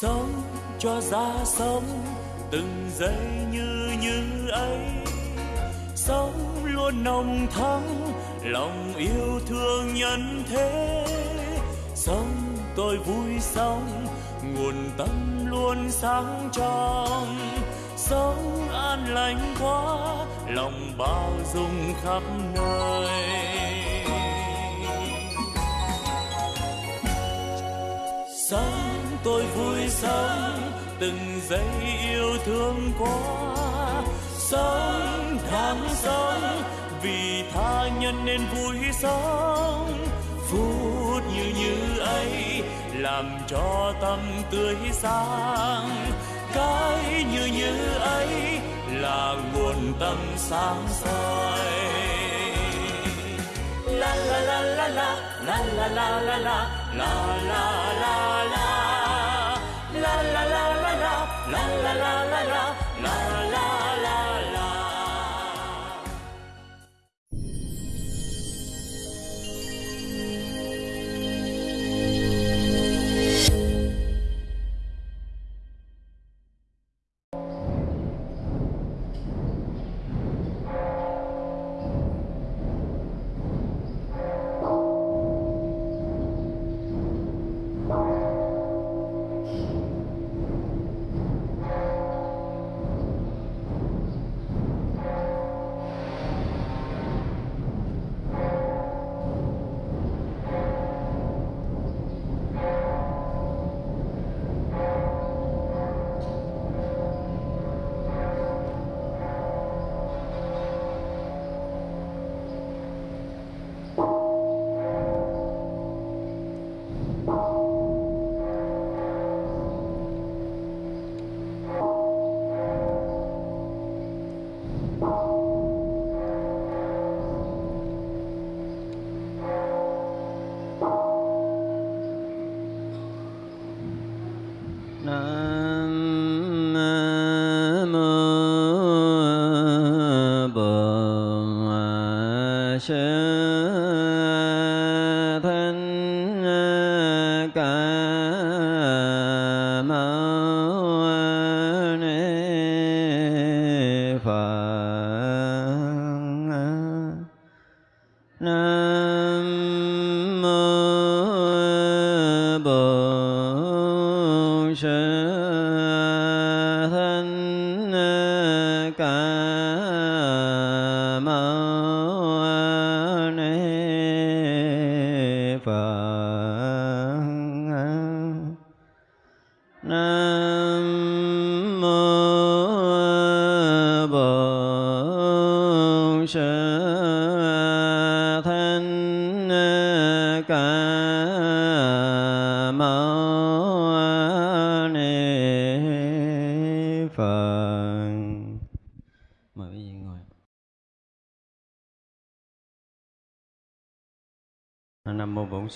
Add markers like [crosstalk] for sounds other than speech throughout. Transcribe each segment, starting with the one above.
sống cho ra sống, từng giây như như ấy. Sống luôn nồng thắm, lòng yêu thương nhân thế. Sống tôi vui sống, nguồn tâm luôn sáng trong. Sống an lành quá, lòng bao dung khắp nơi. Tôi vui sống từng giây yêu thương quá sống tháng sống vì tha nhân nên vui sống phút như như ấy làm cho tâm tươi sáng. Cái như như ấy là nguồn tâm sáng soi. La la la la la la la la la la la la la la. La la la la la la la la la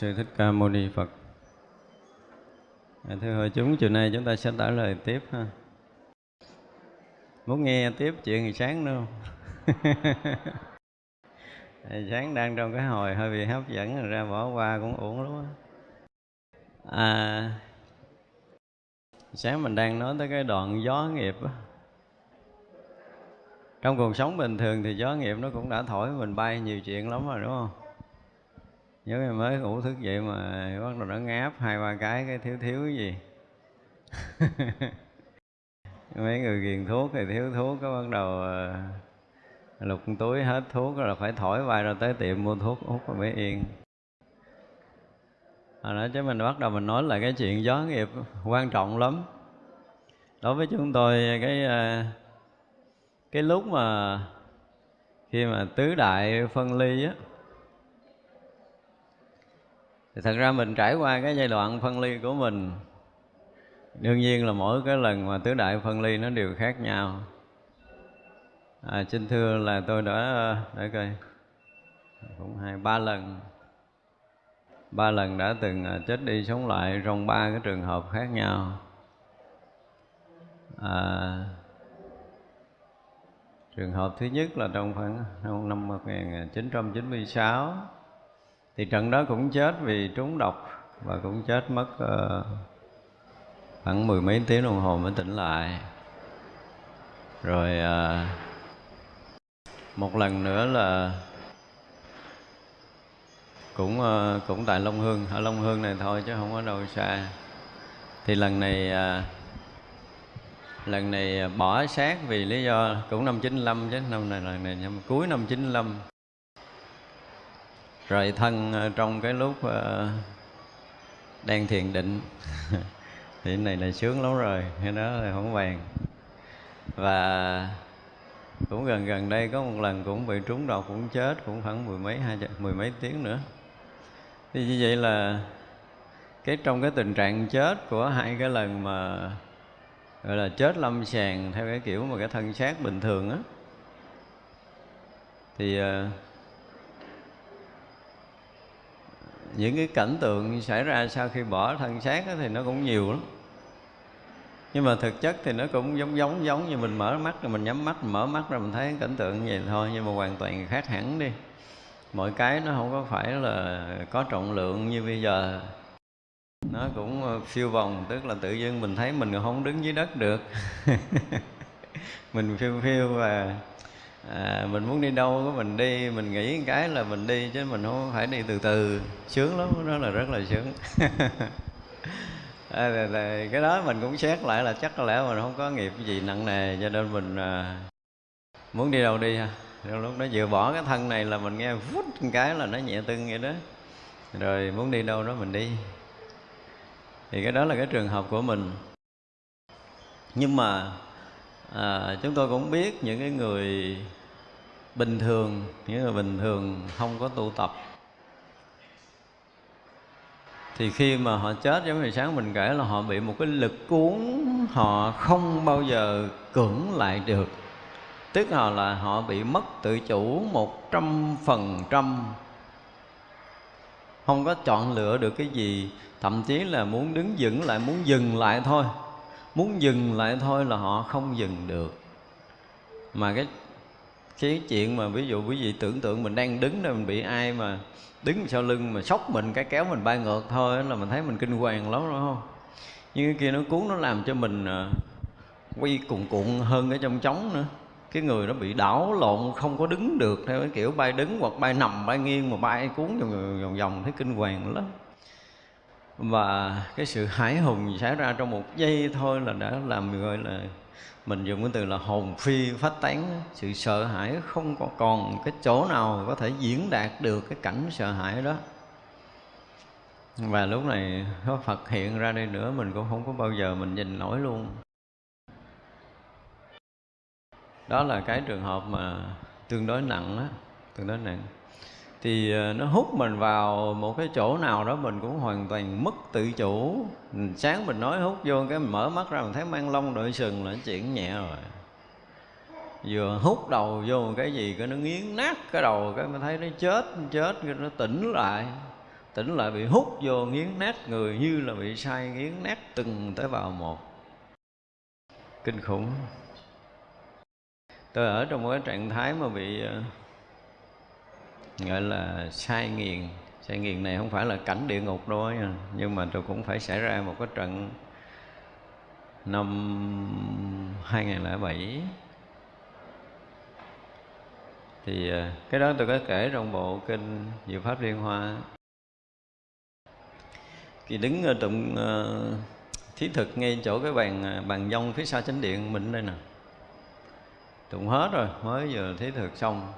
Sư Thích Ca Mâu Ni Phật. À, thưa hội chúng, chiều nay chúng ta sẽ trả lời tiếp ha. Muốn nghe tiếp chuyện ngày sáng nữa không? [laughs] Ngày sáng đang trong cái hồi hơi bị hấp dẫn rồi ra bỏ qua cũng uổng lắm á. À, sáng mình đang nói tới cái đoạn gió nghiệp á. Trong cuộc sống bình thường thì gió nghiệp nó cũng đã thổi mình bay nhiều chuyện lắm rồi đúng không? Nhớ ngày mới ngủ thức dậy mà bắt đầu nó ngáp hai, ba cái cái thiếu thiếu cái gì? [laughs] Mấy người ghiền thuốc thì thiếu thuốc có bắt đầu ờ, lục túi hết thuốc rồi là phải thổi vai rồi tới tiệm mua thuốc hút rồi mới yên. Hồi đó chứ mình bắt đầu mình nói là cái chuyện gió nghiệp quan trọng lắm. Đối với chúng tôi, cái ờ, cái lúc mà khi mà tứ đại phân ly á thì thật ra mình trải qua cái giai đoạn phân ly của mình đương nhiên là mỗi cái lần mà tứ đại phân ly nó đều khác nhau. À, xin thưa là tôi đã để coi cũng hai ba lần. Ba lần đã từng à, chết đi sống lại trong ba cái trường hợp khác nhau. À, trường hợp thứ nhất là trong khoảng năm 1996 thì trận đó cũng chết vì trúng độc và cũng chết mất uh, khoảng mười mấy tiếng đồng hồ mới tỉnh lại. Rồi uh, một lần nữa là cũng uh, cũng tại Long Hương ở Long Hương này thôi chứ không có đâu xa. Thì lần này uh, lần này bỏ xác vì lý do cũng năm 95 chứ năm này lần này năm cuối năm 95 rồi thân ờ, trong cái lúc ờ, đang thiền định, [laughs] thì cái này là sướng lắm rồi, cái đó là không vàng. Và cũng gần gần đây có một lần cũng bị trúng độc, cũng chết cũng khoảng mười mấy, hai mười mấy tiếng nữa. Thì như vậy là cái trong cái tình trạng chết của hai cái lần mà, gọi là, chết lâm sàng theo cái kiểu mà cái thân xác bình thường á, thì ờ, uh, những cái cảnh tượng xảy ra sau khi bỏ thân xác thì nó cũng nhiều lắm. Nhưng mà thực chất thì nó cũng giống giống giống như mình mở mắt rồi mình nhắm mắt, mình mở mắt rồi mình thấy cảnh tượng như vậy thôi. Nhưng mà hoàn toàn khác hẳn đi. Mọi cái nó không có phải là có trọng lượng như bây giờ. Nó cũng ờ, phiêu vòng, tức là tự nhiên mình thấy mình không đứng dưới đất được. [laughs] Mình phiêu phiêu và à, mình muốn đi đâu có mình đi mình nghĩ cái là mình đi chứ mình không phải đi từ từ. Sướng lắm đó là rất là sướng. [laughs] À, là, là, cái đó mình cũng xét lại là chắc có lẽ mình không có nghiệp gì nặng nề cho nên mình à, muốn đi đâu đi ha. Lúc đó vừa bỏ cái thân này là mình nghe vút cái là nó nhẹ tưng vậy đó. Rồi muốn đi đâu đó mình đi. Thì cái đó là cái trường hợp của mình. Nhưng mà à, chúng tôi cũng biết những cái người bình thường những người bình thường không có tu tập. Thì khi mà họ chết giống như sáng mình kể là họ bị một cái lực cuốn họ không bao giờ cưỡng lại được. Tức là là họ bị mất tự chủ một trăm phần trăm. Không có chọn lựa được cái gì thậm chí là muốn đứng vững lại muốn dừng lại thôi muốn dừng lại thôi là họ không dừng được. Mà cái cái chuyện mà ví dụ quý vị tưởng tượng mình đang đứng đây mình bị ai mà đứng sau lưng mà sốc mình, cái kéo mình bay ngược thôi là mình thấy mình kinh hoàng lắm, đúng không? Nhưng cái kia nó cuốn, nó làm cho mình à, quay cuộn cuộn hơn ở trong trống nữa. Cái người nó bị đảo lộn, không có đứng được theo cái kiểu bay đứng hoặc bay nằm, bay nghiêng mà bay cuốn vòng vòng vòng, thấy kinh hoàng lắm và cái sự hãi hùng xảy ra trong một giây thôi là đã làm gọi là mình dùng cái từ là hồn phi phát tán. Sự sợ hãi không có còn cái chỗ nào có thể diễn đạt được cái cảnh sợ hãi đó. Và lúc này có Phật hiện ra đây nữa, mình cũng không có bao giờ mình nhìn nổi luôn. Đó là cái trường hợp mà tương đối nặng á, tương đối nặng thì ờ, nó hút mình vào một cái chỗ nào đó mình cũng hoàn toàn mất tự chủ. Sáng mình nói hút vô cái mình mở mắt ra mình thấy mang lông đội sừng là chuyện nhẹ rồi. Vừa hút đầu vô cái gì cái nó nghiến nát cái đầu, cái mình thấy nó chết chết, cái nó tỉnh lại. Tỉnh lại bị hút vô, nghiến nát người như là bị sai nghiến nát từng tế bào một. Kinh khủng. Tôi ở trong một cái trạng thái mà bị ờ, gọi là sai nghiền. Sai nghiền này không phải là cảnh địa ngục đâu ấy, nhưng mà tôi cũng phải xảy ra một cái trận năm 2007 thì à, cái đó tôi có kể trong bộ kinh Diệu Pháp Liên Hoa. Thì đứng ở tụng uh, thí thực ngay chỗ cái bàn à, bàn dông phía sau chánh điện mình đây nè. Tụng hết rồi mới vừa thí thực xong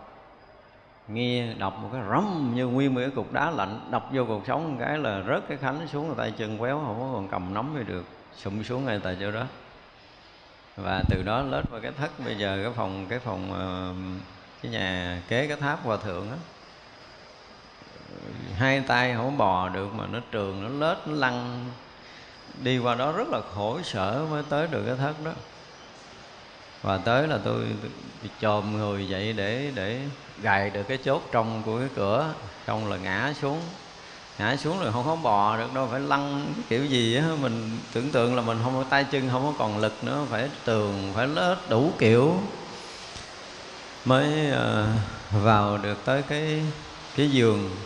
nghe đọc một cái rắm như nguyên một cái cục đá lạnh, đập vô cuộc sống một cái là rớt cái khánh xuống, tay chân quéo, không có còn cầm nắm gì được, sụm xuống ngay tại chỗ đó. Và từ đó lết vào cái thất, bây giờ cái phòng cái phòng ờ, cái nhà kế, cái tháp hòa thượng á, hai tay không bò được mà nó trường nó lết, nó lăn. Đi qua đó rất là khổ sở mới tới được cái thất đó và tới là tôi chồm người dậy để để gài được cái chốt trong của cái cửa. Trong là ngã xuống. Ngã xuống rồi không có bò được đâu, phải lăn kiểu gì á. Mình tưởng tượng là mình không có tay chân, không có còn lực nữa, phải tường, phải lết đủ kiểu. Mới ờ, vào được tới cái cái giường.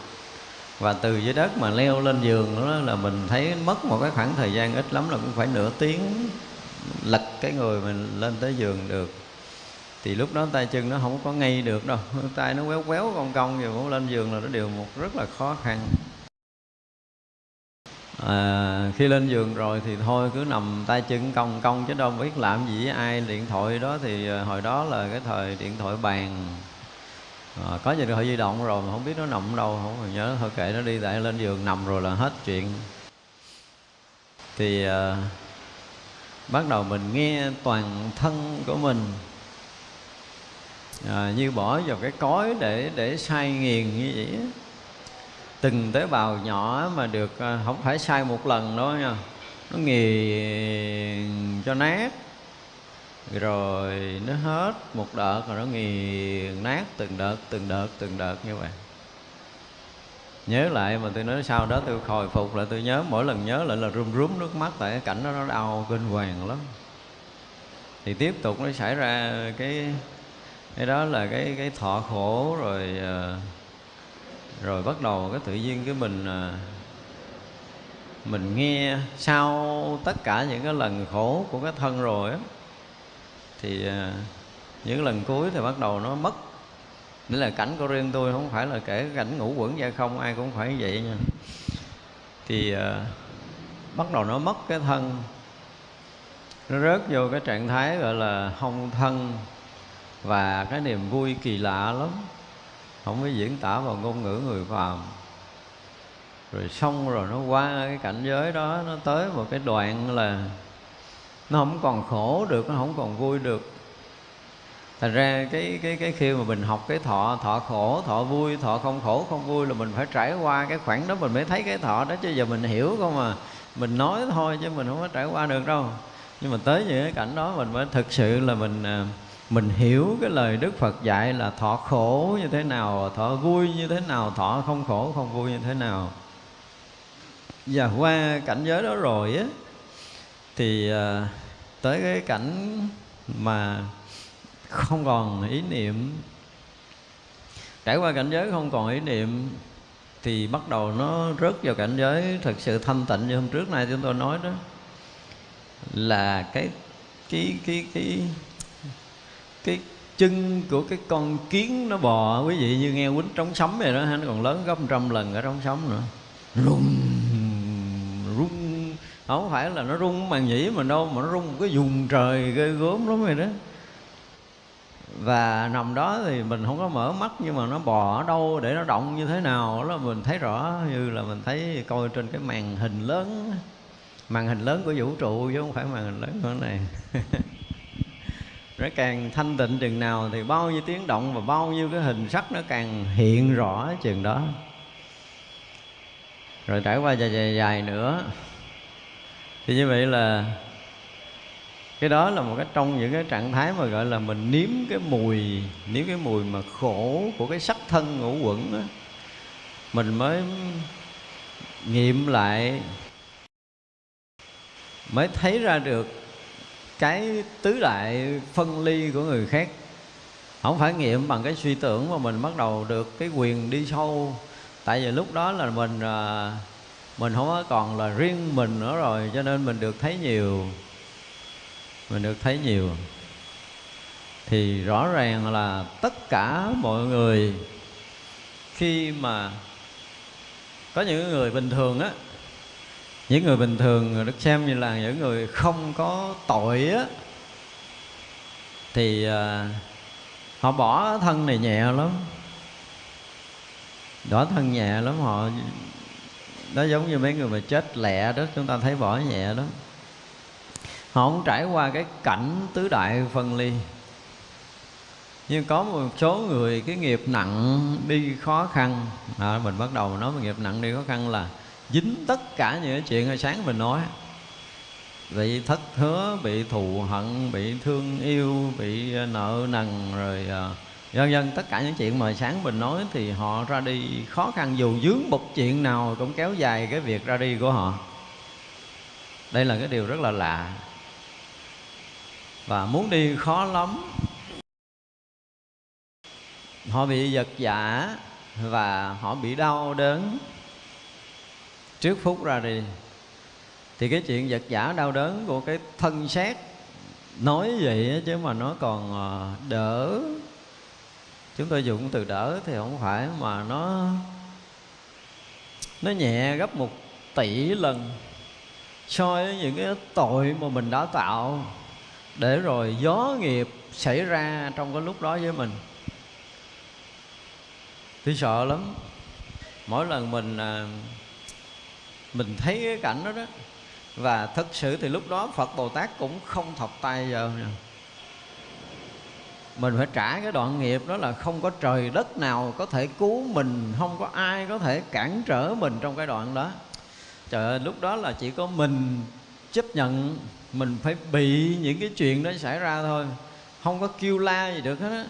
Và từ dưới đất mà leo lên giường đó là mình thấy mất một cái khoảng thời gian ít lắm, là cũng phải nửa tiếng lật cái người mình lên tới giường được. Thì lúc đó tay chân nó không có ngay được đâu. [laughs] Tay nó quéo quéo cong cong rồi muốn lên giường là nó đều một rất là khó khăn. À, khi lên giường rồi thì thôi cứ nằm tay chân cong cong chứ đâu biết làm gì với ai. Điện thoại đó thì à, hồi đó là cái thời điện thoại bàn. À, có điện thoại di động rồi mà không biết nó nằm đâu không nhớ. Thôi kệ nó đi tại lên giường nằm rồi là hết chuyện. Thì à, bắt đầu mình nghe toàn thân của mình. À, như bỏ vào cái cối để để sai nghiền như vậy từng tế bào nhỏ mà được à, không phải sai một lần đó nha. Nó nghiền cho nát. Rồi nó hết một đợt rồi nó nghiền nát từng đợt từng đợt từng đợt như vậy nhớ lại mà tôi nói sau đó tôi hồi phục lại, tôi nhớ, mỗi lần nhớ lại là run rúm nước mắt tại cái cảnh đó nó đau kinh hoàng lắm. Thì tiếp tục nó xảy ra cái cái đó là cái cái thọ khổ rồi ờ, rồi bắt đầu cái tự nhiên cái mình ờ, mình nghe sau tất cả những cái lần khổ của cái thân rồi á, thì ờ, những lần cuối thì bắt đầu nó mất Nghĩa là cảnh của riêng tôi không phải là kể cảnh ngủ quẩn ra không ai cũng phải vậy nha. Thì uh, bắt đầu nó mất cái thân. Nó rớt vô cái trạng thái gọi là không thân Và cái niềm vui kỳ lạ lắm. Không có diễn tả vào ngôn ngữ người phàm. Rồi xong rồi nó qua cái cảnh giới đó Nó tới một cái đoạn là Nó không còn khổ được, nó không còn vui được thành ra cái cái cái khi mà mình học cái thọ thọ khổ thọ vui thọ không khổ không vui là mình phải trải qua cái khoảng đó mình mới thấy cái thọ đó chứ giờ mình hiểu không mà mình nói thôi chứ mình không có trải qua được đâu nhưng mà tới những cái cảnh đó mình mới thực sự là mình à, mình hiểu cái lời Đức Phật dạy là thọ khổ như thế nào, thọ vui như thế nào, thọ không khổ không vui như thế nào. Và qua cảnh giới đó rồi á thì à, tới cái cảnh mà không còn ý niệm. Trải qua cảnh giới không còn ý niệm, thì bắt đầu nó rớt vào cảnh giới thực sự thanh tịnh như hôm trước nay chúng tôi nói đó. Là cái cái cái cái cái chân của cái con kiến nó bò, quý vị như nghe quýnh trống sấm vậy đó, nó còn lớn gấp trăm lần ở trống sấm nữa. Rung rung. Không phải là nó rung màn nhĩ mà đâu, mà nó rung một cái vùng trời ghê gớm lắm rồi đó và nằm đó thì mình không có mở mắt, nhưng mà nó bò ở đâu để nó động như thế nào đó, mình thấy rõ như là mình thấy coi trên cái màn hình lớn. Màn hình lớn của vũ trụ chứ không phải màn hình lớn của này. [laughs] Nó càng thanh tịnh chừng nào thì bao nhiêu tiếng động và bao nhiêu cái hình sắc nó càng hiện rõ chừng đó. Rồi trải qua dài dài dài nữa. Thì như vậy là cái đó là một cái trong những cái trạng thái mà gọi là mình nếm cái mùi, nếm cái mùi mà khổ của cái sắc thân ngũ quẩn đó. mình mới nghiệm lại, mới thấy ra được cái tứ đại phân ly của người khác. Không phải nghiệm bằng cái suy tưởng mà mình bắt đầu được cái quyền đi sâu. Tại vì lúc đó là mình à, mình không còn là riêng mình nữa rồi, cho nên mình được thấy nhiều mình được thấy nhiều. Thì rõ ràng là tất cả mọi người khi mà có những người bình thường á những người bình thường được xem như là những người không có tội á thì à, họ bỏ thân này nhẹ lắm. Bỏ thân nhẹ lắm họ đó giống như mấy người mà chết lẹ đó chúng ta thấy bỏ nhẹ đó họ không trải qua cái cảnh tứ đại phân ly. Nhưng có một số người cái nghiệp nặng đi khó khăn. À, mình bắt đầu nói về nghiệp nặng đi khó khăn là dính tất cả những cái chuyện hồi sáng mình nói. Bị thất hứa bị thù hận bị thương yêu bị à, nợ nần rồi uh, vân vân. Tất cả những chuyện mà sáng mình nói thì họ ra đi khó khăn. Dù dướng một chuyện nào cũng kéo dài cái việc ra đi của họ. Đây là cái điều rất là lạ và muốn đi khó lắm. Họ bị giật giả và họ bị đau đớn. Trước phút ra đi, thì cái chuyện vật giả đau đớn của cái thân xác nói vậy chứ mà nó còn ờ, đỡ. Chúng tôi dùng từ đỡ thì không phải mà nó nó nhẹ gấp một tỷ lần so với những cái tội mà mình đã tạo để rồi gió nghiệp xảy ra trong cái lúc đó với mình. Tôi sợ lắm. Mỗi lần mình à, mình thấy cái cảnh đó đó, và thực sự thì lúc đó phật bồ tát cũng không thọc tay vào nè. Mình phải trả cái đoạn nghiệp đó là không có trời đất nào có thể cứu mình, không có ai có thể cản trở mình trong cái đoạn đó. Trời ơi, lúc đó là chỉ có mình chấp nhận mình phải bị những cái chuyện đó xảy ra thôi. Không có kêu la gì được hết á.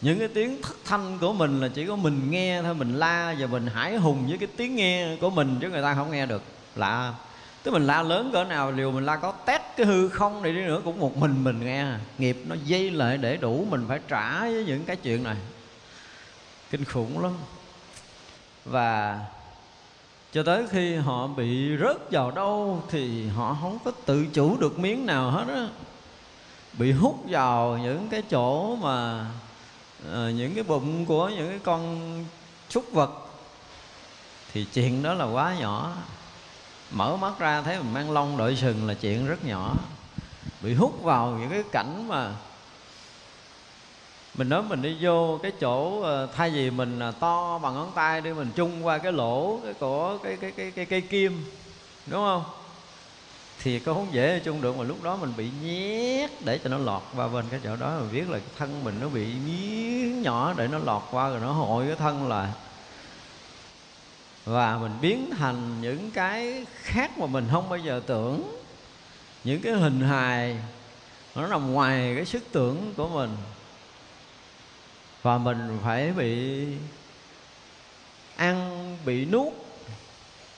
Những cái tiếng thất thanh của mình là chỉ có mình nghe thôi, mình la và mình hải hùng với cái tiếng nghe của mình chứ người ta không nghe được. Lạ. Tức mình la lớn cỡ nào, liều mình la có tét cái hư không này đi nữa cũng một mình mình nghe. Nghiệp nó dây lại để đủ mình phải trả với những cái chuyện này. Kinh khủng lắm. Và cho tới khi họ bị rớt vào đâu thì họ không có tự chủ được miếng nào hết á. Bị hút vào những cái chỗ mà à, những cái bụng của những cái con súc vật thì chuyện đó là quá nhỏ. Mở mắt ra thấy mình mang lông đội sừng là chuyện rất nhỏ. Bị hút vào những cái cảnh mà mình nói mình đi vô cái chỗ ờ, thay vì mình ờ, to bằng ngón tay đi, mình chung qua cái lỗ cái của cái cái cái cái cây kim, đúng không? Thì có không dễ chung được mà lúc đó mình bị nhét để cho nó lọt qua bên cái chỗ đó. Mình biết là thân mình nó bị miếng nhỏ để nó lọt qua rồi nó hội cái thân lại. Và mình biến thành những cái khác mà mình không bao giờ tưởng. Những cái hình hài, nó nằm ngoài cái sức tưởng của mình và mình phải bị ăn, bị nuốt.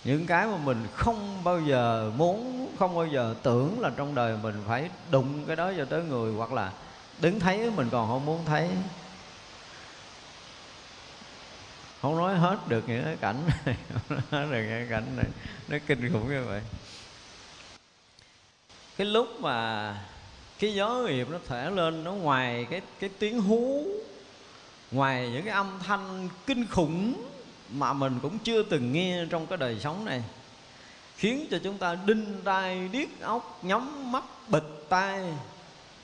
Những cái mà mình không bao giờ muốn, không bao giờ tưởng là trong đời mình phải đụng cái đó cho tới người, hoặc là đứng thấy mình còn không muốn thấy. Không nói hết được những cái cảnh này, [laughs] không nói được cái cảnh này. Nó kinh khủng như vậy. Cái lúc mà cái gió nghiệp nó thể lên, nó ngoài cái cái tiếng hú ngoài những cái âm thanh kinh khủng mà mình cũng chưa từng nghe trong cái đời sống này, khiến cho chúng ta đinh tai điếc óc, nhắm mắt, bịch tai,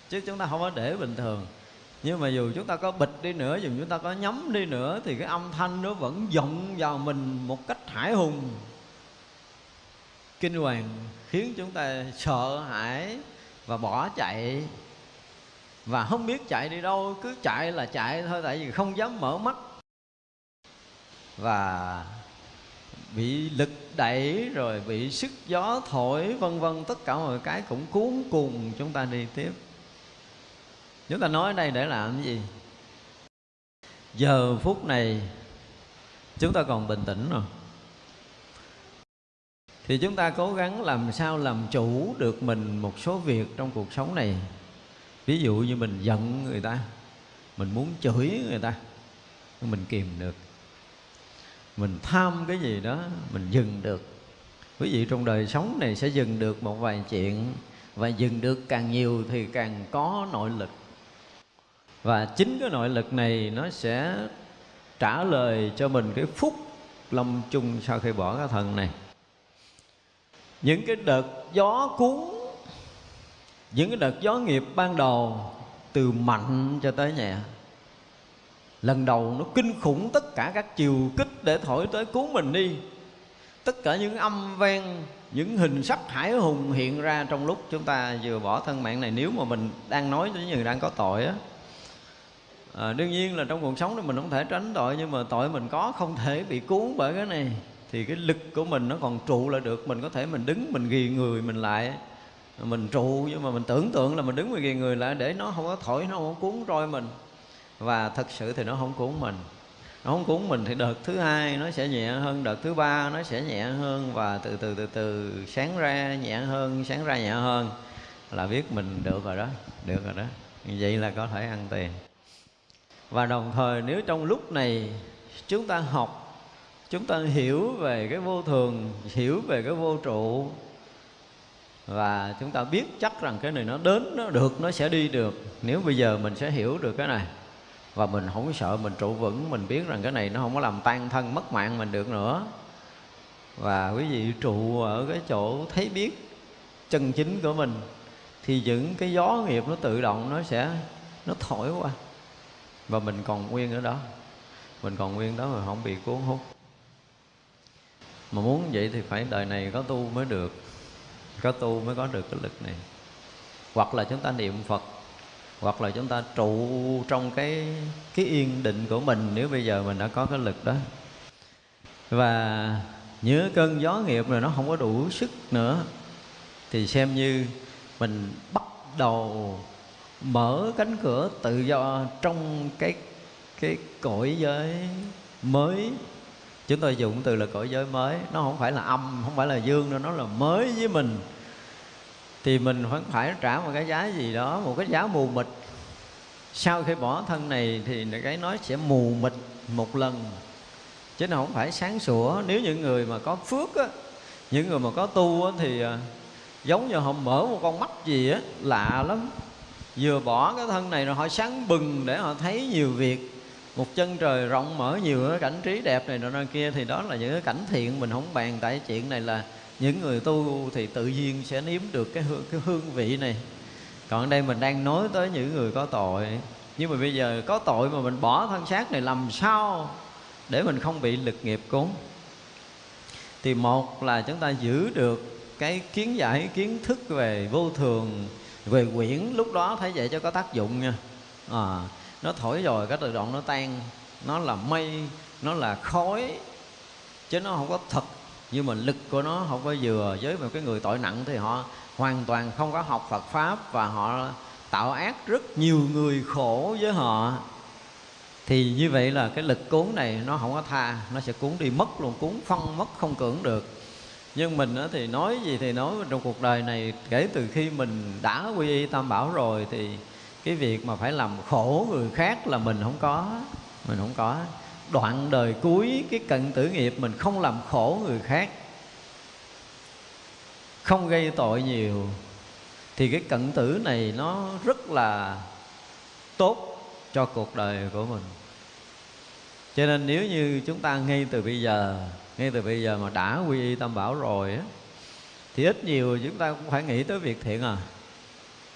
chứ chúng ta không có để bình thường. Nhưng mà dù chúng ta có bịch đi nữa, dù chúng ta có nhắm đi nữa, thì cái âm thanh nó vẫn vọng vào mình một cách hải hùng. Kinh hoàng khiến chúng ta sợ hãi và bỏ chạy và không biết chạy đi đâu, cứ chạy là chạy thôi, tại vì không dám mở mắt. Và bị lực đẩy rồi bị sức gió thổi, vân vân, tất cả mọi cái cũng cuốn cùng chúng ta đi tiếp. Chúng ta nói ở đây để làm cái gì? Giờ phút này, chúng ta còn bình tĩnh rồi. Thì chúng ta cố gắng làm sao làm chủ được mình một số việc trong cuộc sống này ví dụ như mình giận người ta, mình muốn chửi người ta, mình kìm được. Mình tham cái gì đó, mình dừng được. Quý vị trong đời sống này sẽ dừng được một vài chuyện, và dừng được càng nhiều thì càng có nội lực. Và chính cái nội lực này nó sẽ trả lời cho mình cái phúc lâm chung sau khi bỏ cái thần này. Những cái đợt gió cuốn những cái đợt gió nghiệp ban đầu từ mạnh cho tới nhẹ lần đầu nó kinh khủng tất cả các chiều kích để thổi tới cứu mình đi. Tất cả những âm vang những hình sắc hải hùng hiện ra trong lúc chúng ta vừa bỏ thân mạng này. Nếu mà mình đang nói với những người đang có tội á à, đương nhiên là trong cuộc sống này mình không thể tránh tội nhưng mà tội mình có không thể bị cuốn bởi cái này. Thì cái lực của mình nó còn trụ lại được. Mình có thể mình đứng mình ghi người mình lại mình trụ, nhưng mà mình tưởng tượng là mình đứng ngoài ghi người lại để nó không có thổi, nó không có cuốn roi mình. Và thật sự thì nó không cuốn mình. Nó không cuốn mình thì đợt thứ hai nó sẽ nhẹ hơn, đợt thứ ba nó sẽ nhẹ hơn và từ từ từ từ sáng ra nhẹ hơn, sáng ra nhẹ hơn là biết mình được rồi đó, được rồi đó. Vậy là có thể ăn tiền. Và đồng thời nếu trong lúc này chúng ta học, chúng ta hiểu về cái vô thường, hiểu về cái vô trụ và chúng ta biết chắc rằng cái này nó đến, nó được, nó sẽ đi được. Nếu bây giờ mình sẽ hiểu được cái này, và mình không sợ mình trụ vững, mình biết rằng cái này nó không có làm tan thân, mất mạng mình được nữa. Và quý vị trụ ở cái chỗ thấy biết chân chính của mình, thì những cái gió nghiệp nó tự động nó sẽ, nó thổi qua. Và mình còn nguyên ở đó. Mình còn nguyên đó mà không bị cuốn hút. Mà muốn vậy thì phải đời này có tu mới được có tu mới có được cái lực này. Hoặc là chúng ta niệm phật, hoặc là chúng ta trụ trong cái cái yên định của mình, nếu bây giờ mình đã có cái lực đó. Và nhớ cơn gió nghiệp rồi nó không có đủ sức nữa, thì xem như mình bắt đầu mở cánh cửa tự do trong cái cái cõi giới mới chúng tôi dùng từ là cõi giới mới. Nó không phải là âm, không phải là dương nữa nó là mới với mình. Thì mình vẫn phải trả một cái giá gì đó, một cái giá mù mịt. Sau khi bỏ thân này thì cái nói sẽ mù mịt một lần. Chứ nó không phải sáng sủa. Nếu những người mà có phước á, những người mà có tu á thì à, giống như họ mở một con mắt gì á, lạ lắm. Vừa bỏ cái thân này rồi họ sáng bừng để họ thấy nhiều việc một chân trời rộng mở nhiều cái cảnh trí đẹp này nọ kia thì đó là những cái cảnh thiện mình không bàn tại chuyện này là những người tu thì tự nhiên sẽ nếm được cái hương, cái hương vị này. Còn đây mình đang nói tới những người có tội. Nhưng mà bây giờ có tội mà mình bỏ thân xác này làm sao để mình không bị lực nghiệp cuốn thì một là chúng ta giữ được cái kiến giải kiến thức về vô thường về quyển lúc đó thấy vậy cho có tác dụng nha. À, nó thổi rồi, cái tự động nó tan. Nó là mây, nó là khói, chứ nó không có thật nhưng mà lực của nó không có vừa với một cái người tội nặng thì họ hoàn toàn không có học Phật pháp và họ tạo ác rất nhiều người khổ với họ. Thì như vậy là cái lực cuốn này nó không có tha, nó sẽ cuốn đi mất luôn, cuốn phân mất, không cưỡng được. Nhưng mình thì nói gì thì nói, trong cuộc đời này kể từ khi mình đã quy y tam bảo rồi thì cái việc mà phải làm khổ người khác là mình không có, mình không có. Đoạn đời cuối cái cận tử nghiệp mình không làm khổ người khác, không gây tội nhiều, thì cái cận tử này nó rất là tốt cho cuộc đời của mình. Cho nên nếu như chúng ta ngay từ bây giờ, ngay từ bây giờ mà đã quy y tam bảo rồi á, thì ít nhiều chúng ta cũng phải nghĩ tới việc thiện à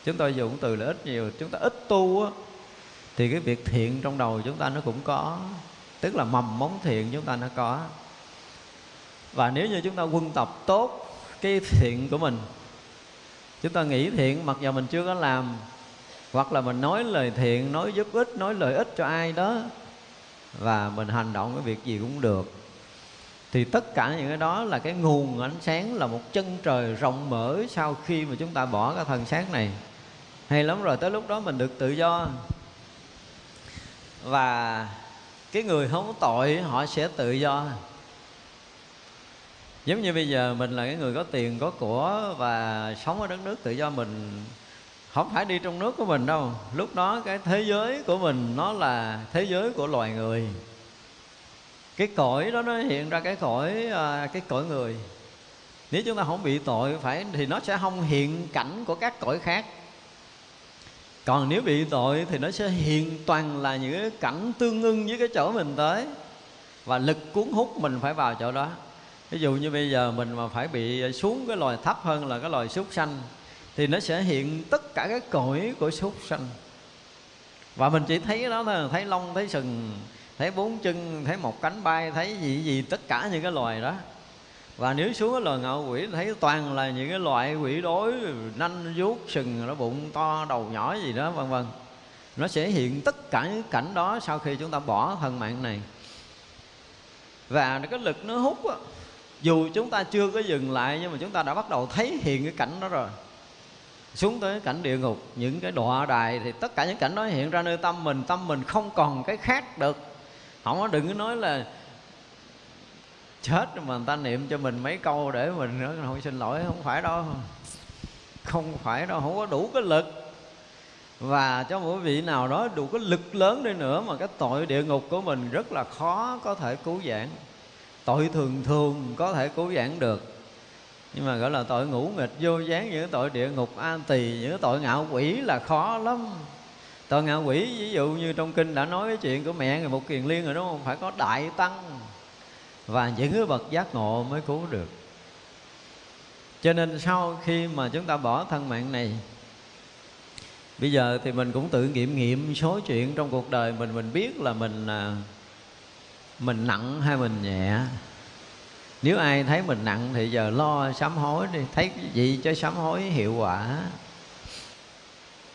chúng tôi dùng từ là ít nhiều, chúng ta ít tu á, thì cái việc thiện trong đầu chúng ta nó cũng có. Tức là mầm móng thiện chúng ta nó có. Và nếu như chúng ta quân tập tốt cái thiện của mình, chúng ta nghĩ thiện mặc dù mình chưa có làm, hoặc là mình nói lời thiện, nói giúp ích, nói lợi ích cho ai đó, và mình hành động cái việc gì cũng được, thì tất cả những cái đó là cái nguồn ánh sáng, là một chân trời rộng mở sau khi mà chúng ta bỏ cái thân xác này hay lắm rồi, tới lúc đó mình được tự do. Và cái người không có tội, họ sẽ tự do. Giống như bây giờ mình là cái người có tiền, có của và sống ở đất nước tự do mình, không phải đi trong nước của mình đâu. Lúc đó cái thế giới của mình, nó là thế giới của loài người. Cái cõi đó nó hiện ra cái cõi à, cái cõi người. Nếu chúng ta không bị tội phải, thì nó sẽ không hiện cảnh của các cõi khác còn nếu bị tội thì nó sẽ hiện toàn là những cái cảnh tương ưng với cái chỗ mình tới. Và lực cuốn hút mình phải vào chỗ đó. Ví dụ như bây giờ mình mà phải bị xuống cái loài thấp hơn là cái loài súc sanh, thì nó sẽ hiện tất cả cái cõi của súc sanh. Và mình chỉ thấy đó thôi, thấy lông, thấy sừng, thấy bốn chân, thấy một cánh bay, thấy gì gì tất cả những cái loài đó và nếu xuống cái loài ngạo quỷ, thấy toàn là những cái loại quỷ đối nanh, vuốt, sừng nó bụng to, đầu nhỏ gì đó, vân vân. Nó sẽ hiện tất cả những cảnh đó sau khi chúng ta bỏ thân mạng này. Và cái lực nó hút á, dù chúng ta chưa có dừng lại, nhưng mà chúng ta đã bắt đầu thấy hiện cái cảnh đó rồi. Xuống tới cảnh địa ngục, những cái đọa đài thì tất cả những cảnh đó hiện ra nơi tâm mình tâm mình không còn cái khác được. Không có đừng có nói là chết mà người ta niệm cho mình mấy câu để mình nữa không xin lỗi, không phải đâu. Không phải đâu, không có đủ cái lực. Và cho mỗi vị nào đó đủ cái lực lớn đi nữa mà cái tội địa ngục của mình rất là khó có thể cứu vãn. Tội thường thường có thể cứu vãn được. Nhưng mà gọi là tội ngũ nghịch, vô gián những tội địa ngục an tỳ những tội ngạo quỷ là khó lắm. Tội ngạo quỷ, ví dụ như trong kinh đã nói cái chuyện của mẹ người một kiền liên rồi, đúng không? Phải có đại tăng và những cái bậc giác ngộ mới cứu được. Cho nên sau khi mà chúng ta bỏ thân mạng này, bây giờ thì mình cũng tự nghiệm nghiệm số chuyện trong cuộc đời mình mình biết là mình à, mình nặng hay mình nhẹ. Nếu ai thấy mình nặng thì giờ lo sám hối đi, thấy cái gì cho sám hối hiệu quả.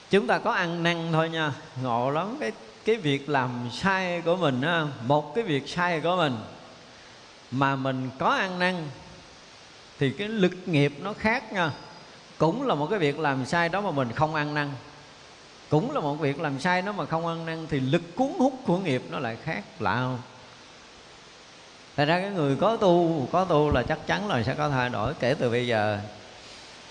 Chúng ta có ăn năn thôi nha, ngộ lắm. Cái cái việc làm sai của mình á, một cái việc sai của mình mà mình có ăn năn, thì cái lực nghiệp nó khác nha. Cũng là một cái việc làm sai đó mà mình không ăn năn. Cũng là một việc làm sai đó mà không ăn năn, thì lực cuốn hút của nghiệp nó lại khác lạ không? Thật ra cái người có tu Có tu là chắc chắn là sẽ có thay đổi kể từ bây giờ.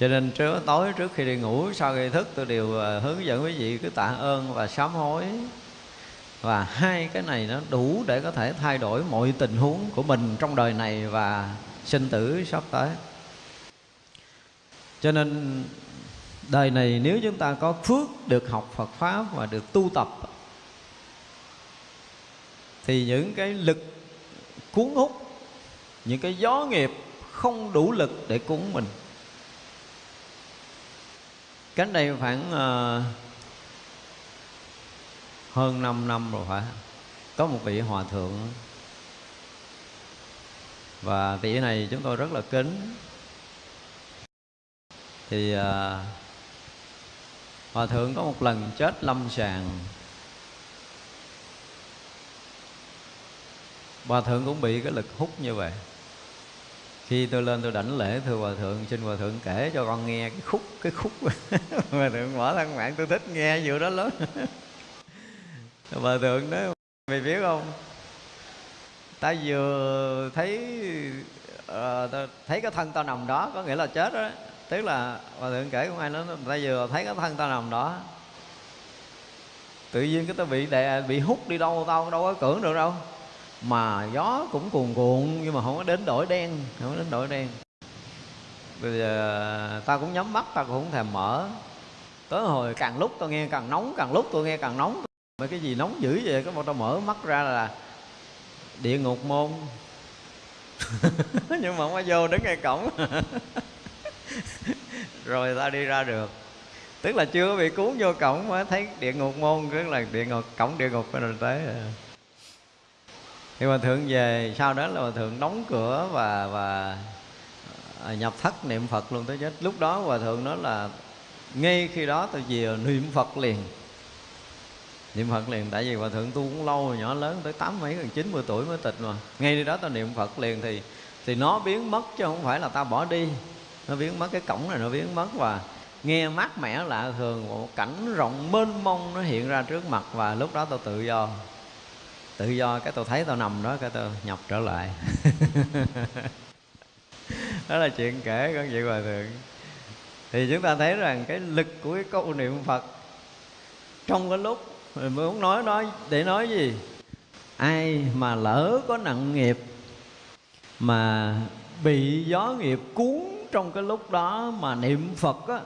Cho nên trước tối trước khi đi ngủ, Sau khi thức, tôi đều ờ, hướng dẫn quý vị Cứ tạ ơn và sám hối. Và hai cái này nó đủ để có thể thay đổi mọi tình huống của mình Trong đời này và sinh tử sắp tới. Cho nên đời này nếu chúng ta có phước được học Phật Pháp và được tu tập Thì những cái lực cuốn hút những cái gió nghiệp không đủ lực để cuốn mình. Cánh đây khoảng uh, hơn 5 năm rồi phải. Có một vị hòa thượng. Và vị này chúng tôi rất là kính. Thì à, hòa thượng có một lần chết lâm sàng. Hòa thượng cũng bị cái lực hút như vậy. Khi tôi lên tôi đảnh lễ thưa hòa thượng xin hòa thượng kể cho con nghe cái khúc cái khúc. [laughs] Hòa thượng mở thân mạng tôi thích nghe vụ đó lắm. [laughs] bà thượng nói mày biết không? Ta vừa thấy uh, thấy cái thân tao nằm đó có nghĩa là chết đó. Tức là bà thượng kể không ai nói ta vừa thấy cái thân tao nằm đó. Tự nhiên cái tao bị đè bị hút đi đâu tao đâu có cưỡng được đâu. Mà gió cũng cuồn cuộn nhưng mà không có đến đổi đen không có đến đổi đen. Bây giờ ta cũng nhắm mắt ta cũng không thèm mở. Tới hồi càng lúc tôi nghe càng nóng càng lúc tôi nghe càng nóng mấy cái gì nóng dữ vậy? Cái một tao mở mắt ra là địa ngục môn. [laughs] Nhưng mà không có vô đứng ngay cổng. [laughs] Rồi ta đi ra được. Tức là chưa bị cuốn vô cổng mới thấy địa ngục môn, tức là địa ngục, cổng địa ngục rồi tới. Thì mà thượng về, sau đó là thượng đóng cửa và và à, nhập thất niệm phật luôn tới chết. Lúc đó hòa thượng nói là ngay khi đó tôi về niệm phật liền niệm phật liền, tại vì hòa thượng tu cũng lâu nhỏ lớn, tới tám mấy, gần chín mươi tuổi mới tịch mà. Ngay đi đó ta niệm phật liền thì thì nó biến mất chứ không phải là ta bỏ đi. Nó biến mất, cái cổng này nó biến mất và nghe mát mẻ lạ thường, một cảnh rộng mênh mông nó hiện ra trước mặt và lúc đó tôi tự do. Tự do cái tôi thấy tôi nằm đó, cái tôi nhập trở lại. [laughs] Đó là chuyện kể con vị hòa thượng. Thì chúng ta thấy rằng cái lực của cái câu niệm phật trong cái lúc mình muốn nói nói, để nói gì? Ai mà lỡ có nặng nghiệp mà bị gió nghiệp cuốn trong cái lúc đó mà niệm phật á,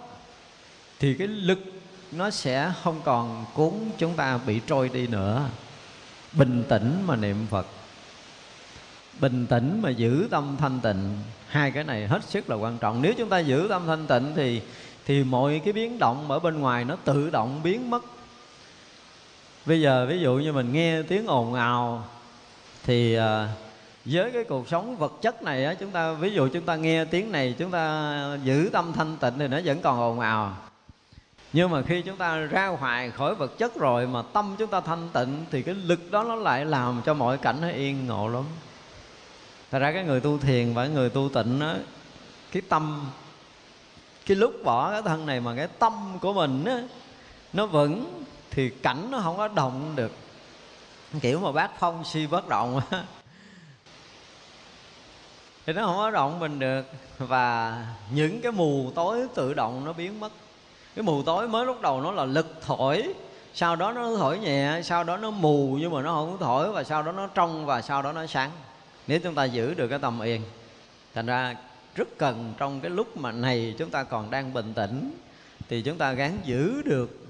thì cái lực nó sẽ không còn cuốn chúng ta bị trôi đi nữa. Bình tĩnh mà niệm phật. Bình tĩnh mà giữ tâm thanh tịnh. Hai cái này hết sức là quan trọng. Nếu chúng ta giữ tâm thanh tịnh thì thì mọi cái biến động ở bên ngoài nó tự động biến mất bây giờ ví dụ như mình nghe tiếng ồn ào, thì ờ, với cái cuộc sống vật chất này á, chúng ta, ví dụ chúng ta nghe tiếng này, chúng ta giữ tâm thanh tịnh thì nó vẫn còn ồn ào. Nhưng mà khi chúng ta ra ngoài khỏi vật chất rồi mà tâm chúng ta thanh tịnh, thì cái lực đó nó lại làm cho mọi cảnh nó yên ngộ lắm. Thật ra cái người tu thiền và người tu tịnh đó cái tâm, cái lúc bỏ cái thân này mà cái tâm của mình á, nó vững thì cảnh nó không có động được. Kiểu mà bác phong si bất động á. Thì nó không có động mình được. Và những cái mù tối tự động nó biến mất. Cái mù tối mới lúc đầu nó là lực thổi. Sau đó nó thổi nhẹ, sau đó nó mù nhưng mà nó không thổi và sau đó nó trong và sau đó nó sáng. Nếu chúng ta giữ được cái tâm yên, thành ra rất cần trong cái lúc mà này chúng ta còn đang bình tĩnh, thì chúng ta gắng giữ được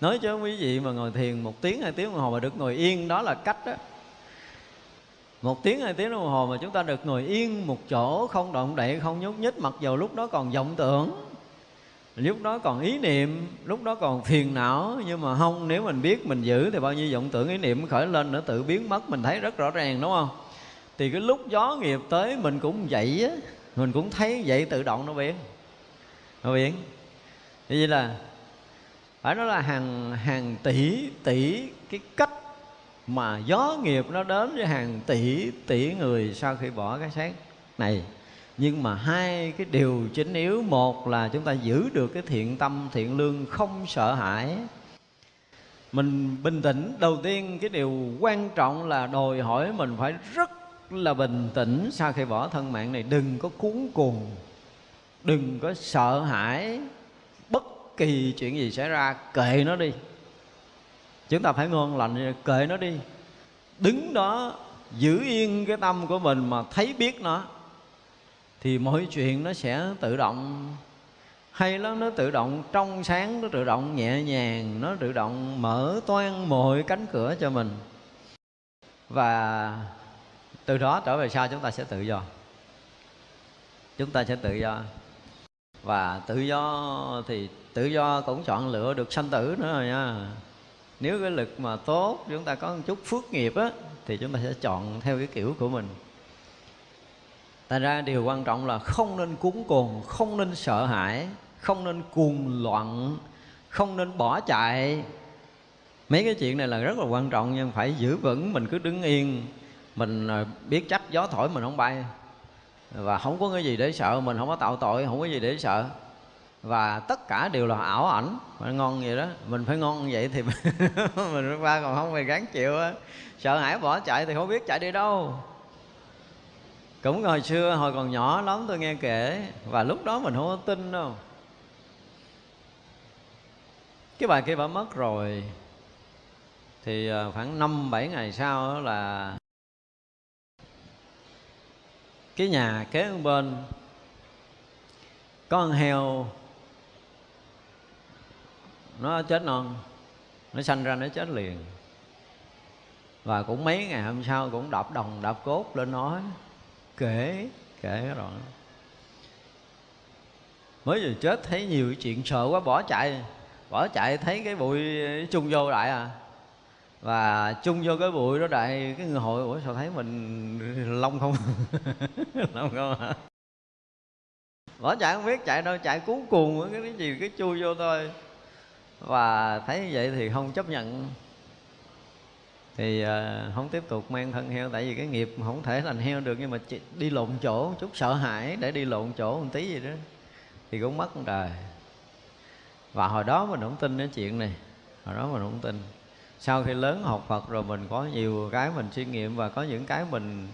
nói cho quý vị mà ngồi thiền một tiếng, hai tiếng đồng hồ mà được ngồi yên. Đó là cách đó. Một tiếng, hai tiếng đồng hồ mà chúng ta được ngồi yên một chỗ, không động đậy, không nhúc nhích, mặc dù lúc đó còn vọng tưởng, lúc đó còn ý niệm, lúc đó còn phiền não. Nhưng mà không, nếu mình biết, mình giữ thì bao nhiêu vọng tưởng, ý niệm khởi lên nó tự biến mất. Mình thấy rất rõ ràng, đúng không? Thì cái lúc gió nghiệp tới, mình cũng vậy á. Mình cũng thấy vậy tự động nó biến. Nó biến. Như vậy là phải nói là hàng hàng tỷ tỷ, cái cách mà gió nghiệp nó đến với hàng tỷ tỷ người sau khi bỏ cái xác này. Nhưng mà hai cái điều chính yếu, một là chúng ta giữ được cái thiện tâm, thiện lương không sợ hãi. Mình bình tĩnh. Đầu tiên, cái điều quan trọng là đòi hỏi mình phải rất là bình tĩnh sau khi bỏ thân mạng này. Đừng có cuốn cuồng, đừng có sợ hãi kỳ chuyện gì xảy ra, kệ nó đi. Chúng ta phải ngon lành, kệ nó đi. Đứng đó, giữ yên cái tâm của mình mà thấy biết nó, thì mọi chuyện nó sẽ tự động. Hay lắm, nó tự động trong sáng, nó tự động nhẹ nhàng, nó tự động mở toan mọi cánh cửa cho mình. Và từ đó trở về sau, chúng ta sẽ tự do. Chúng ta sẽ tự do và tự do thì tự do cũng chọn lựa được sanh tử nữa rồi nha nếu cái lực mà tốt chúng ta có một chút phước nghiệp á thì chúng ta sẽ chọn theo cái kiểu của mình Thành ra điều quan trọng là không nên cuốn cuồng, không nên sợ hãi, không nên cuồng loạn, không nên bỏ chạy. Mấy cái chuyện này là rất là quan trọng nhưng phải giữ vững, mình cứ đứng yên, mình à, biết chấp gió thổi mình không bay. Và không có cái gì để sợ, mình không có tạo tội, không có gì để sợ. Và tất cả đều là ảo ảnh, phải ngon vậy đó, mình phải ngon vậy thì [laughs] mình qua còn không phải gắng chịu á. Sợ hãi bỏ chạy thì không biết chạy đi đâu cũng hồi xưa hồi còn nhỏ lắm tôi nghe kể và lúc đó mình không có tin đâu cái bà kia bà mất rồi thì ờ, khoảng năm bảy ngày sau là cái nhà kế bên. Có con heo. Nó chết non. Nó sanh ra nó chết liền. Và cũng mấy ngày hôm sau cũng đập đồng đập cốt lên nói kể kể rồi. Mới vừa chết thấy nhiều chuyện sợ quá, bỏ chạy bỏ chạy thấy cái bụi chung vô lại à và chung vô cái bụi đó đại cái người hội ủa sao thấy mình lông không? [laughs] Lông không hả? Bỏ chạy không biết chạy đâu chạy cuốn cuồng cái gì cái chui vô thôi. Và thấy như vậy thì không chấp nhận. Thì uh, không tiếp tục mang thân heo tại vì cái nghiệp không thể thành heo được nhưng mà chỉ đi lộn chỗ chút sợ hãi để đi lộn chỗ một tí gì đó thì cũng mất một đời. Và hồi đó mình không tin cái chuyện này hồi đó mình không tin sau khi lớn học Phật rồi mình có nhiều cái mình suy nghiệm và có những cái mình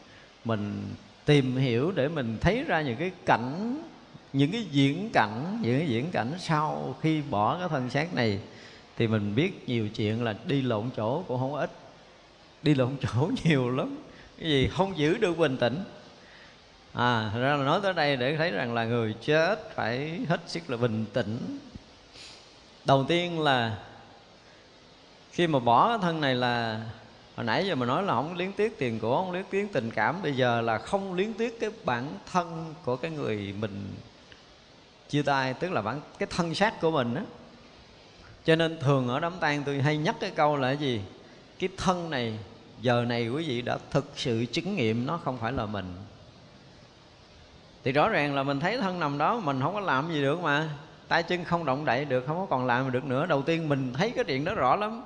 mình tìm hiểu để mình thấy ra những cái cảnh, những cái diễn cảnh, những cái diễn cảnh sau khi bỏ cái thân xác này. Thì mình biết nhiều chuyện là đi lộn chỗ cũng không ít. Đi lộn chỗ [laughs] nhiều lắm. Cái gì không giữ được bình tĩnh. À thật ra là nói tới đây để thấy rằng là người chết phải hết sức là bình tĩnh. Đầu tiên là khi mà bỏ cái thân này là, hồi nãy giờ mình nói là không liên tiếc tiền của, không liên tiếc tình cảm. Bây giờ là không liên tiếc cái bản thân của cái người mình chia tay, tức là bản, cái thân xác của mình á. Cho nên thường ở đám tang tôi hay nhắc cái câu là cái gì? Cái thân này, giờ này quý vị đã thực sự chứng nghiệm nó không phải là mình. Thì rõ ràng là mình thấy thân nằm đó, mình không có làm gì được mà. Tay chân không động đậy được, không có còn làm được nữa. Đầu tiên mình thấy cái chuyện đó rõ lắm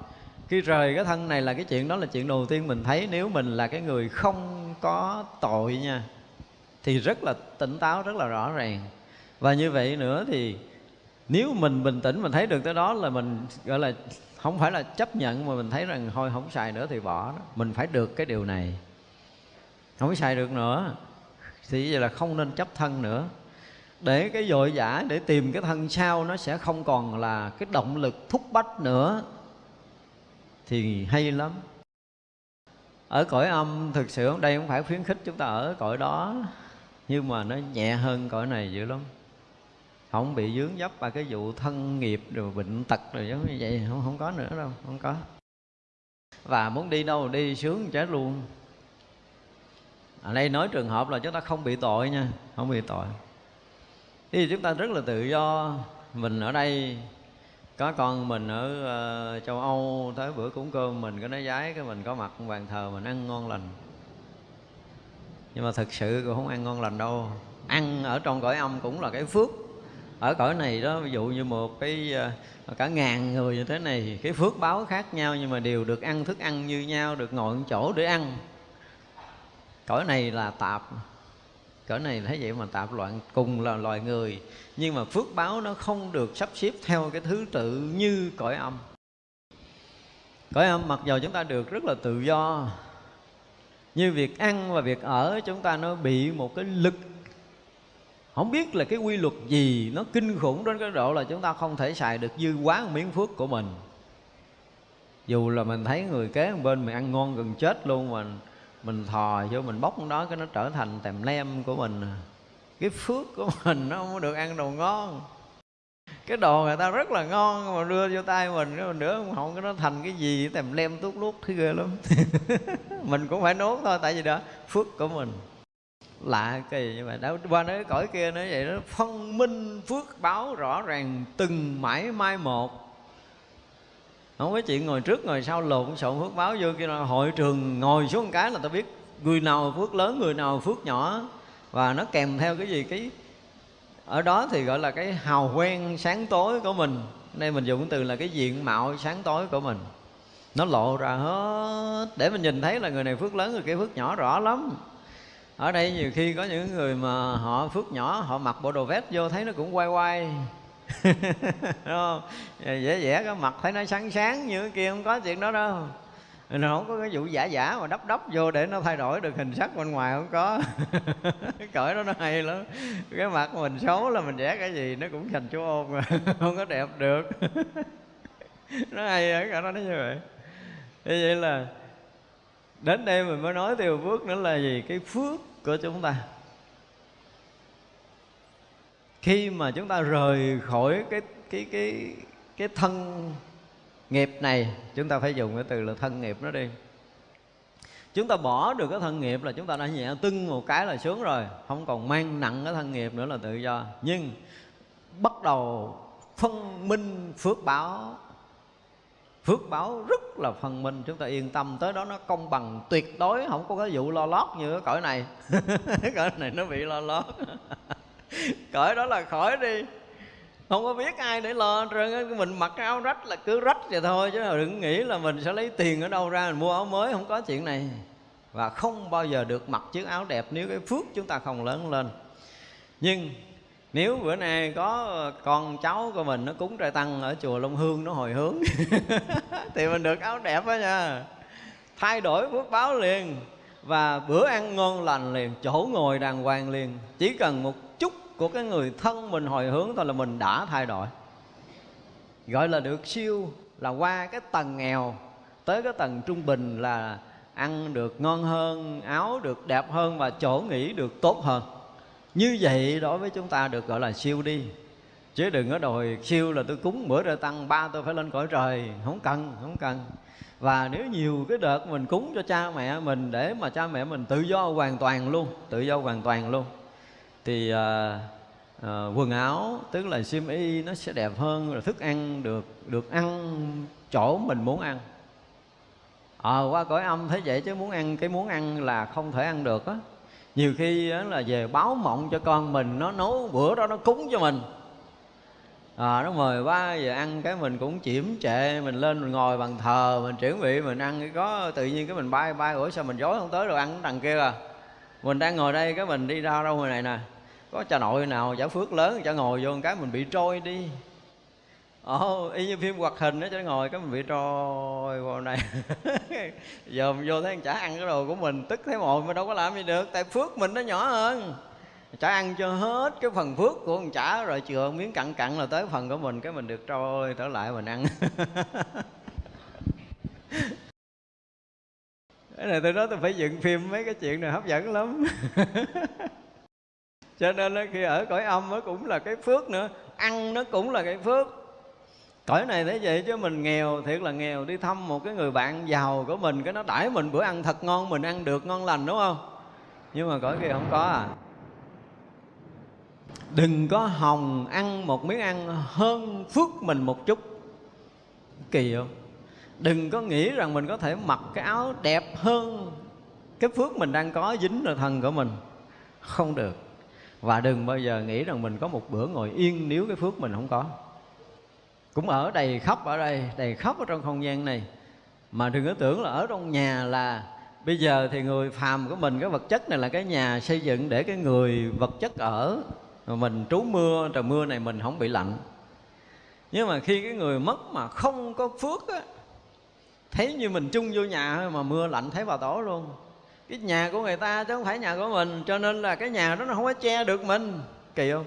khi rời cái thân này là cái chuyện đó là chuyện đầu tiên mình thấy. Nếu mình là cái người không có tội nha, thì rất là tỉnh táo, rất là rõ ràng. Và như vậy nữa thì nếu mình bình tĩnh, mình thấy được tới đó là mình, gọi là, không phải là chấp nhận, mà mình thấy rằng thôi, không xài nữa thì bỏ đó. Mình phải được cái điều này. Không xài được nữa, thì vậy là không nên chấp thân nữa. Để cái dội dã để tìm cái thân sau nó sẽ không còn là cái động lực thúc bách nữa thì hay lắm. Ở cõi âm, thực sự đây không phải khuyến khích chúng ta ở cõi đó, nhưng mà nó nhẹ hơn cõi này dữ lắm. Không bị dướng dấp vào cái vụ thân nghiệp rồi bệnh tật rồi giống như vậy, không không có nữa đâu, không có. Và muốn đi đâu đi sướng chết luôn. Ở đây nói trường hợp là chúng ta không bị tội nha, không bị tội. Thì chúng ta rất là tự do, mình ở đây có con mình ở uh, châu Âu tới bữa cúng cơm mình có nói giái cái mình có mặt bàn thờ mình ăn ngon lành. Nhưng mà thực sự cũng không ăn ngon lành đâu. Ăn ở trong cõi âm cũng là cái phước. Ở cõi này đó ví dụ như một cái uh, cả ngàn người như thế này cái phước báo khác nhau nhưng mà đều được ăn thức ăn như nhau được ngồi một chỗ để ăn. Cõi này là tạp cõi này thấy vậy mà tạp loạn cùng là loài người. Nhưng mà phước báo nó không được sắp xếp theo cái thứ tự như cõi âm. Cõi âm mặc dù chúng ta được rất là tự do, như việc ăn và việc ở chúng ta nó bị một cái lực. Không biết là cái quy luật gì nó kinh khủng đến cái độ là chúng ta không thể xài được dư quá miếng phước của mình. Dù là mình thấy người kế bên mình ăn ngon gần chết luôn mà mình thò vô, mình bóc đó, cái nó trở thành tèm lem của mình. Cái phước của [laughs] mình nó không được ăn đồ ngon. Cái đồ người ta rất là ngon mà đưa vô tay mình, cái nữa không cái nó thành cái gì tèm lem tuốt lút thấy ghê lắm. [laughs] Mình cũng phải nốt thôi, tại vì đó, phước của mình. Lạ kỳ như vậy, đâu, qua nói cõi kia nói vậy đó, phân minh phước báo rõ ràng, từng mãi mai một không có chuyện ngồi trước, ngồi sau lộn xộn phước báo vô kia là hội trường ngồi xuống một cái là ta biết người nào phước lớn, người nào phước nhỏ. Và nó kèm theo cái gì? Cái, ở đó thì gọi là cái hào quen sáng tối của mình. Đây mình dùng từ là cái diện mạo sáng tối của mình. Nó lộ ra hết. Để mình nhìn thấy là người này phước lớn, người kia phước nhỏ, rõ lắm. Ở đây nhiều khi có những người mà họ phước nhỏ, họ mặc bộ đồ vest vô thấy nó cũng quay quay không? Dễ dễ cái mặt thấy nó sáng sáng, như cái kia không có chuyện đó đâu. Nó không có cái vụ giả giả mà đắp đắp vô để nó thay đổi được hình sắc bên ngoài không có. [laughs] Cái đó nó hay lắm. Cái mặt mình xấu là mình vẽ cái gì nó cũng thành chú ôn mà, [laughs] không có đẹp được. [laughs] Nó hay ở cả nó như vậy. Như vậy là đến đây mình mới nói tiêu phước nữa là gì? Cái phước của chúng ta khi mà chúng ta rời khỏi cái cái cái cái thân nghiệp này, chúng ta phải dùng cái từ là thân nghiệp nó đi. Chúng ta bỏ được cái thân nghiệp là chúng ta đã nhẹ tưng một cái là sướng rồi. Không còn mang nặng cái thân nghiệp nữa là tự do. Nhưng bắt đầu phân minh, phước báo. Phước báo rất là phân minh. Chúng ta yên tâm, tới đó nó công bằng. Tuyệt đối không có cái vụ lo lót như cái cõi này. [laughs] Cái cõi này nó bị lo lót. [laughs] [laughs] cởi đó là khỏi đi. Không có biết ai để lo trơn mình mặc cái áo rách là cứ rách vậy thôi, chứ đừng nghĩ là mình sẽ lấy tiền ở đâu ra mình mua áo mới, không có chuyện này. Và không bao giờ được mặc chiếc áo đẹp nếu cái phước chúng ta không lớn lên. Nhưng nếu bữa nay có con cháu của mình nó cúng trai tăng ở chùa Long Hương nó hồi hướng, [laughs] thì mình được áo đẹp đó nha. Thay đổi phước báo liền, và bữa ăn ngon lành liền, chỗ ngồi đàng hoàng liền. Chỉ cần một của cái người thân mình hồi hướng thôi là mình đã thay đổi. Gọi là được siêu là qua cái tầng nghèo, tới cái tầng trung bình là ăn được ngon hơn, áo được đẹp hơn và chỗ nghỉ được tốt hơn. Như vậy đối với chúng ta được gọi là siêu đi. Chứ đừng có đòi siêu là tôi cúng bữa ra tăng ba tôi phải lên cõi trời. Không cần không cần. Và nếu nhiều cái đợt mình cúng cho cha mẹ mình để mà cha mẹ mình tự do hoàn toàn luôn, tự do hoàn toàn luôn thì à, à, quần áo tức là xiêm y nó sẽ đẹp hơn rồi thức ăn được được ăn chỗ mình muốn ăn. Ờ à, qua cõi âm thấy vậy chứ muốn ăn cái muốn ăn là không thể ăn được á. Nhiều khi á, là về báo mộng cho con mình nó nấu bữa đó nó cúng cho mình. À, nó mời ba giờ ăn cái mình cũng chiểm trệ mình lên mình ngồi bằng thờ mình chuẩn bị mình ăn cái có tự nhiên cái mình bay bay ủa sao mình dối không tới rồi ăn đằng kia à? Mình đang ngồi đây cái mình đi ra đâu ngoài này nè? Có cha nội nào giả phước lớn chả ngồi vô một cái mình bị trôi đi. Ồ, y như phim hoạt hình đó cho ngồi cái mình bị trôi vào này. [laughs] Giờ mình vô thấy chả ăn cái đồ của mình tức thấy mồi mà đâu có làm gì được tại phước mình nó nhỏ hơn. Chả ăn cho hết cái phần phước của con chả rồi chừa miếng cặn cặn là tới phần của mình cái mình được trôi trở lại mình ăn. [laughs] cái này tôi nói tôi phải dựng phim mấy cái chuyện này hấp dẫn lắm. [laughs] Cho nên đó, khi ở cõi âm nó cũng là cái phước nữa. Ăn nó cũng là cái phước. Cõi này thế vậy chứ mình nghèo thiệt là nghèo. Đi thăm một cái người bạn giàu của mình cái nó đãi mình bữa ăn thật ngon mình ăn được ngon lành đúng không? Nhưng mà cõi kia không có à. Đừng có hồng ăn một miếng ăn hơn phước mình một chút. Kỳ không? Đừng có nghĩ rằng mình có thể mặc cái áo đẹp hơn. Cái phước mình đang có dính là thân của mình. Không được. Và đừng bao giờ nghĩ rằng mình có một bữa ngồi yên nếu cái phước mình không có. Cũng ở đầy khóc ở đây, đầy khóc ở trong không gian này. Mà đừng có tưởng là ở trong nhà là bây giờ thì người phàm của mình, cái vật chất này là cái nhà xây dựng để cái người vật chất ở. Mà mình trú mưa, trời mưa này mình không bị lạnh. Nhưng mà khi cái người mất mà không có phước á thấy như mình chung vô nhà mà mưa lạnh thấy vào tổ luôn. Cái nhà của người ta chứ không phải nhà của mình cho nên là cái nhà đó nó không có che được mình. Kỳ không?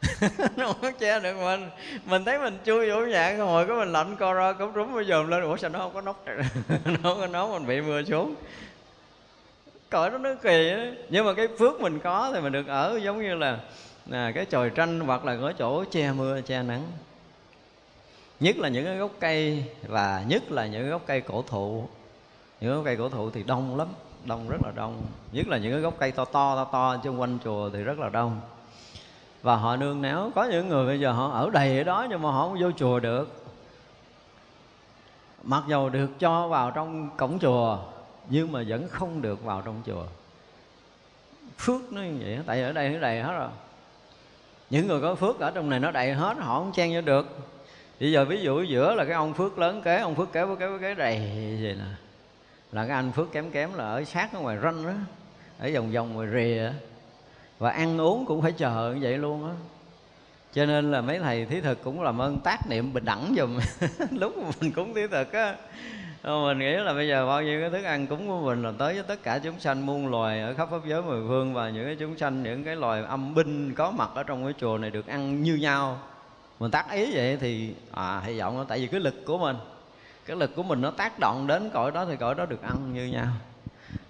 [laughs] Nó không có che được mình. Mình thấy mình chui vô nhà ngồi có mình lạnh co ro cống rúm bây giờ lên. Ủa sao nó không có nóc [laughs] nó không có nóc mình bị mưa xuống. Cõi đó nó kỳ đó. nhưng mà cái phước mình có thì mình được ở giống như là à, cái chòi tranh hoặc là cái chỗ che mưa che nắng nhất là những cái gốc cây và nhất là những gốc cây cổ thụ. Những gốc cây cổ thụ thì đông lắm, đông rất là đông. Nhất là những cái gốc cây to to to to xung quanh chùa thì rất là đông. Và họ nương náu có những người bây giờ họ ở đầy ở đó nhưng mà họ không vô chùa được. Mặc dầu được cho vào trong cổng chùa, nhưng mà vẫn không được vào trong chùa. Phước nó như vậy, tại ở đây nó đầy hết rồi. Những người có phước ở trong này nó đầy hết, họ không chen vô được bây giờ ví dụ giữa là cái ông phước lớn kế, ông phước kế với kế với kế đầy vậy nè. Là cái anh phước kém kém là ở sát ở ngoài ranh đó ở vòng vòng ngoài rìa và ăn uống cũng phải chờ như vậy luôn á. Cho nên là mấy thầy thí thực cũng làm ơn tác niệm bình đẳng dùm [laughs] lúc mà mình cúng thí thực á mình nghĩ là bây giờ bao nhiêu cái thức ăn cúng của mình là tới với tất cả chúng sanh muôn loài ở khắp pháp giới mười phương và những cái chúng sanh, những cái loài âm binh có mặt ở trong cái chùa này được ăn như nhau mình tác ý vậy thì à hy vọng tại vì cái lực của mình cái lực của mình nó tác động đến cõi đó thì cõi đó được ăn như nhau.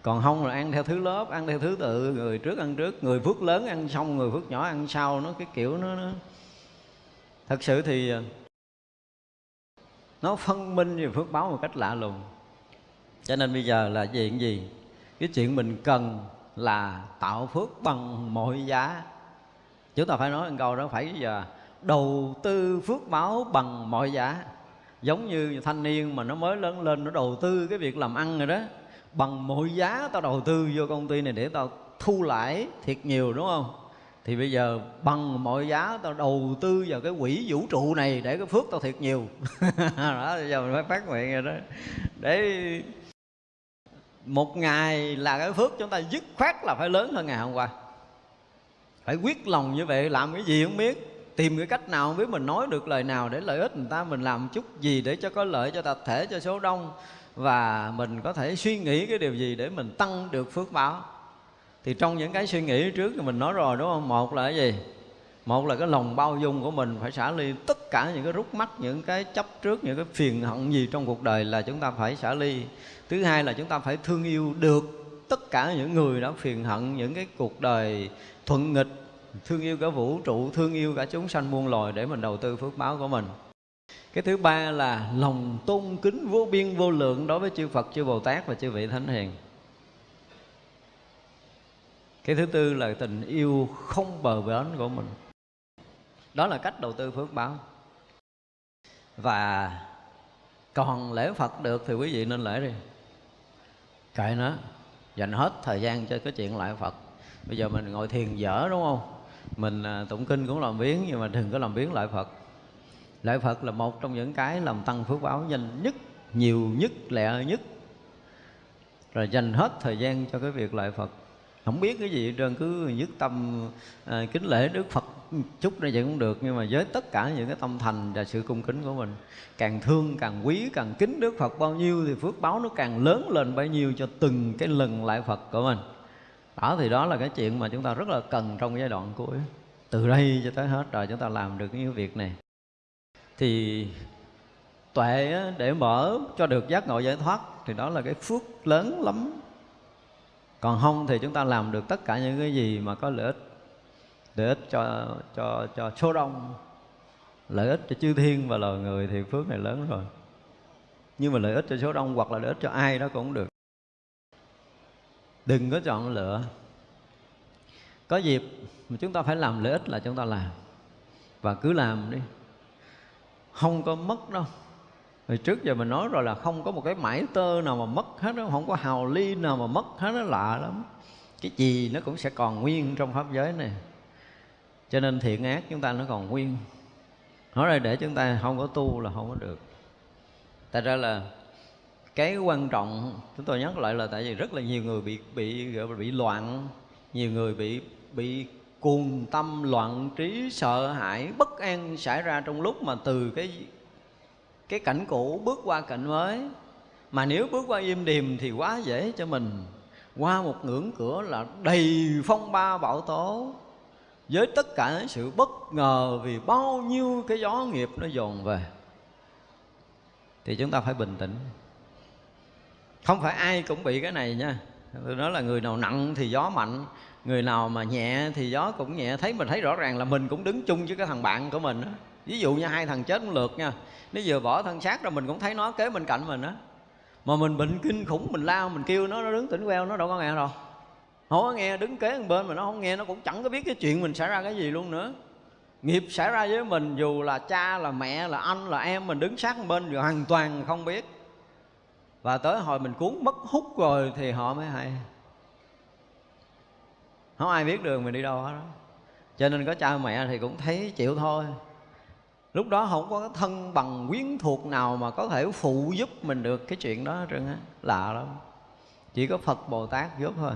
Còn không là ăn theo thứ lớp ăn theo thứ tự người trước ăn trước người phước lớn ăn xong người phước nhỏ ăn sau nó cái kiểu nó, nó. Thật sự thì à, nó phân minh về phước báo một cách lạ lùng. Cho nên bây giờ là chuyện gì? Cái chuyện mình cần là tạo phước bằng mọi giá. Chúng ta phải nói một câu đó phải giờ đầu tư phước báo bằng mọi giá. Giống như thanh niên mà nó mới lớn lên, nó đầu tư cái việc làm ăn rồi đó. Bằng mọi giá tao đầu tư vô công ty này để tao thu lãi thiệt nhiều, đúng không? Thì bây giờ bằng mọi giá tao đầu tư vào cái quỹ vũ trụ này để cái phước tao thiệt nhiều. [laughs] Đó, bây giờ mình phải phát nguyện rồi đó. Để một ngày là cái phước chúng ta dứt khoát là phải lớn hơn ngày hôm qua. Phải quyết lòng như vậy, làm cái gì không biết tìm cái cách nào không biết mình nói được lời nào để lợi ích người ta, mình làm chút gì để cho có lợi cho tập thể, cho số đông. Và mình có thể suy nghĩ cái điều gì để mình tăng được phước báo. Thì trong những cái suy nghĩ trước thì mình nói rồi, đúng không? Một là cái gì? Một là cái lòng bao dung của mình phải xả ly tất cả những cái rút mắt, những cái chấp trước, những cái phiền hận gì trong cuộc đời là chúng ta phải xả ly. Thứ hai là chúng ta phải thương yêu được tất cả những người đã phiền hận, những cái cuộc đời thuận nghịch thương yêu cả vũ trụ thương yêu cả chúng sanh muôn loài để mình đầu tư phước báo của mình. Cái thứ ba là lòng tôn kính vô biên vô lượng đối với chư Phật, chư Bồ Tát và chư vị Thánh Hiền. Cái thứ tư là tình yêu không bờ bến của mình. Đó là cách đầu tư phước báo. Và còn lễ Phật được thì quý vị nên lễ đi. Kệ nó Dành hết thời gian cho cái chuyện lại Phật. Bây giờ mình ngồi thiền dở đúng không? Mình à, tụng kinh cũng làm biến nhưng mà đừng có làm biến lại phật. Lại phật là một trong những cái làm tăng phước báo nhanh nhất nhiều nhất lẹ nhất. Rồi dành hết thời gian cho cái việc lại phật. Không biết cái gì trơn cứ nhất tâm à, kính lễ đức phật chút này vậy cũng được nhưng mà với tất cả những cái tâm thành và sự cung kính của mình càng thương càng quý càng kính đức phật bao nhiêu thì phước báo nó càng lớn lên bấy nhiêu cho từng cái lần lại phật của mình ở thì đó là cái chuyện mà chúng ta rất là cần trong giai đoạn cuối. Từ đây cho tới hết rồi chúng ta làm được những việc này. Thì tuệ để mở cho được giác ngộ giải thoát thì đó là cái phước lớn lắm. Còn không thì chúng ta làm được tất cả những cái gì mà có lợi ích. Lợi ích cho cho cho số đông. Lợi ích cho chư thiên và loài người thì phước này lớn rồi. Nhưng mà lợi ích cho số đông hoặc là lợi ích cho ai đó cũng được đừng có chọn lựa có dịp mà chúng ta phải làm lợi ích là chúng ta làm và cứ làm đi không có mất đâu Hồi trước giờ mình nói rồi là không có một cái mãi tơ nào mà mất hết đó, không có hào ly nào mà mất hết nó lạ lắm. Cái gì nó cũng sẽ còn nguyên trong pháp giới này. Cho nên thiện ác chúng ta nó còn nguyên. Nói ra để chúng ta không có tu là không có được. Tại ra là cái quan trọng chúng tôi nhắc lại là tại vì rất là nhiều người bị bị bị loạn, nhiều người bị bị cuồng tâm loạn trí sợ hãi bất an xảy ra trong lúc mà từ cái cái cảnh cũ bước qua cảnh mới. Mà nếu bước qua im điềm thì quá dễ cho mình. Qua một ngưỡng cửa là đầy phong ba bão tố. Với tất cả sự bất ngờ vì bao nhiêu cái gió nghiệp nó dồn về thì chúng ta phải bình tĩnh không phải ai cũng bị cái này nha. Tôi nói là người nào nặng thì gió mạnh, người nào mà nhẹ thì gió cũng nhẹ. Thấy mình thấy rõ ràng là mình cũng đứng chung với cái thằng bạn của mình đó. ví dụ như hai thằng chết cũng lượt nha. Nó vừa bỏ thân xác ra mình cũng thấy nó kế bên cạnh mình á. Mà mình bệnh kinh khủng, mình lao, mình kêu nó nó đứng tỉnh queo, nó đâu có nghe đâu. Không có nghe, đứng kế bên mà nó không nghe, nó cũng chẳng có biết cái chuyện mình xảy ra cái gì luôn nữa. Nghiệp xảy ra với mình, dù là cha, là mẹ, là anh, là em, mình đứng sát bên bên, hoàn toàn không biết và tới hồi mình cuốn mất hút rồi thì họ mới hay. Không ai biết đường mình đi đâu hết đó. Cho nên có cha mẹ thì cũng thấy chịu thôi. Lúc đó không có thân bằng quyến thuộc nào mà có thể phụ giúp mình được cái chuyện đó trơn á. Lạ lắm. Chỉ có phật bồ tát giúp thôi.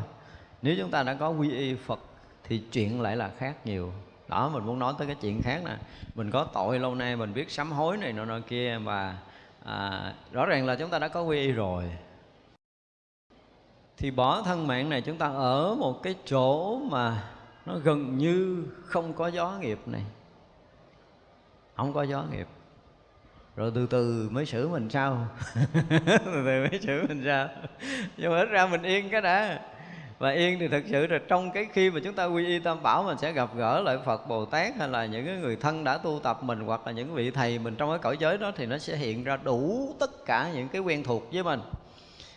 Nếu chúng ta đã có quy y phật thì chuyện lại là khác nhiều. Đó, mình muốn nói tới cái chuyện khác nè. Mình có tội lâu nay, mình biết sám hối này nọ nọ kia và à, rõ ràng là chúng ta đã có quy y rồi. Thì bỏ thân mạng này chúng ta ở một cái chỗ mà nó gần như không có gió nghiệp này. Không có gió nghiệp. Rồi từ từ mới xử mình sao? [laughs] Từ từ mới xử mình sao? Nhưng mà ít ra mình yên cái đã và yên thì thực sự là trong cái khi mà chúng ta quy y tam bảo mình sẽ gặp gỡ lại phật bồ tát hay là những cái người thân đã tu tập mình hoặc là những vị thầy mình trong cái cõi giới đó thì nó sẽ hiện ra đủ tất cả những cái quen thuộc với mình.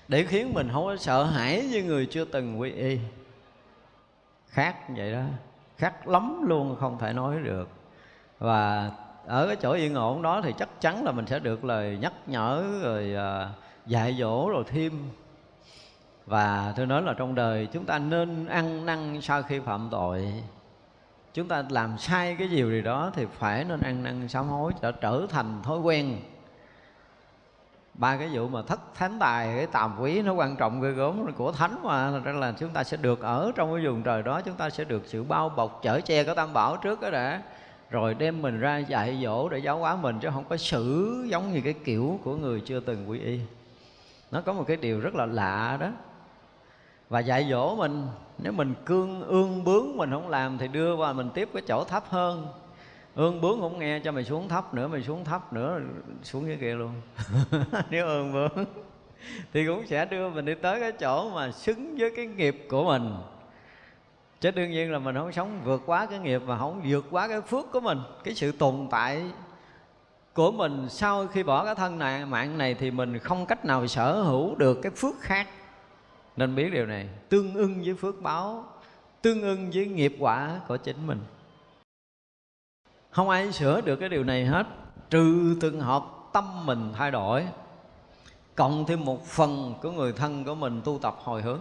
Để khiến mình không có sợ hãi như người chưa từng quy y. Khác vậy đó, khác lắm luôn, không thể nói được. Và ở cái chỗ yên ổn đó thì chắc chắn là mình sẽ được lời nhắc nhở rồi à, dạy dỗ rồi thêm và tôi nói là trong đời chúng ta nên ăn năn sau khi phạm tội. Chúng ta làm sai cái điều gì đó thì phải nên ăn năn sám hối trở trở thành thói quen. Ba cái vụ mà thất thánh tài, cái tàm quý nó quan trọng ghê gớm của thánh mà nên là chúng ta sẽ được ở trong cái vùng trời đó, chúng ta sẽ được sự bao bọc chở che của tam bảo trước đó đã. Rồi đem mình ra dạy dỗ để giáo hóa mình, chứ không có xử giống như cái kiểu của người chưa từng quy y. Nó có một cái điều rất là lạ đó và dạy dỗ mình. Nếu mình cương, ương bướng mình không làm thì đưa qua mình tiếp cái chỗ thấp hơn. Ương bướng không nghe cho mày xuống thấp nữa, mày xuống thấp nữa, xuống dưới kia luôn. [laughs] Nếu ương bướng thì cũng sẽ đưa mình đi tới cái chỗ mà xứng với cái nghiệp của mình. Chứ đương nhiên là mình không sống vượt quá cái nghiệp và không vượt quá cái phước của mình. Cái sự tồn tại của mình sau khi bỏ cái thân này, mạng này thì mình không cách nào sở hữu được cái phước khác nên biết điều này. Tương ưng với phước báo, tương ưng với nghiệp quả của chính mình. Không ai sửa được cái điều này hết. Trừ từng hợp tâm mình thay đổi, cộng thêm một phần của người thân của mình tu tập hồi hướng.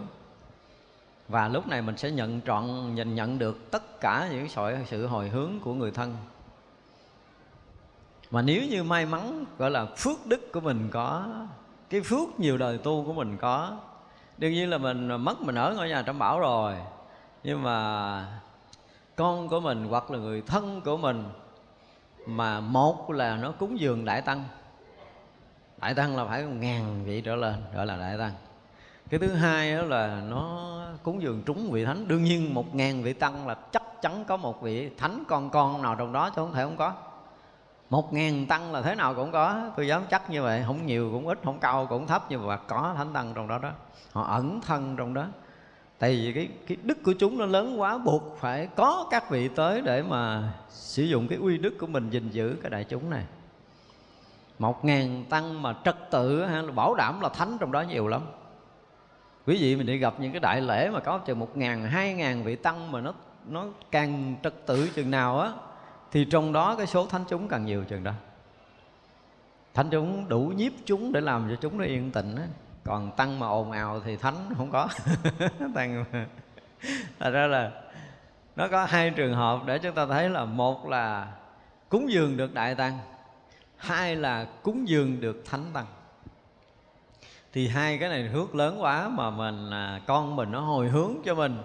Và lúc này mình sẽ nhận trọn, nhìn nhận được tất cả những sự hồi hướng của người thân. Mà nếu như may mắn, gọi là phước đức của mình có, cái phước nhiều đời tu của mình có đương nhiên là mình mất mình ở ngôi nhà trong bảo rồi. Nhưng mà con của mình hoặc là người thân của mình mà một là nó cúng dường đại tăng. Đại tăng là phải ngàn vị trở lên gọi là đại tăng. Cái thứ hai đó là nó cúng dường trúng vị thánh. Đương nhiên một ngàn vị tăng là chắc chắn có một vị thánh con con nào trong đó chứ không thể không có một ngàn tăng là thế nào cũng có. Tôi dám chắc như vậy. Không nhiều cũng ít không cao cũng thấp nhưng mà có thánh tăng trong đó đó. Họ ẩn thân trong đó. Tại vì cái cái đức của chúng nó lớn quá buộc phải có các vị tới để mà sử dụng cái uy đức của mình gìn giữ cái đại chúng này. Một ngàn tăng mà trật tự ha, bảo đảm là thánh trong đó nhiều lắm. Quý vị mình đi gặp những cái đại lễ mà có chừng một ngàn hai ngàn vị tăng mà nó nó càng trật tự chừng nào á thì trong đó cái số thánh chúng càng nhiều chừng đó. Thánh chúng đủ nhiếp chúng để làm cho chúng nó yên tĩnh á. Còn tăng mà ồn ào thì thánh không có. [laughs] Tăng thật ra là nó có hai trường hợp để chúng ta thấy là một là cúng dường được đại tăng, hai là cúng dường được thánh tăng. Thì hai cái này hước lớn quá mà mình à, con mình nó hồi hướng cho mình.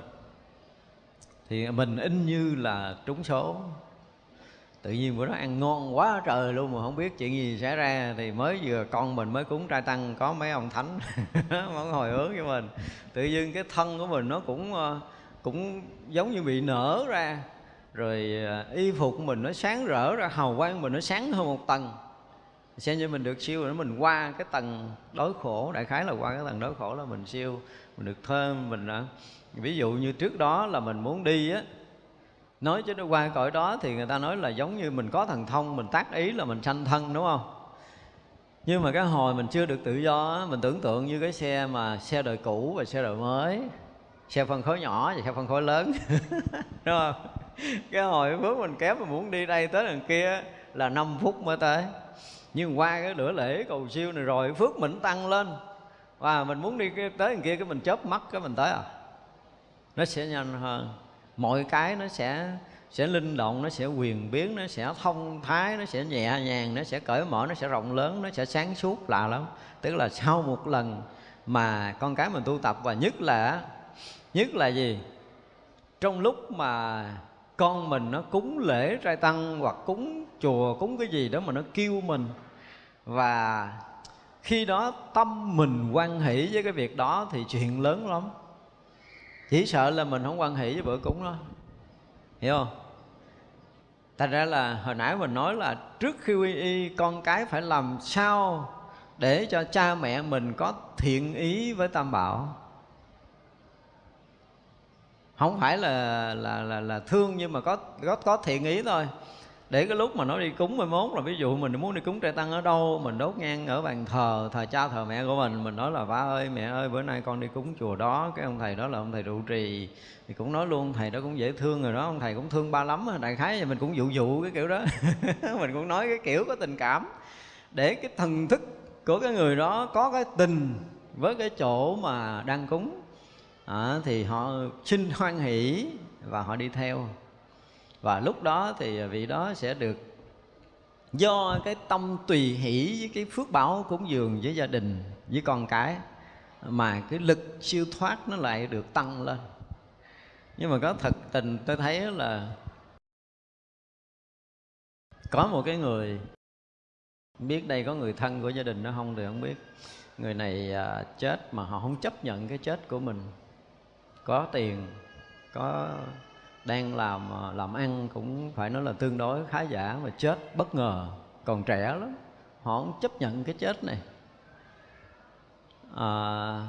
Thì mình in như là trúng số tự nhiên bữa đó ăn ngon quá trời luôn mà không biết chuyện gì xảy ra thì mới vừa con mình mới cúng trai tăng, có mấy ông thánh [laughs] vẫn hồi hướng cho mình. Tự nhiên cái thân của mình nó cũng ờ, cũng giống như bị nở ra. Rồi ờ, y phục của mình nó sáng rỡ ra, hào quang mình nó sáng hơn một tầng. Xem như mình được siêu rồi, mình qua cái tầng đối khổ, đại khái là qua cái tầng đối khổ là mình siêu, mình được thơm, mình ờ, ví dụ như trước đó là mình muốn đi á nói cho nó qua cõi đó thì người ta nói là giống như mình có thần thông, mình tác ý là mình sanh thân, đúng không? Nhưng mà cái hồi mình chưa được tự do mình tưởng tượng như cái xe mà xe đời cũ và xe đời mới, xe phân khối nhỏ và xe phân khối lớn, [laughs] đúng không? Cái hồi phước mình kém mà muốn đi đây tới đằng kia là 5 phút mới tới. Nhưng qua cái lửa lễ cầu siêu này rồi, phước mình tăng lên. Và mình muốn đi tới đằng kia cái mình chớp mắt cái mình tới à. Nó sẽ nhanh hơn mọi cái nó sẽ sẽ linh động, nó sẽ quyền biến, nó sẽ thông thái, nó sẽ nhẹ nhàng, nó sẽ cởi mở, nó sẽ rộng lớn, nó sẽ sáng suốt lạ lắm. Tức là sau một lần mà con cái mình tu tập và nhất là nhất là gì? Trong lúc mà con mình nó cúng lễ trai tăng hoặc cúng chùa, cúng cái gì đó mà nó kêu mình, và khi đó tâm mình quan hỷ với cái việc đó thì chuyện lớn lắm chỉ sợ là mình không quan hệ với bữa cúng đó hiểu không? Thành ra là hồi nãy mình nói là trước khi quy y con cái phải làm sao để cho cha mẹ mình có thiện ý với tam bảo? Không phải là là là, là thương nhưng mà có có có thiện ý thôi để cái lúc mà nó đi cúng mai mốt là ví dụ mình muốn đi cúng trai tăng ở đâu mình đốt nhang ở bàn thờ thờ cha thờ mẹ của mình mình nói là ba ơi mẹ ơi bữa nay con đi cúng chùa đó. Cái ông thầy đó là ông thầy trụ trì thì cũng nói luôn thầy đó cũng dễ thương rồi đó ông thầy cũng thương ba lắm đại khái thì mình cũng dụ dụ cái kiểu đó. [laughs] Mình cũng nói cái kiểu có tình cảm. Để cái thần thức của cái người đó có cái tình với cái chỗ mà đang cúng à, thì họ xin hoan hỷ và họ đi theo và lúc đó thì vị đó sẽ được do cái tâm tùy hỷ với cái phước báo cúng dường với gia đình, với con cái, mà cái lực siêu thoát nó lại được tăng lên. Nhưng mà có thật tình, tôi thấy là có một cái người, biết đây có người thân của gia đình nó không thì không biết. Người này à, chết mà họ không chấp nhận cái chết của mình. Có tiền, có đang làm ờ, làm ăn cũng phải nói là tương đối khá giả mà chết bất ngờ. Còn trẻ lắm họ không chấp nhận cái chết này. À,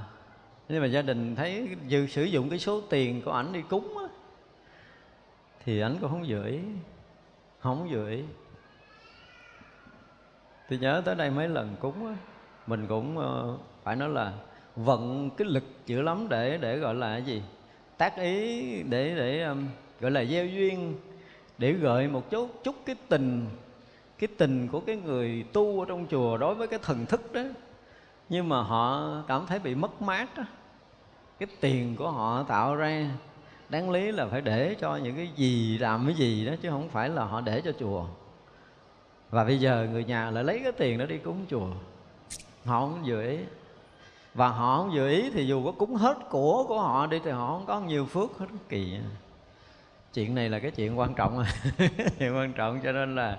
nhưng mà gia đình thấy dự sử dụng cái số tiền của ảnh đi cúng á, thì ảnh cũng không gửi không gửi tôi nhớ tới đây mấy lần cúng á, mình cũng ờ, phải nói là vận cái lực dữ lắm để để gọi là cái gì? Tác ý để để um, gọi là gieo duyên, để gợi một chút chút cái tình cái tình của cái người tu ở trong chùa đối với cái thần thức đó. Nhưng mà họ cảm thấy bị mất mát đó. cái tiền của họ tạo ra, đáng lý là phải để cho những cái gì làm cái gì đó, chứ không phải là họ để cho chùa. Và bây giờ người nhà lại lấy cái tiền đó đi cúng chùa. Họ không vừa ý. Và họ không vừa ý thì dù có cúng hết của của họ đi thì họ không có nhiều phước hết kỳ chuyện này là cái chuyện quan trọng à. [laughs] chuyện quan trọng cho nên là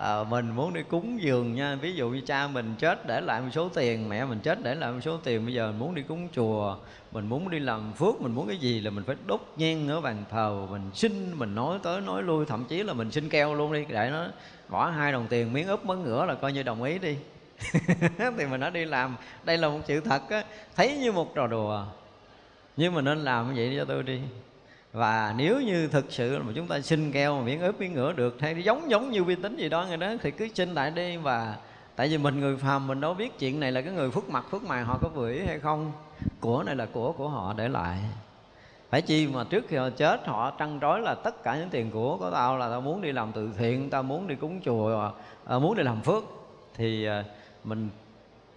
à, mình muốn đi cúng dường nha. Ví dụ như cha mình chết để lại một số tiền mẹ mình chết để lại một số tiền. Bây giờ mình muốn đi cúng chùa mình muốn đi làm phước mình muốn cái gì là mình phải đốt nhang ở bàn thờ. Mình xin mình nói tới nói lui. Thậm chí là mình xin keo luôn đi. Để nó bỏ hai đồng tiền miếng úp mấn ngửa là coi như đồng ý đi. [laughs] Thì mình đã đi làm. Đây là một sự thật á. Thấy như một trò đùa. Nhưng mà nên làm như vậy cho tôi đi và nếu như thực sự mà chúng ta xin keo mà miễn ướp miễn ngửa được hay giống giống như vi tính gì đó người đó thì cứ xin lại đi. Và tại vì mình người phàm mình đâu biết chuyện này là cái người phước mặt phước mày họ có vừa ý hay không. Của này là của của họ để lại. Phải chi mà trước khi họ chết họ trăn trối là tất cả những tiền của của tao là tao muốn đi làm từ thiện tao muốn đi cúng chùa à, muốn đi làm phước. Thì à, mình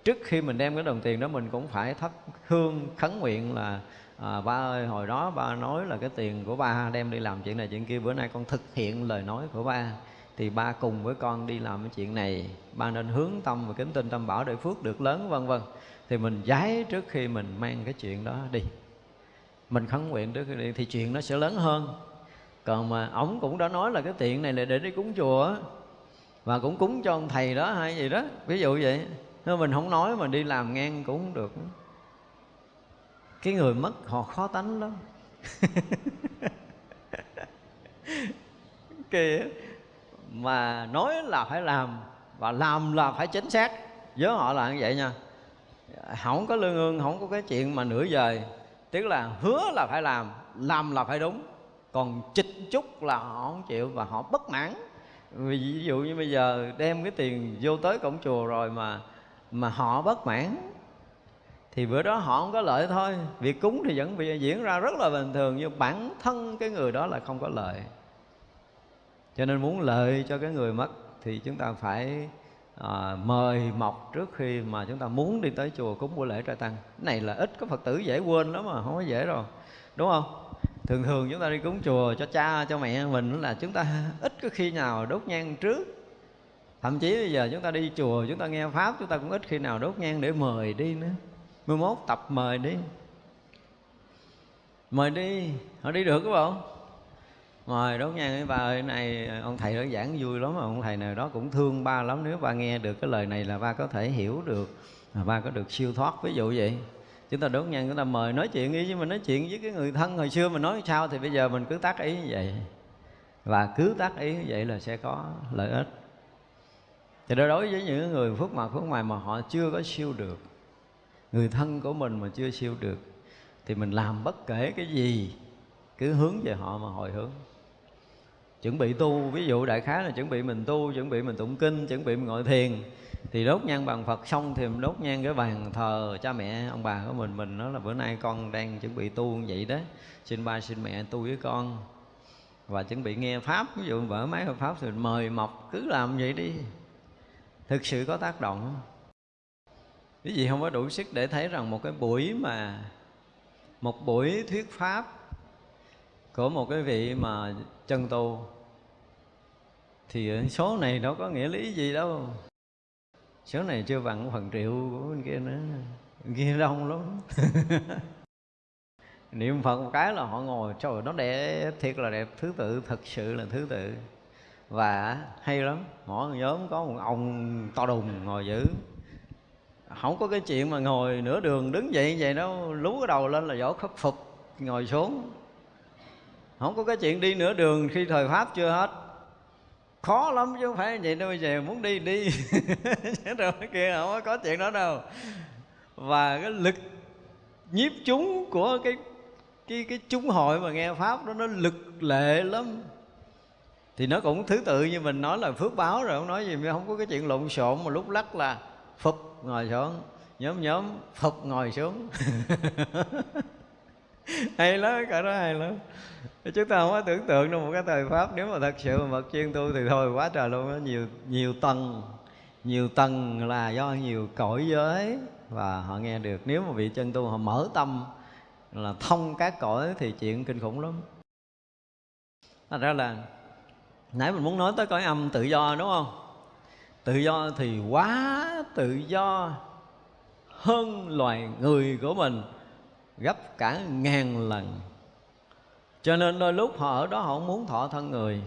trước khi mình đem cái đồng tiền đó mình cũng phải thắp hương khấn nguyện là à, ba ơi hồi đó ba nói là cái tiền của ba đem đi làm chuyện này chuyện kia. Bữa nay con thực hiện lời nói của ba. Thì ba cùng với con đi làm cái chuyện này. Ba nên hướng tâm và kính tin tâm bảo để phước được lớn vân vân. Thì mình giái trước khi mình mang cái chuyện đó đi. Mình khấn nguyện trước khi đi thì chuyện nó sẽ lớn hơn. Còn mà ổng cũng đã nói là cái tiền này là để đi cúng chùa và cũng cúng cho ông thầy đó hay gì đó. Ví dụ vậy. Nếu mình không nói mà đi làm ngang cũng không được cái người mất, họ khó tánh lắm. [laughs] Kìa. Mà nói là phải làm, và làm là phải chính xác. Với họ là như vậy nha. Không có lương ương, không có cái chuyện mà nửa giờ tức là hứa là phải làm làm là phải đúng. Còn chích chút là họ không chịu và họ bất mãn. Ví dụ như bây giờ đem cái tiền vô tới cổng chùa rồi mà mà họ bất mãn thì bữa đó họ không có lợi thôi. Việc cúng thì vẫn bị diễn ra rất là bình thường nhưng bản thân cái người đó là không có lợi. Cho nên muốn lợi cho cái người mất thì chúng ta phải à, mời mọc trước khi mà chúng ta muốn đi tới chùa cúng buổi lễ trai tăng. Cái này là ít có phật tử dễ quên lắm mà không có dễ đâu. Đúng không? Thường thường chúng ta đi cúng chùa cho cha cho mẹ mình là chúng ta ít có khi nào đốt nhang trước. Thậm chí bây giờ chúng ta đi chùa chúng ta nghe pháp chúng ta cũng ít khi nào đốt nhang để mời đi nữa mai mốt, tập mời đi. Mời đi, họ đi được không mời đốt nhang với ơi này, ông thầy đó giảng vui lắm mà, ông thầy nào đó cũng thương ba lắm. Nếu ba nghe được cái lời này là ba có thể hiểu được, mà ba có được siêu thoát. Ví dụ vậy, chúng ta đốt nhang chúng ta mời nói chuyện đi, chứ mình nói chuyện với cái người thân hồi xưa mình nói sao thì bây giờ mình cứ tác ý như vậy. Và cứ tác ý như vậy là sẽ có lợi ích. Thì đối với những người phước mặt, phước ngoài mà họ chưa có siêu được người thân của mình mà chưa siêu được thì mình làm bất kể cái gì, cứ hướng về họ mà hồi hướng. Chuẩn bị tu, ví dụ đại khái là chuẩn bị mình tu, chuẩn bị mình tụng kinh, chuẩn bị mình ngồi thiền, thì đốt nhang bằng phật xong thì mình đốt nhang cái bàn thờ cha mẹ, ông bà của mình mình nói là bữa nay con đang chuẩn bị tu như vậy đó, xin ba, xin mẹ tu với con. Và chuẩn bị nghe pháp, ví dụ mở máy pháp thì mời mọc, cứ làm vậy đi. Thực sự có tác động quý vị không có đủ sức để thấy rằng một cái buổi mà, một buổi thuyết pháp của một cái vị mà chân tu, thì số này đâu có nghĩa lý gì đâu. Số này chưa bằng phần triệu của bên kia nữa. Bên kia đông lắm. [laughs] Niệm phật một cái là họ ngồi, trời, nó đẹp, thiệt là đẹp. Thứ tự, thật sự là thứ tự. Và hay lắm, mỗi nhóm có một ông to đùng ngồi giữ không có cái chuyện mà ngồi nửa đường đứng dậy vậy nó lú cái đầu lên là võ khắc phục, ngồi xuống. Không có cái chuyện đi nửa đường khi thời pháp chưa hết. Khó lắm chứ không phải vậy đâu, bây giờ muốn đi đi. [laughs] Rồi kia không có chuyện đó đâu. Và cái lực nhiếp chúng của cái cái cái chúng hội mà nghe pháp đó, nó lực lệ lắm. Thì nó cũng thứ tự như mình nói là phước báo rồi, không nói gì, không có cái chuyện lộn xộn mà lúc lắc là phục ngồi xuống. Nhóm nhóm phục ngồi xuống. [laughs] Hay lắm cả đó hay lắm. Chúng ta không có tưởng tượng đâu một cái thời pháp, nếu mà thật sự mà bậc chuyên tu thì thôi, quá trời luôn đó nhiều nhiều tầng nhiều tầng là do nhiều cõi giới. Và họ nghe được, nếu mà vị chân tu họ mở tâm là thông các cõi thì chuyện kinh khủng lắm. Thành ra là nãy mình muốn nói tới cõi âm tự do, đúng không? Tự do thì quá tự do. Hơn loài người của mình gấp cả ngàn lần. Cho nên đôi lúc họ ở đó họ không muốn thọ thân người.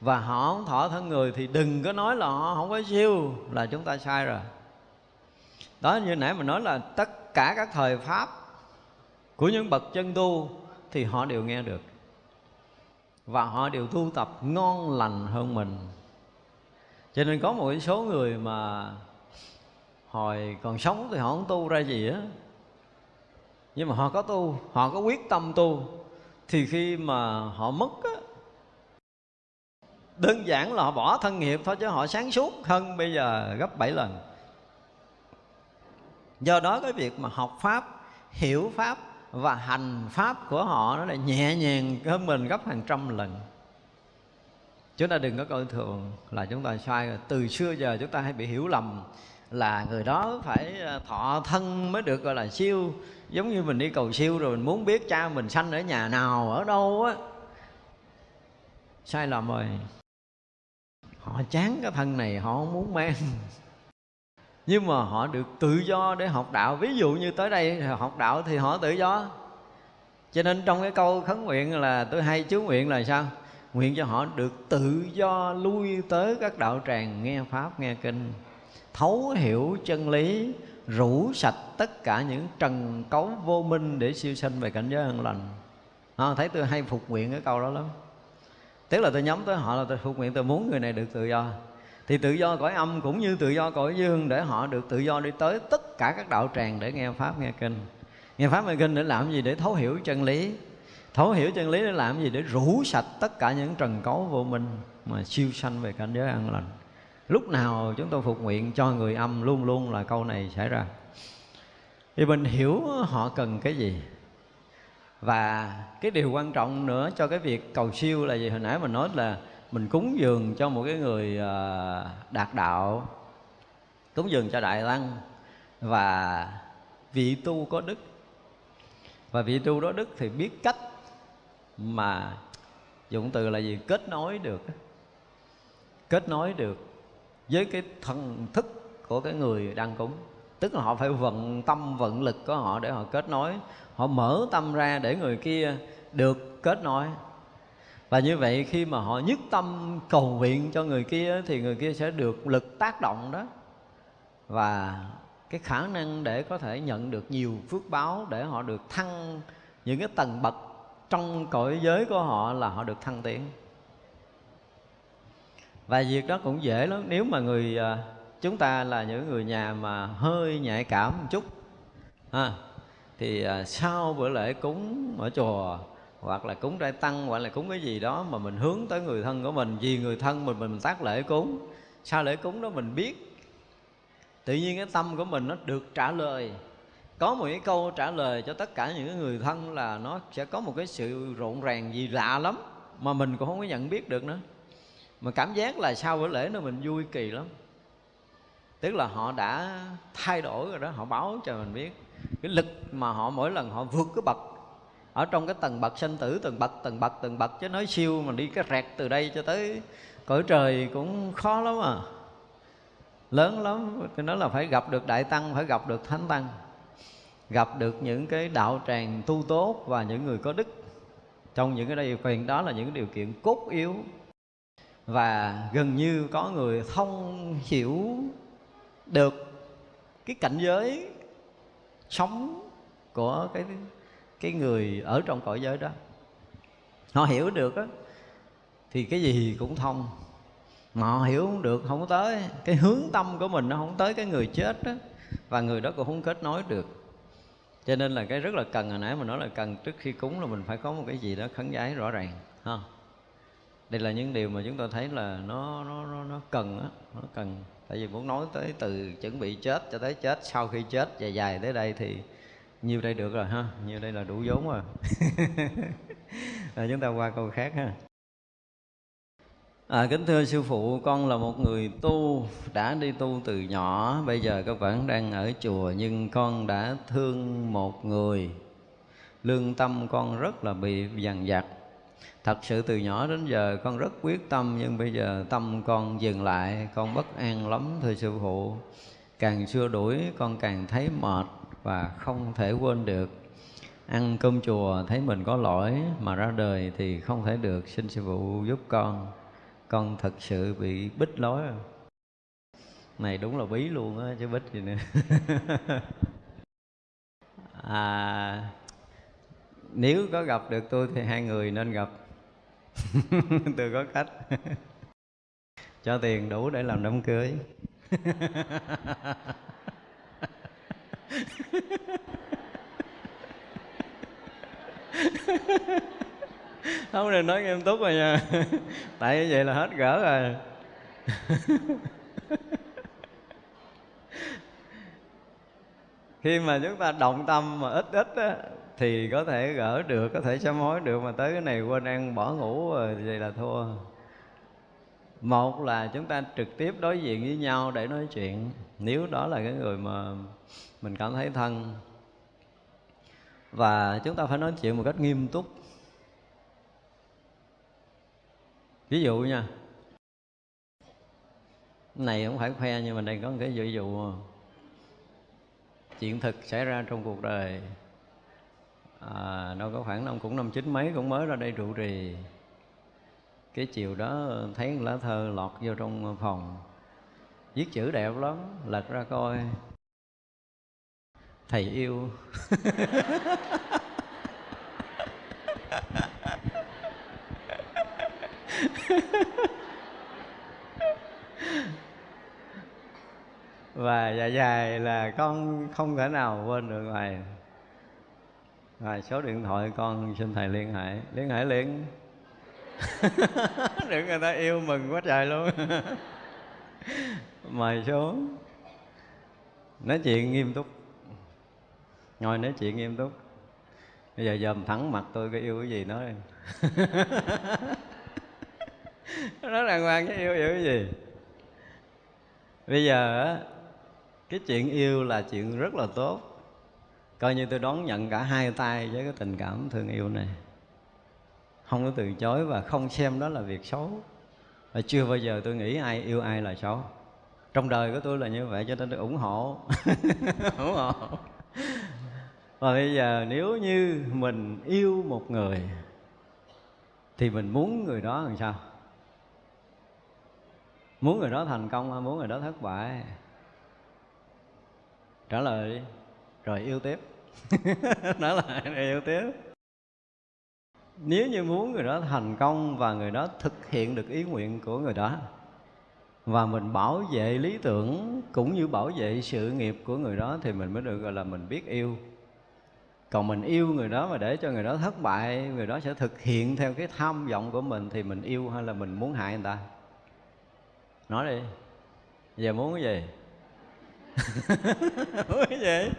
Và họ không thọ thân người thì đừng có nói là họ không có siêu, là chúng ta sai rồi. Đó, như nãy mình nói là tất cả các thời pháp của những bậc chân tu thì họ đều nghe được. Và họ đều tu tập ngon lành hơn mình cho nên có một số người mà hồi còn sống thì họ không tu ra gì á. Nhưng mà họ có tu, họ có quyết tâm tu. Thì khi mà họ mất á, đơn giản là họ bỏ thân nghiệp thôi chứ họ sáng suốt hơn bây giờ gấp 7 lần. Do đó cái việc mà học pháp, hiểu pháp và hành pháp của họ nó là nhẹ nhàng hơn mình gấp hàng trăm lần chúng ta đừng có coi thường là chúng ta sai. Rồi từ xưa giờ chúng ta hay bị hiểu lầm là người đó phải ờ, thọ thân mới được, gọi là, siêu. Giống như mình đi cầu siêu rồi mình muốn biết cha mình sanh ở nhà nào, ở đâu á. Sai lầm rồi. Họ chán cái thân này, họ không muốn mang. Nhưng mà họ được tự do để học đạo. Ví dụ như tới đây học đạo thì họ tự do. Cho nên trong cái câu khấn nguyện là tôi hay chú nguyện là sao? Nguyện cho họ được tự do lui tới các đạo tràng nghe pháp nghe kinh. Thấu hiểu chân lý rủ sạch tất cả những trần cấu vô minh để siêu sanh về cảnh giới an lành. À, thấy tôi hay phục nguyện cái câu đó lắm. Tức là tôi nhắm tới họ là tôi phục nguyện tôi muốn người này được tự do. Thì tự do cõi âm cũng như tự do cõi dương để họ được tự do đi tới tất cả các đạo tràng để nghe pháp nghe kinh. Nghe pháp nghe kinh để làm gì? Để thấu hiểu chân lý thấu hiểu chân lý để làm gì? Để rủ sạch tất cả những trần cấu vô minh mà siêu sanh về cảnh giới an lành. Lúc nào chúng tôi phục nguyện cho người âm luôn luôn là câu này xảy ra. Thì mình hiểu họ cần cái gì. Và cái điều quan trọng nữa cho cái việc cầu siêu là gì? Hồi nãy mình nói là mình cúng dường cho một cái người à, đạt đạo. Cúng dường cho đại tăng và vị tu có đức. Và vị tu đó đức thì biết cách mà dụng từ là gì? Kết nối được. Kết nối được với cái thần thức của cái người đang cúng. Tức là họ phải vận tâm, vận lực của họ để họ kết nối. Họ mở tâm ra để người kia được kết nối. Và như vậy khi mà họ nhất tâm cầu nguyện cho người kia thì người kia sẽ được lực tác động đó. Và cái khả năng để có thể nhận được nhiều phước báo để họ được thăng những cái tầng bậc trong cõi giới của họ là họ được thăng tiến. Và việc đó cũng dễ lắm. Nếu mà người à, chúng ta là những người nhà mà hơi nhạy cảm một chút ha, thì à, sau bữa lễ cúng ở chùa hoặc là cúng trai tăng hoặc là cúng cái gì đó mà mình hướng tới người thân của mình vì người thân mình mình tác lễ cúng sau lễ cúng đó mình biết tự nhiên cái tâm của mình nó được trả lời có một cái câu trả lời cho tất cả những người thân là nó sẽ có một cái sự rộn ràng gì lạ lắm mà mình cũng không có nhận biết được nữa. Mà cảm giác là sau bữa lễ nó mình vui kỳ lắm. Tức là họ đã thay đổi rồi đó, họ báo cho mình biết cái lực mà họ mỗi lần họ vượt cái bậc. Ở trong cái tầng bậc sinh tử từng bậc từng bậc từng bậc, chứ nói siêu mà đi cái rẹt từ đây cho tới cõi trời cũng khó lắm à. Lớn lắm tôi nói là phải gặp được đại tăng, phải gặp được thánh tăng gặp được những cái đạo tràng tu tốt và những người có đức. Trong những cái đây quyền đó là những điều kiện cốt yếu. Và gần như có người thông hiểu được cái cảnh giới sống của cái cái người ở trong cõi giới đó. Họ hiểu được á, thì cái gì cũng thông. Mà họ hiểu không được, không tới. Cái hướng tâm của mình nó không tới cái người chết đó và người đó cũng không kết nối được cho nên là cái rất là cần hồi nãy mình nói là cần trước khi cúng là mình phải có một cái gì đó khấn giái rõ ràng ha. Đây là những điều mà chúng ta thấy là nó nó nó, nó cần á nó cần. Tại vì muốn nói tới từ chuẩn bị chết cho tới chết sau khi chết dài dài tới đây thì nhiêu đây được rồi ha. Nhiêu đây là đủ vốn rồi. [laughs] Rồi chúng ta qua câu khác ha. À, kính thưa sư phụ, con là một người tu đã đi tu từ nhỏ, bây giờ các vẫn đang ở chùa nhưng con đã thương một người. Lương tâm con rất là bị dằn vặt. Thật sự từ nhỏ đến giờ con rất quyết tâm nhưng bây giờ tâm con dừng lại, con bất an lắm thưa sư phụ. Càng xưa đuổi con càng thấy mệt và không thể quên được. Ăn cơm chùa thấy mình có lỗi mà ra đời thì không thể được, xin sư phụ giúp con con thật sự bị bích lối à? rồi này đúng là bí luôn á, chứ bích gì nữa. [laughs] À nếu có gặp được tôi thì hai người nên gặp. [laughs] Tôi có cách. [laughs] Cho tiền đủ để làm đám cưới. [laughs] không nên nói nghiêm túc rồi nha. [laughs] Tại như vậy là hết gỡ rồi. [laughs] Khi mà chúng ta động tâm mà ít ít á, thì có thể gỡ được có thể sám hối được mà tới cái này quên ăn bỏ ngủ rồi vậy là thua. Một là chúng ta trực tiếp đối diện với nhau để nói chuyện. Nếu đó là cái người mà mình cảm thấy thân. Và chúng ta phải nói chuyện một cách nghiêm túc. Ví dụ nha. Này không phải khoe nhưng mà đây có một cái ví dụ. Chuyện thực xảy ra trong cuộc đời. À, đâu có khoảng năm cũng năm chín mấy cũng mới ra đây trụ trì. Cái chiều đó thấy lá thơ lọt vô trong phòng. Viết chữ đẹp lắm lật ra coi. Thầy yêu. [laughs] [laughs] và dài dài là con không thể nào quên được thầy, rồi số điện thoại con xin thầy liên hệ. Liên hệ liền. [laughs] Được người ta yêu mừng quá trời luôn. [laughs] Mời xuống. Nói chuyện nghiêm túc. Ngồi nói chuyện nghiêm túc. Bây giờ dòm thẳng mặt tôi có yêu cái gì nói nó đàng hoàng cái yêu hiểu cái gì? Bây giờ á, cái chuyện yêu là chuyện rất là tốt. Coi như tôi đón nhận cả hai tay với cái tình cảm thương yêu này. Không có từ chối và không xem đó là việc xấu. Và chưa bao giờ tôi nghĩ ai yêu ai là xấu. Trong đời của tôi là như vậy cho nên tôi ủng hộ. [laughs] Ủng hộ. Và bây giờ nếu như mình yêu một người, thì mình muốn người đó làm sao? Muốn người đó thành công hay muốn người đó thất bại? Trả lời đi. Rồi yêu tiếp. [laughs] Nói lại rồi yêu tiếp. Nếu như muốn người đó thành công và người đó thực hiện được ý nguyện của người đó, và mình bảo vệ lý tưởng cũng như bảo vệ sự nghiệp của người đó, thì mình mới được gọi là mình biết yêu. Còn mình yêu người đó mà để cho người đó thất bại, người đó sẽ thực hiện theo cái tham vọng của mình, thì mình yêu hay là mình muốn hại người ta? Nói đi. Giờ muốn cái gì? [laughs] Muốn cái gì?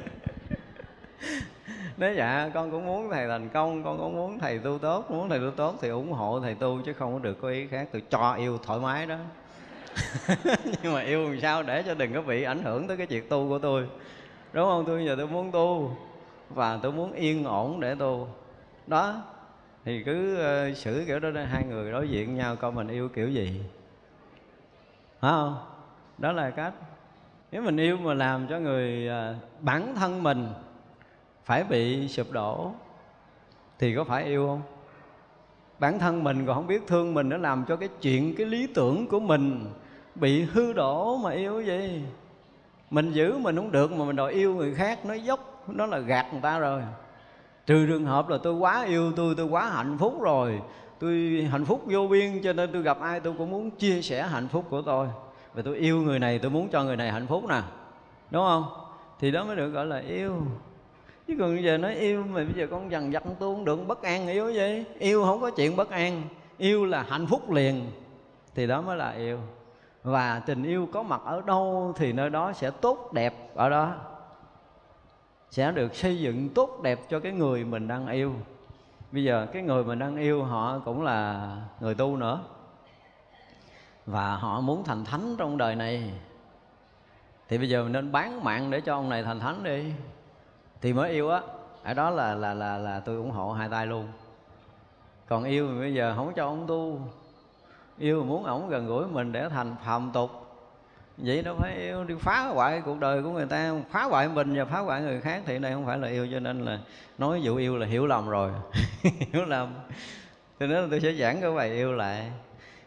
Nếu dạ con cũng muốn thầy thành công con cũng muốn thầy tu tốt muốn thầy tu tốt thì ủng hộ thầy tu chứ không có được có ý khác. Tôi cho yêu thoải mái đó. [laughs] Nhưng mà yêu làm sao để cho đừng có bị ảnh hưởng tới cái chuyện tu của tôi. Đúng không? Tôi giờ tôi muốn tu và tôi muốn yên ổn để tu. Đó. Thì cứ uh, xử kiểu đó hai người đối diện nhau coi mình yêu kiểu gì? Phải không? Đó là cách. Nếu mình yêu mà làm cho người à, bản thân mình phải bị sụp đổ, thì có phải yêu không? Bản thân mình còn không biết thương mình nó làm cho cái chuyện, cái lý tưởng của mình bị hư đổ mà yêu gì. Mình giữ mình không được mà mình đòi yêu người khác nó dốc, nó là gạt người ta rồi. Trừ trường hợp là tôi quá yêu tôi tôi quá hạnh phúc rồi tôi hạnh phúc vô biên, cho nên tôi gặp ai tôi cũng muốn chia sẻ hạnh phúc của tôi. Và tôi yêu người này, tôi muốn cho người này hạnh phúc nè. Đúng không? Thì đó mới được gọi là yêu. Chứ còn bây giờ nói yêu mà bây giờ con dằn vặt tôi không được bất an yêu gì? Yêu không có chuyện bất an, yêu là hạnh phúc liền. Thì đó mới là yêu. Và tình yêu có mặt ở đâu thì nơi đó sẽ tốt đẹp ở đó. Sẽ được xây dựng tốt đẹp cho cái người mình đang yêu bây giờ cái người mình đang yêu họ cũng là người tu nữa. Và họ muốn thành thánh trong đời này. Thì bây giờ mình nên bán mạng để cho ông này thành thánh đi. Thì mới yêu á, ở đó là là là là tôi ủng hộ hai tay luôn. Còn yêu thì bây giờ không cho ông tu. Yêu muốn ổng gần gũi mình để thành phàm tục vậy đâu phải yêu đi phá hoại cuộc đời của người ta. Phá hoại mình và phá hoại người khác thì đây không phải là yêu cho nên là nói vụ yêu là hiểu lầm rồi. [laughs] Hiểu lầm. Cho nên tôi sẽ giảng cái bài yêu lại.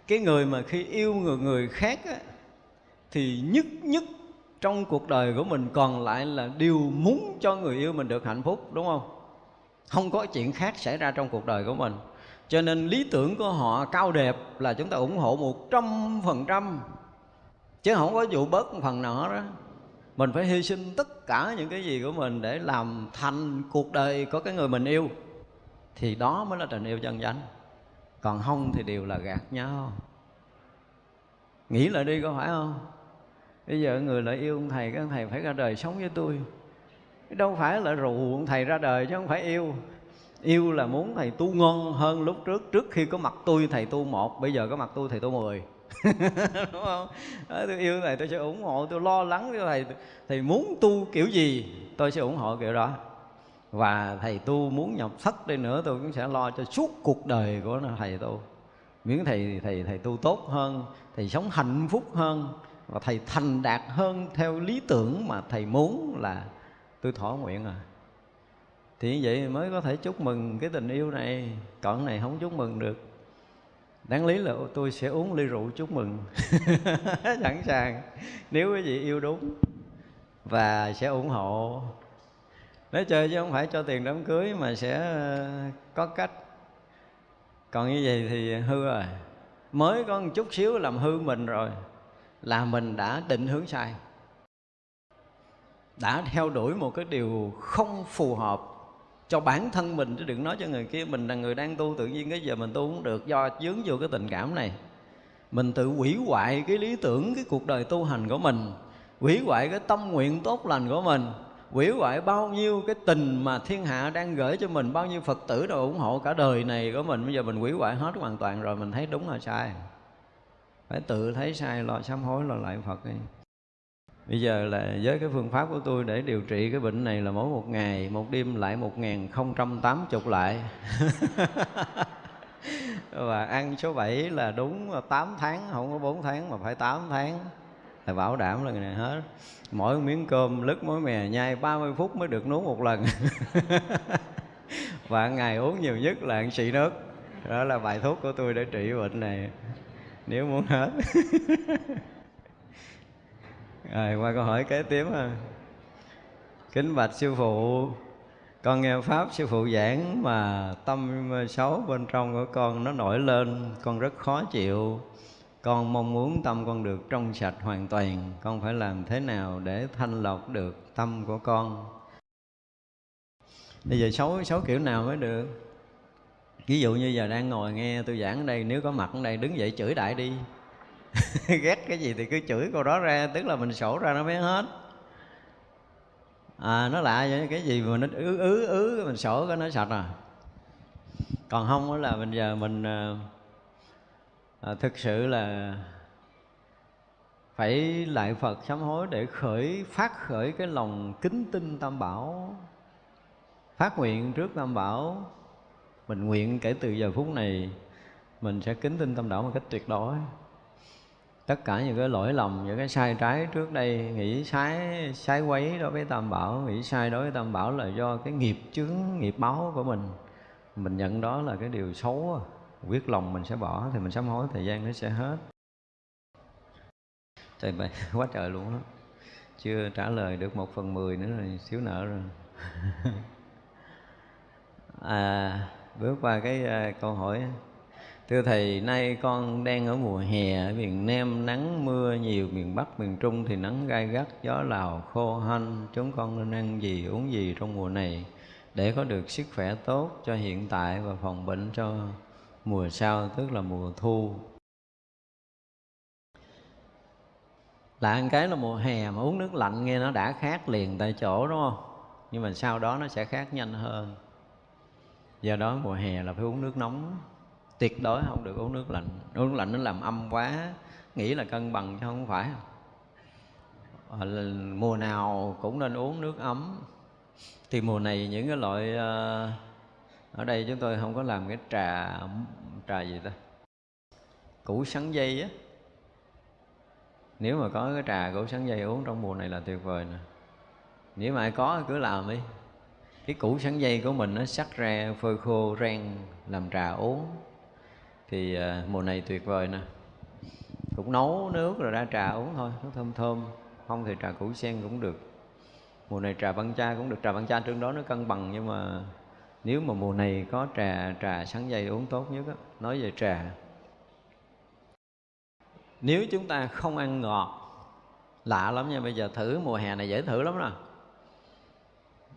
Cái người mà khi yêu người người khác á, thì nhất nhất trong cuộc đời của mình còn lại là điều muốn cho người yêu mình được hạnh phúc đúng không? Không có chuyện khác xảy ra trong cuộc đời của mình. Cho nên lý tưởng của họ cao đẹp là chúng ta ủng hộ một trăm phần trăm chứ không có vụ bớt một phần nào đó mình phải hy sinh tất cả những cái gì của mình để làm thành cuộc đời có cái người mình yêu. Thì đó mới là tình yêu chân chánh còn không thì đều là gạt nhau. Nghĩ lại đi có phải không? Bây giờ người lại yêu ông thầy, cái ông thầy phải ra đời sống với tôi. Đâu phải là rủ ông thầy ra đời chứ không phải yêu. Yêu là muốn thầy tu ngon hơn lúc trước trước khi có mặt tôi thầy tu một, bây giờ có mặt tôi thầy tu mười. [laughs] đúng không? Đó, tôi yêu thầy tôi sẽ ủng hộ tôi lo lắng cho thầy thầy muốn tu kiểu gì tôi sẽ ủng hộ kiểu đó. Và thầy tu muốn nhập thất đi nữa tôi cũng sẽ lo cho suốt cuộc đời của thầy tu. Miễn thầy thầy thầy tu tốt hơn thầy sống hạnh phúc hơn và thầy thành đạt hơn theo lý tưởng mà thầy muốn là tôi thỏa nguyện à. Thì như vậy mới có thể chúc mừng cái tình yêu này. Còn này không chúc mừng được đáng lý là tôi sẽ uống ly rượu chúc mừng. [laughs] Sẵn sàng. Nếu quý vị yêu đúng và sẽ ủng hộ. Nói chơi chứ không phải cho tiền đám cưới mà sẽ ờ, có cách. Còn như vậy thì hư rồi. Mới có một chút xíu làm hư mình rồi, là mình đã định hướng sai. Đã theo đuổi một cái điều không phù hợp cho bản thân mình, chứ đừng nói cho người kia, mình là người đang tu, tự nhiên cái giờ mình tu cũng được, do dướng vô cái tình cảm này. Mình tự hủy hoại cái lý tưởng, cái cuộc đời tu hành của mình, hủy hoại cái tâm nguyện tốt lành của mình, hủy hoại bao nhiêu cái tình mà thiên hạ đang gửi cho mình, bao nhiêu phật tử đồ ủng hộ cả đời này của mình. Bây giờ mình hủy hoại hết hoàn toàn rồi, mình thấy đúng là sai? Phải tự thấy sai, lo sám hối, lo lại phật đi bây giờ là với cái phương pháp của tôi để điều trị cái bệnh này là mỗi một ngày, một đêm lại một nghìn không trăm tám chục lại. [laughs] Và ăn số 7 là đúng 8 tháng, không có 4 tháng mà phải 8 tháng. Là bảo đảm là ngày này hết. Mỗi miếng cơm lứt mối mè nhai 30 phút mới được nuốt một lần. [laughs] Và ngày uống nhiều nhất là ăn xị nước. Đó là bài thuốc của tôi để trị bệnh này. Nếu muốn hết. [laughs] rồi, qua câu hỏi kế tiếp ha. Kính bạch sư phụ, con nghe pháp sư phụ giảng mà tâm xấu bên trong của con nó nổi lên, con rất khó chịu. Con mong muốn tâm con được trong sạch hoàn toàn, con phải làm thế nào để thanh lọc được tâm của con? Bây giờ xấu xấu kiểu nào mới được? Ví dụ như giờ đang ngồi nghe tôi giảng ở đây, nếu có mặt ở đây, đứng dậy chửi đại đi. [laughs] ghét cái gì thì cứ chửi câu đó ra tức là mình sổ ra nó mới hết. À nó lạ vậy cái gì mà nó ứ ứ ứ mình sổ cái nó sạch à. Còn không là mình giờ mình à, thực sự là phải lại Phật sám hối để khởi phát khởi cái lòng kính tinh Tam Bảo. Phát nguyện trước Tam Bảo mình nguyện kể từ giờ phút này mình sẽ kính tinh Tam Bảo một cách tuyệt đối tất cả những cái lỗi lầm những cái sai trái trước đây nghĩ sai sai quấy đối với tam bảo nghĩ sai đối với tam bảo là do cái nghiệp chướng nghiệp báo của mình. Mình nhận đó là cái điều xấu quyết lòng mình sẽ bỏ thì mình sám hối thời gian nó sẽ hết. Trời bày [laughs] quá trời luôn á. Chưa trả lời được một phần mười nữa rồi xíu nợ rồi. [laughs] À bước qua cái uh, câu hỏi. Thưa Thầy, nay con đang ở mùa hè ở miền Nam nắng mưa nhiều, miền Bắc, miền Trung thì nắng gai gắt, gió lào, khô hanh. Chúng con nên ăn gì, uống gì trong mùa này để có được sức khỏe tốt cho hiện tại và phòng bệnh cho mùa sau, tức là mùa thu. Là ăn cái là mùa hè mà uống nước lạnh nghe nó đã khác liền tại chỗ đúng không? Nhưng mà sau đó nó sẽ khác nhanh hơn. Do đó mùa hè là phải uống nước nóng tuyệt đối không được uống nước lạnh. Uống nước lạnh nó làm âm quá. Nghĩ là cân bằng chứ không phải. Ờ, mùa nào cũng nên uống nước ấm. Thì mùa này những cái loại ờ, ở đây chúng tôi không có làm cái trà trà gì ta, củ sắn dây á. Nếu mà có cái trà củ sắn dây uống trong mùa này là tuyệt vời nè. Nếu mà ai có cứ làm đi. Cái củ sắn dây của mình nó sắc ra, phơi khô, rang, làm trà uống thì à, mùa này tuyệt vời nè. Cũng nấu nước rồi ra trà uống thôi, nó thơm thơm. Không thì trà củ sen cũng được. Mùa này trà văn cha cũng được. Trà văn cha trước đó nó cân bằng, nhưng mà nếu mà mùa này có trà trà sáng dây uống tốt nhất á, nói về trà. Nếu chúng ta không ăn ngọt, lạ lắm nha. Bây giờ thử, mùa hè này dễ thử lắm nè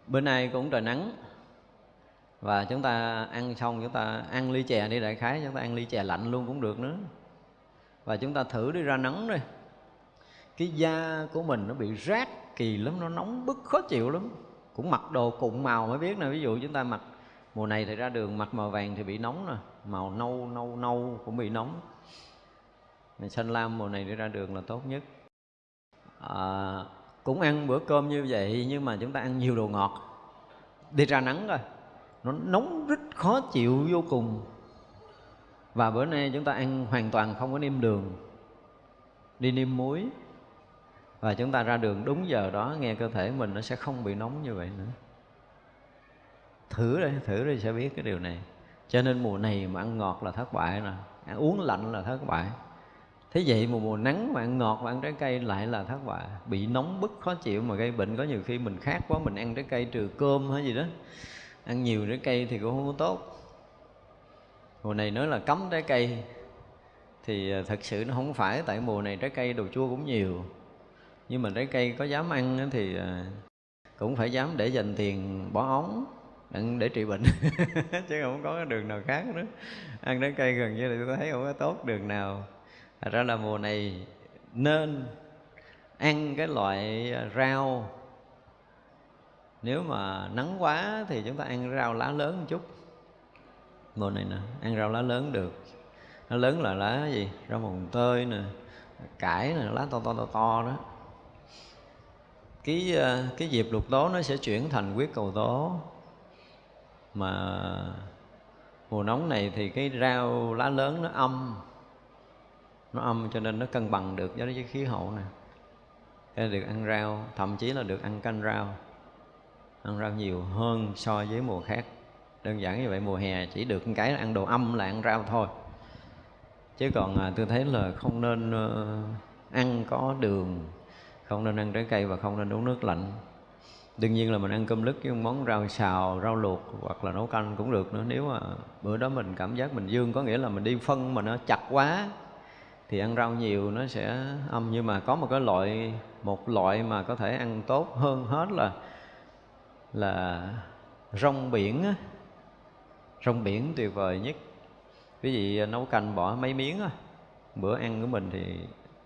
bữa nay cũng trời nắng và chúng ta ăn xong chúng ta ăn ly chè đi đại khái chúng ta ăn ly chè lạnh luôn cũng được nữa. Và chúng ta thử đi ra nắng đi. Cái da của mình nó bị rát kỳ lắm nó nóng bức khó chịu lắm. Cũng mặc đồ cụm màu mới biết nè ví dụ chúng ta mặc mùa này thì ra đường mặc màu vàng thì bị nóng nè màu nâu nâu nâu cũng bị nóng. Mình xanh lam mùa này đi ra đường là tốt nhất. À, cũng ăn bữa cơm như vậy nhưng mà chúng ta ăn nhiều đồ ngọt. Đi ra nắng rồi nó nóng rất khó chịu, vô cùng. Và bữa nay chúng ta ăn hoàn toàn không có niêm đường. Đi niêm muối. Và chúng ta ra đường đúng giờ đó, nghe cơ thể mình nó sẽ không bị nóng như vậy nữa. Thử đây thử đi sẽ biết cái điều này. Cho nên mùa này mà ăn ngọt là thất bại nè ăn uống lạnh là thất bại. Thế vậy mùa mùa nắng mà ăn ngọt và ăn trái cây lại là thất bại. Bị nóng bức, khó chịu mà gây bệnh. Có nhiều khi mình khát quá mình ăn trái cây trừ cơm hay gì đó ăn nhiều trái cây thì cũng không có tốt. Mùa này nói là cấm trái cây. Thì à, thật sự nó không phải tại mùa này trái cây đồ chua cũng nhiều. Nhưng mà trái cây có dám ăn thì à, cũng phải dám để dành tiền bỏ ống để trị bệnh. [laughs] Chứ không có đường nào khác nữa. Ăn trái cây gần như là tôi thấy không có tốt đường nào. Thật ra là mùa này nên ăn cái loại rau nếu mà nắng quá thì chúng ta ăn rau lá lớn một chút. Mùa này nè, ăn rau lá lớn được. Nó lớn là lá gì? Rau mồng tơi nè, cải nè, lá to to to to đó. Cái ờ, cái dịp lục tố nó sẽ chuyển thành quyết cầu tố mà mùa nóng này thì cái rau lá lớn nó âm. Nó âm cho nên nó cân bằng được với cái khí hậu này nên được ăn rau, thậm chí là được ăn canh rau ăn rau nhiều hơn so với mùa khác. Đơn giản như vậy, mùa hè chỉ được cái ăn đồ âm là ăn rau thôi. Chứ còn à, tôi thấy là không nên ờ, ăn có đường, không nên ăn trái cây và không nên uống nước lạnh. Đương nhiên là mình ăn cơm lứt với món rau xào, rau luộc hoặc là nấu canh cũng được nữa. Nếu mà bữa đó mình cảm giác mình dương, có nghĩa là mình đi phân mà nó chặt quá, thì ăn rau nhiều nó sẽ âm. Nhưng mà có một cái loại, một loại mà có thể ăn tốt hơn hết là là rong biển rong biển tuyệt vời nhất. Quý vị nấu canh bỏ mấy miếng á. Bữa ăn của mình thì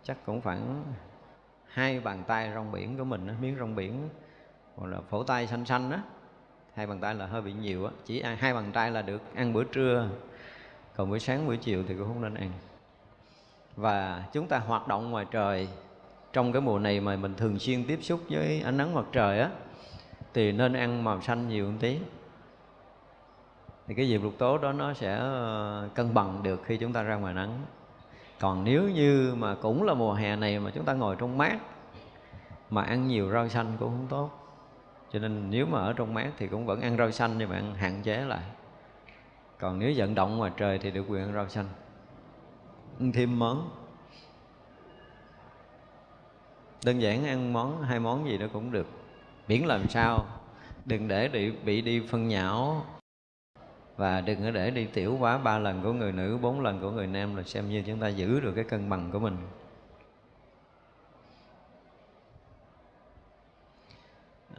chắc cũng khoảng hai bàn tay rong biển của mình á, miếng rong biển hoặc là phổ tay xanh xanh á. Hai bàn tay là hơi bị nhiều á. Chỉ ăn hai bàn tay là được ăn bữa trưa. Còn buổi sáng buổi chiều thì cũng không nên ăn. Và chúng ta hoạt động ngoài trời. Trong cái mùa này mà mình thường xuyên tiếp xúc với ánh nắng mặt trời á thì nên ăn màu xanh nhiều một tí. Thì cái diệp lục tố đó nó sẽ ờ, cân bằng được khi chúng ta ra ngoài nắng. Còn nếu như mà cũng là mùa hè này mà chúng ta ngồi trong mát, mà ăn nhiều rau xanh cũng không tốt. Cho nên nếu mà ở trong mát thì cũng vẫn ăn rau xanh nhưng mà ăn hạn chế lại. Còn nếu vận động ngoài trời thì được quyền ăn rau xanh. Ăn thêm món. Đơn giản ăn món, hai món gì đó cũng được miễn làm sao? Đừng để bị, bị đi phân nhão. Và đừng có để đi tiểu quá ba lần của người nữ bốn lần của người nam là xem như chúng ta giữ được cái cân bằng của mình.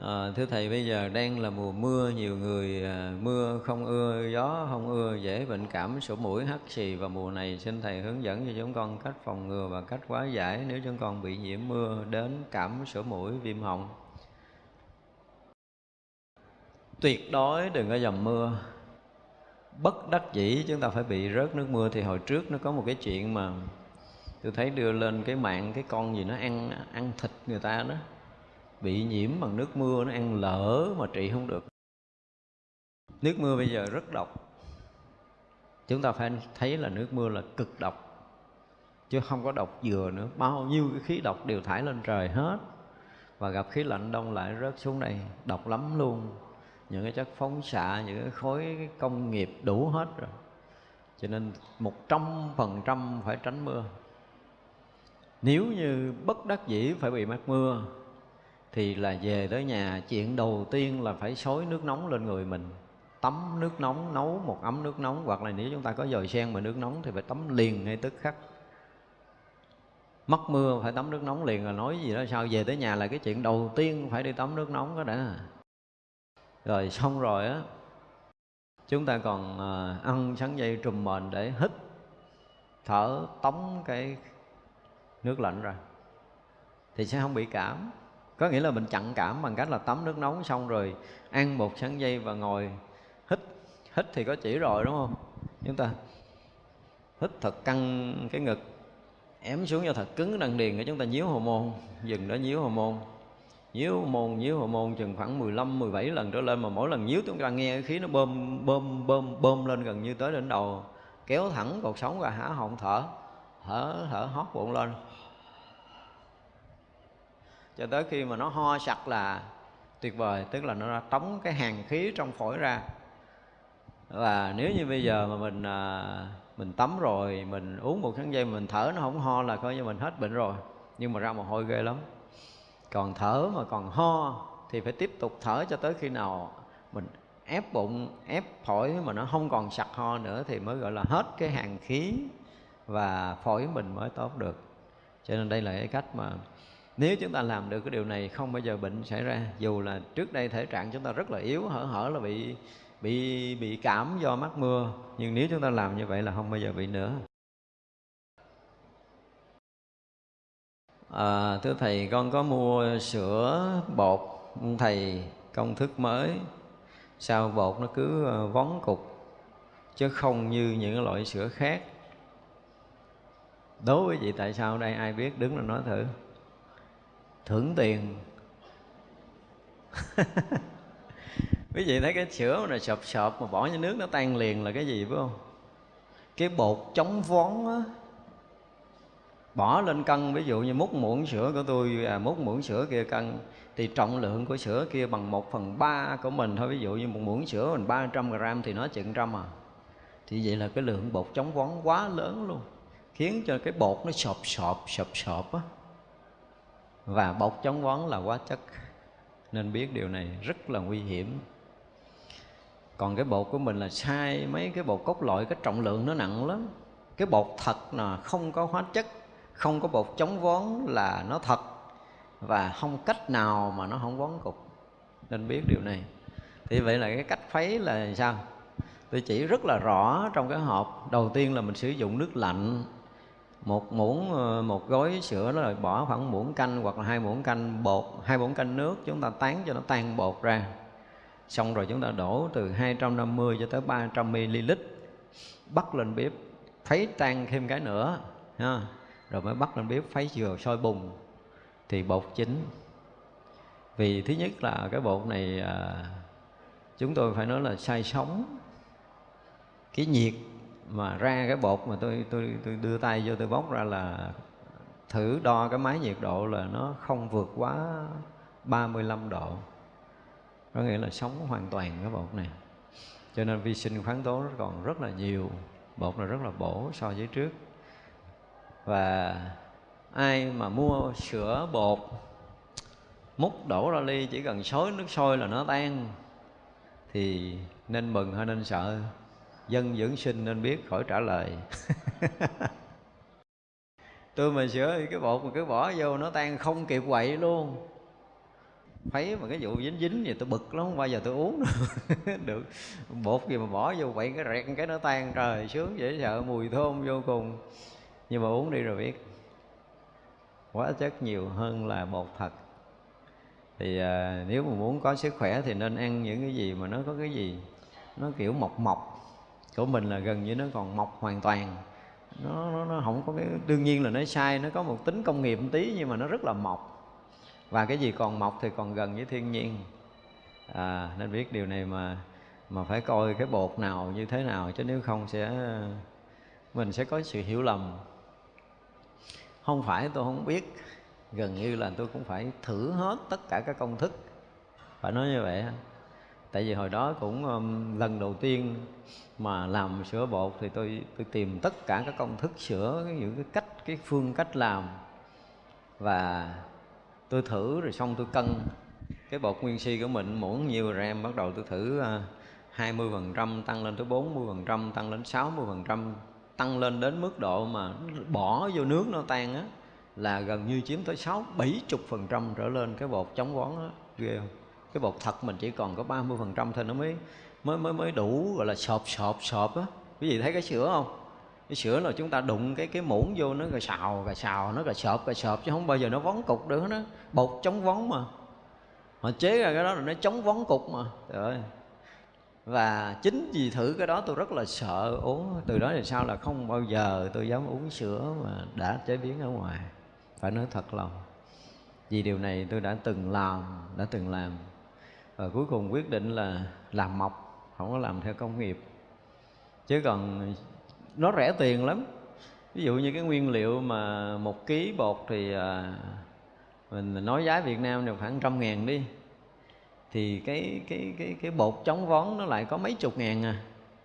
À, thưa thầy bây giờ đang là mùa mưa nhiều người à, mưa không ưa gió không ưa dễ bệnh cảm sổ mũi hắt xì. Và mùa này xin thầy hướng dẫn cho chúng con cách phòng ngừa và cách hóa giải nếu chúng con bị nhiễm mưa đến cảm sổ mũi viêm họng tuyệt đối đừng có dầm mưa. Bất đắc dĩ chúng ta phải bị rớt nước mưa. Thì hồi trước nó có một cái chuyện mà tôi thấy đưa lên cái mạng cái con gì nó ăn ăn thịt người ta đó, bị nhiễm bằng nước mưa, nó ăn lỡ mà trị không được. Nước mưa bây giờ rất độc. Chúng ta phải thấy là nước mưa là cực độc, chứ không có độc dừa nữa. Bao nhiêu cái khí độc đều thải lên trời hết. Và gặp khí lạnh đông lại rớt xuống đây, độc lắm luôn những cái chất phóng xạ, những cái khối công nghiệp đủ hết rồi. Cho nên một trăm phần trăm phải tránh mưa. Nếu như bất đắc dĩ phải bị mắc mưa, thì là về tới nhà, chuyện đầu tiên là phải xối nước nóng lên người mình. Tắm nước nóng, nấu một ấm nước nóng, hoặc là nếu chúng ta có dồi sen mà nước nóng thì phải tắm liền ngay tức khắc. Mất mưa phải tắm nước nóng liền là nói gì đó, sao về tới nhà là cái chuyện đầu tiên phải đi tắm nước nóng đó đã rồi xong rồi á, chúng ta còn ờ, ăn sắn dây trùm mền để hít, thở tống cái nước lạnh ra. Thì sẽ không bị cảm. Có nghĩa là mình chặn cảm bằng cách là tắm nước nóng xong rồi ăn một sắn dây và ngồi hít. Hít thì có chỉ rồi, đúng không? Chúng ta hít thật căng cái ngực, ém xuống cho thật cứng đằng điền để chúng ta nhíu hồ môn dừng đó, nhíu hồ môn nhíu môn nhíu hồ môn chừng khoảng 15 17 lần trở lên mà mỗi lần nhíu chúng ta nghe khí nó bơm bơm bơm bơm lên gần như tới đỉnh đầu kéo thẳng cột sống và há họng thở thở thở hót bụng lên. Cho tới khi mà nó ho sặc là tuyệt vời tức là nó tống cái hàng khí trong phổi ra. Và nếu như bây giờ mà mình à, mình tắm rồi mình uống một kháng dây mình thở nó không ho là coi như mình hết bệnh rồi. Nhưng mà ra mồ hôi ghê lắm còn thở mà còn ho thì phải tiếp tục thở cho tới khi nào mình ép bụng, ép phổi mà nó không còn sặc ho nữa thì mới gọi là hết cái hàng khí và phổi mình mới tốt được. Cho nên đây là cái cách mà nếu chúng ta làm được cái điều này, không bao giờ bệnh xảy ra. Dù là trước đây thể trạng chúng ta rất là yếu, hở hở là bị bị bị cảm do mắc mưa, nhưng nếu chúng ta làm như vậy là không bao giờ bị nữa. À, thưa thầy con có mua sữa bột thầy công thức mới. Sao bột nó cứ ờ, vón cục chứ không như những loại sữa khác? Đối với chị tại sao đây? Ai biết? Đứng là nói thử. Thưởng tiền. [laughs] Quý vị thấy cái sữa này sộp sộp mà bỏ như nước nó tan liền là cái gì phải không? Cái bột chống vón á bỏ lên cân ví dụ như múc muỗng sữa của tôi à, múc muỗng sữa kia cân thì trọng lượng của sữa kia bằng một phần ba của mình thôi. Ví dụ như một muỗng sữa mình 300 gram thì nó chừng trăm à. Thì vậy là cái lượng bột chống vón quá lớn luôn khiến cho cái bột nó sọp sọp sọp sọp á. Và bột chống vón là quá chất nên biết điều này rất là nguy hiểm. Còn cái bột của mình là sai mấy cái bột cốt loại cái trọng lượng nó nặng lắm. Cái bột thật là không có hóa chất không có bột chống vón là nó thật và không cách nào mà nó không vón cục. Nên biết điều này. Thì vậy là cái cách khuấy là sao? Tôi chỉ rất là rõ trong cái hộp. Đầu tiên là mình sử dụng nước lạnh. Một muỗng ờ, một gói sữa đó là bỏ khoảng muỗng canh hoặc là hai muỗng canh bột, hai muỗng canh nước chúng ta tán cho nó tan bột ra. Xong rồi chúng ta đổ từ 250 cho tới 300 ml bắt lên bếp thấy tan thêm cái nữa, ha rồi mới bắt lên bếp khuấy dừa sôi bùng. Thì bột chín. Vì thứ nhất là cái bột này à, chúng tôi phải nói là sai sống cái nhiệt mà ra cái bột mà tôi tôi tôi đưa tay vô tôi bóc ra là thử đo cái máy nhiệt độ là nó không vượt quá 35 độ. Có nghĩa là sống hoàn toàn cái bột này. Cho nên vi sinh khoáng tố còn rất là nhiều. Bột là rất là bổ so với trước và ai mà mua sữa bột, múc đổ ra ly, chỉ cần xối nước sôi là nó tan, thì nên mừng hay nên sợ? Dân dưỡng sinh nên biết khỏi trả lời. [laughs] Tôi mà sửa cái bột mà cứ bỏ vô nó tan không kịp quậy luôn. Thấy mà cái vụ dính dính thì tôi bực lắm, không bao giờ tôi uống [laughs] được. Bột gì mà bỏ vô quậy cái rẹt cái nó tan, trời, sướng dễ sợ, mùi thơm vô cùng nhưng mà uống đi rồi biết. Quá chất nhiều hơn là bột thật. Thì à, nếu mà muốn có sức khỏe thì nên ăn những cái gì mà nó có cái gì? Nó kiểu mọc mọc. Của mình là gần như nó còn mọc hoàn toàn. Nó, nó, nó không có cái đương nhiên là nó sai nó có một tính công nghiệp một tí nhưng mà nó rất là mọc. Và cái gì còn mọc thì còn gần với thiên nhiên. À, nên biết điều này mà mà phải coi cái bột nào như thế nào chứ nếu không sẽ mình sẽ có sự hiểu lầm không phải tôi không biết. Gần như là tôi cũng phải thử hết tất cả các công thức. Phải nói như vậy tại vì hồi đó cũng um, lần đầu tiên mà làm sữa bột thì tôi tôi tìm tất cả các công thức sữa những cái cách cái phương cách làm. Và tôi thử rồi xong tôi cân. Cái bột nguyên si của mình muỗng nhiêu em bắt đầu tôi thử 20 à, phần trăm tăng lên tới 40 phần trăm tăng lên 60 phần trăm tăng lên đến mức độ mà bỏ vô nước nó tan á, là gần như chiếm tới sáu, bảy chục phần trăm trở lên cái bột chống vón đó ghê không? Cái bột thật mình chỉ còn có 30 phần trăm thôi nó mới mới mới mới đủ, gọi là sọp sọp sọp á. Quý vị thấy cái sữa không? Cái sữa là chúng ta đụng cái cái muỗng vô nó rồi xào rồi xào, nó rồi sọp rồi sọp, chứ không bao giờ nó vón cục được nó bột chống vón mà. Họ chế ra cái đó là nó chống vón cục mà. Trời ơi và chính vì thử cái đó tôi rất là sợ uống. Từ đó thì sao là không bao giờ tôi dám uống sữa mà đã chế biến ở ngoài. Phải nói thật lòng. Vì điều này tôi đã từng làm, đã từng làm. Và cuối cùng quyết định là làm mộc, không có làm theo công nghiệp. Chứ còn nó rẻ tiền lắm. Ví dụ như cái nguyên liệu mà một ký bột thì à, mình nói giá Việt Nam được khoảng trăm ngàn đi thì cái cái cái cái bột chống vón nó lại có mấy chục ngàn à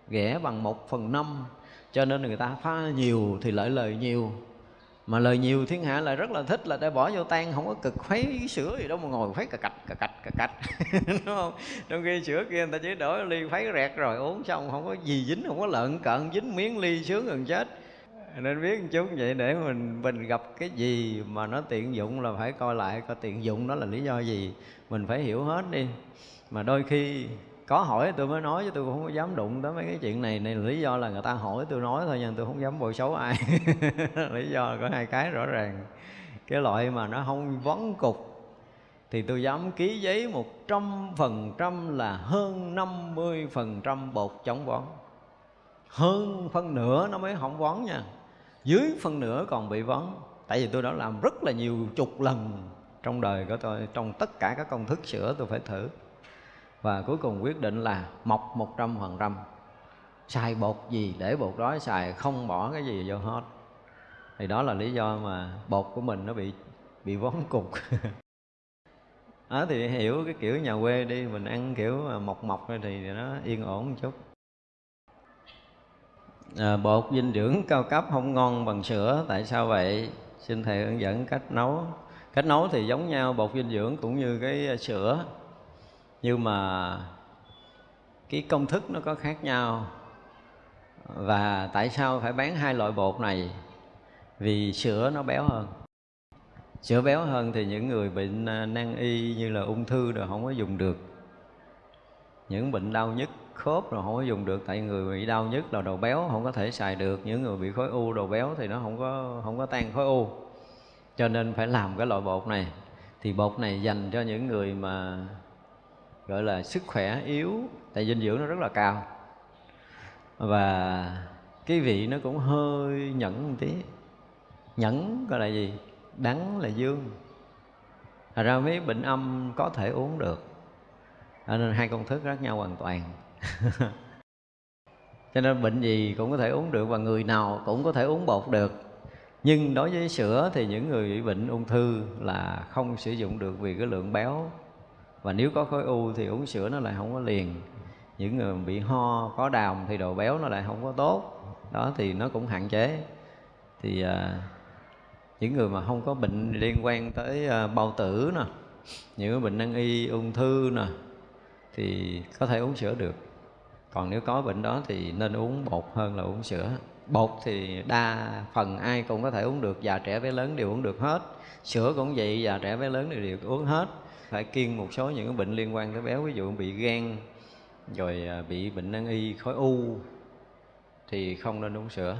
ghẻ bằng một phần năm. Cho nên người ta pha nhiều thì lợi lời nhiều. Mà lời nhiều thiên hạ lại rất là thích là để bỏ vô tan, không có cực khuấy sữa gì đâu mà ngồi khuấy cà cạch cà cạch cà cạch. [laughs] Đúng không? Trong khi sữa kia người ta chỉ đổi ly khuấy rẹt rồi uống xong, không có gì dính, không có lợn cận, dính miếng ly sướng gần chết nên biết một chút vậy để mình mình gặp cái gì mà nó tiện dụng là phải coi lại coi tiện dụng đó là lý do gì. Mình phải hiểu hết đi. Mà đôi khi có hỏi tôi mới nói chứ tôi cũng không có dám đụng tới mấy cái chuyện này. Này lý do là người ta hỏi tôi nói thôi nhưng tôi không dám bồi xấu ai. [laughs] Lý do có hai cái rõ ràng. Cái loại mà nó không vấn cục thì tôi dám ký giấy một trăm phần trăm là hơn năm mươi phần trăm bột chống vón. Hơn phân nửa nó mới không vón nha dưới phân nửa còn bị vón tại vì tôi đã làm rất là nhiều chục lần trong đời của tôi, trong tất cả các công thức sửa tôi phải thử. Và cuối cùng quyết định là mọc một trăm phần trăm. Xài bột gì để bột đó xài không bỏ cái gì vô hết. Thì đó là lý do mà bột của mình nó bị bị vón cục. Đó [laughs] ờ, thì hiểu cái kiểu nhà quê đi, mình ăn kiểu mọc mọc thì nó yên ổn một chút à, bột dinh dưỡng cao cấp không ngon bằng sữa. Tại sao vậy? Xin thầy hướng dẫn cách nấu. Cách nấu thì giống nhau bột dinh dưỡng cũng như cái à, sữa. Nhưng mà cái công thức nó có khác nhau. Và tại sao phải bán hai loại bột này? Vì sữa nó béo hơn. Sữa béo hơn thì những người bệnh à, nan y như là ung thư rồi không có dùng được. Những bệnh đau nhức khớp rồi không có dùng được, tại người bị đau nhất là đầu béo, không có thể xài được. Những người bị khối u, đầu béo thì nó không có không có tan khối u. Cho nên phải làm cái loại bột này. Thì bột này dành cho những người mà, gọi là, sức khỏe yếu, tại dinh dưỡng nó rất là cao. Và cái vị nó cũng hơi nhẫn một tí. Nhẫn gọi là gì? Đắng là dương. Thật ra mấy bệnh âm có thể uống được. Nên hai công thức khác nhau hoàn toàn. [laughs] cho nên bệnh gì cũng có thể uống được và người nào cũng có thể uống bột được. Nhưng đối với sữa thì những người bị bệnh ung thư là không sử dụng được vì cái lượng béo. Và nếu có khối u thì uống sữa nó lại không có liền. Những người bị ho có đàm thì đồ béo nó lại không có tốt. Đó thì nó cũng hạn chế. Thì à, những người mà không có bệnh liên quan tới à, bao tử nè những bệnh nan y ung thư nè thì có thể uống sữa được còn nếu có bệnh đó thì nên uống bột hơn là uống sữa. Bột thì đa phần ai cũng có thể uống được già trẻ bé lớn đều uống được hết. Sữa cũng vậy già trẻ bé lớn đều, đều uống hết. Phải kiêng một số những bệnh liên quan tới béo ví dụ bị gan rồi à, bị bệnh nan y khối u thì không nên uống sữa.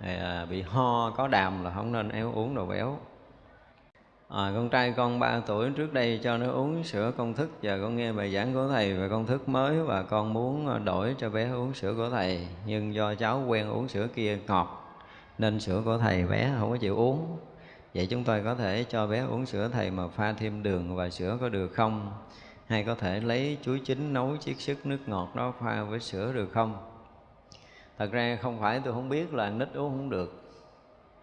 À, bị ho có đàm là không nên éo uống đồ béo à, con trai con 3 tuổi trước đây cho nó uống sữa công thức giờ con nghe bài giảng của thầy về công thức mới và con muốn à, đổi cho bé uống sữa của thầy nhưng do cháu quen uống sữa kia ngọt nên sữa của thầy bé không có chịu uống. Vậy chúng tôi có thể cho bé uống sữa thầy mà pha thêm đường và sữa có được không? Hay có thể lấy chuối chín nấu chiết sức nước ngọt đó pha với sữa được không? Thật ra không phải tôi không biết là nít uống không được.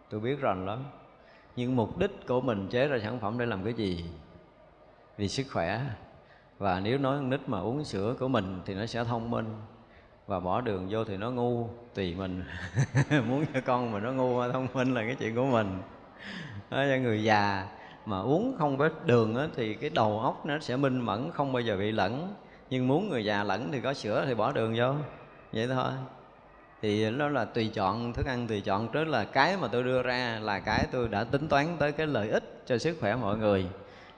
Tôi biết rành lắm nhưng mục đích của mình chế ra sản phẩm để làm cái gì? Vì sức khỏe. Và nếu nói con nít mà uống sữa của mình thì nó sẽ thông minh. Và bỏ đường vô thì nó ngu tùy mình. [laughs] Muốn cho con mà nó ngu hay thông minh là cái chuyện của mình. Cho người già mà uống không có đường á, thì cái đầu óc nó sẽ minh mẫn không bao giờ bị lẫn. Nhưng muốn người già lẫn thì có sữa thì bỏ đường vô. Vậy thôi thì nó là tùy chọn, thức ăn tùy chọn. Trước là cái mà tôi đưa ra là cái tôi đã tính toán tới cái lợi ích cho sức khỏe mọi người.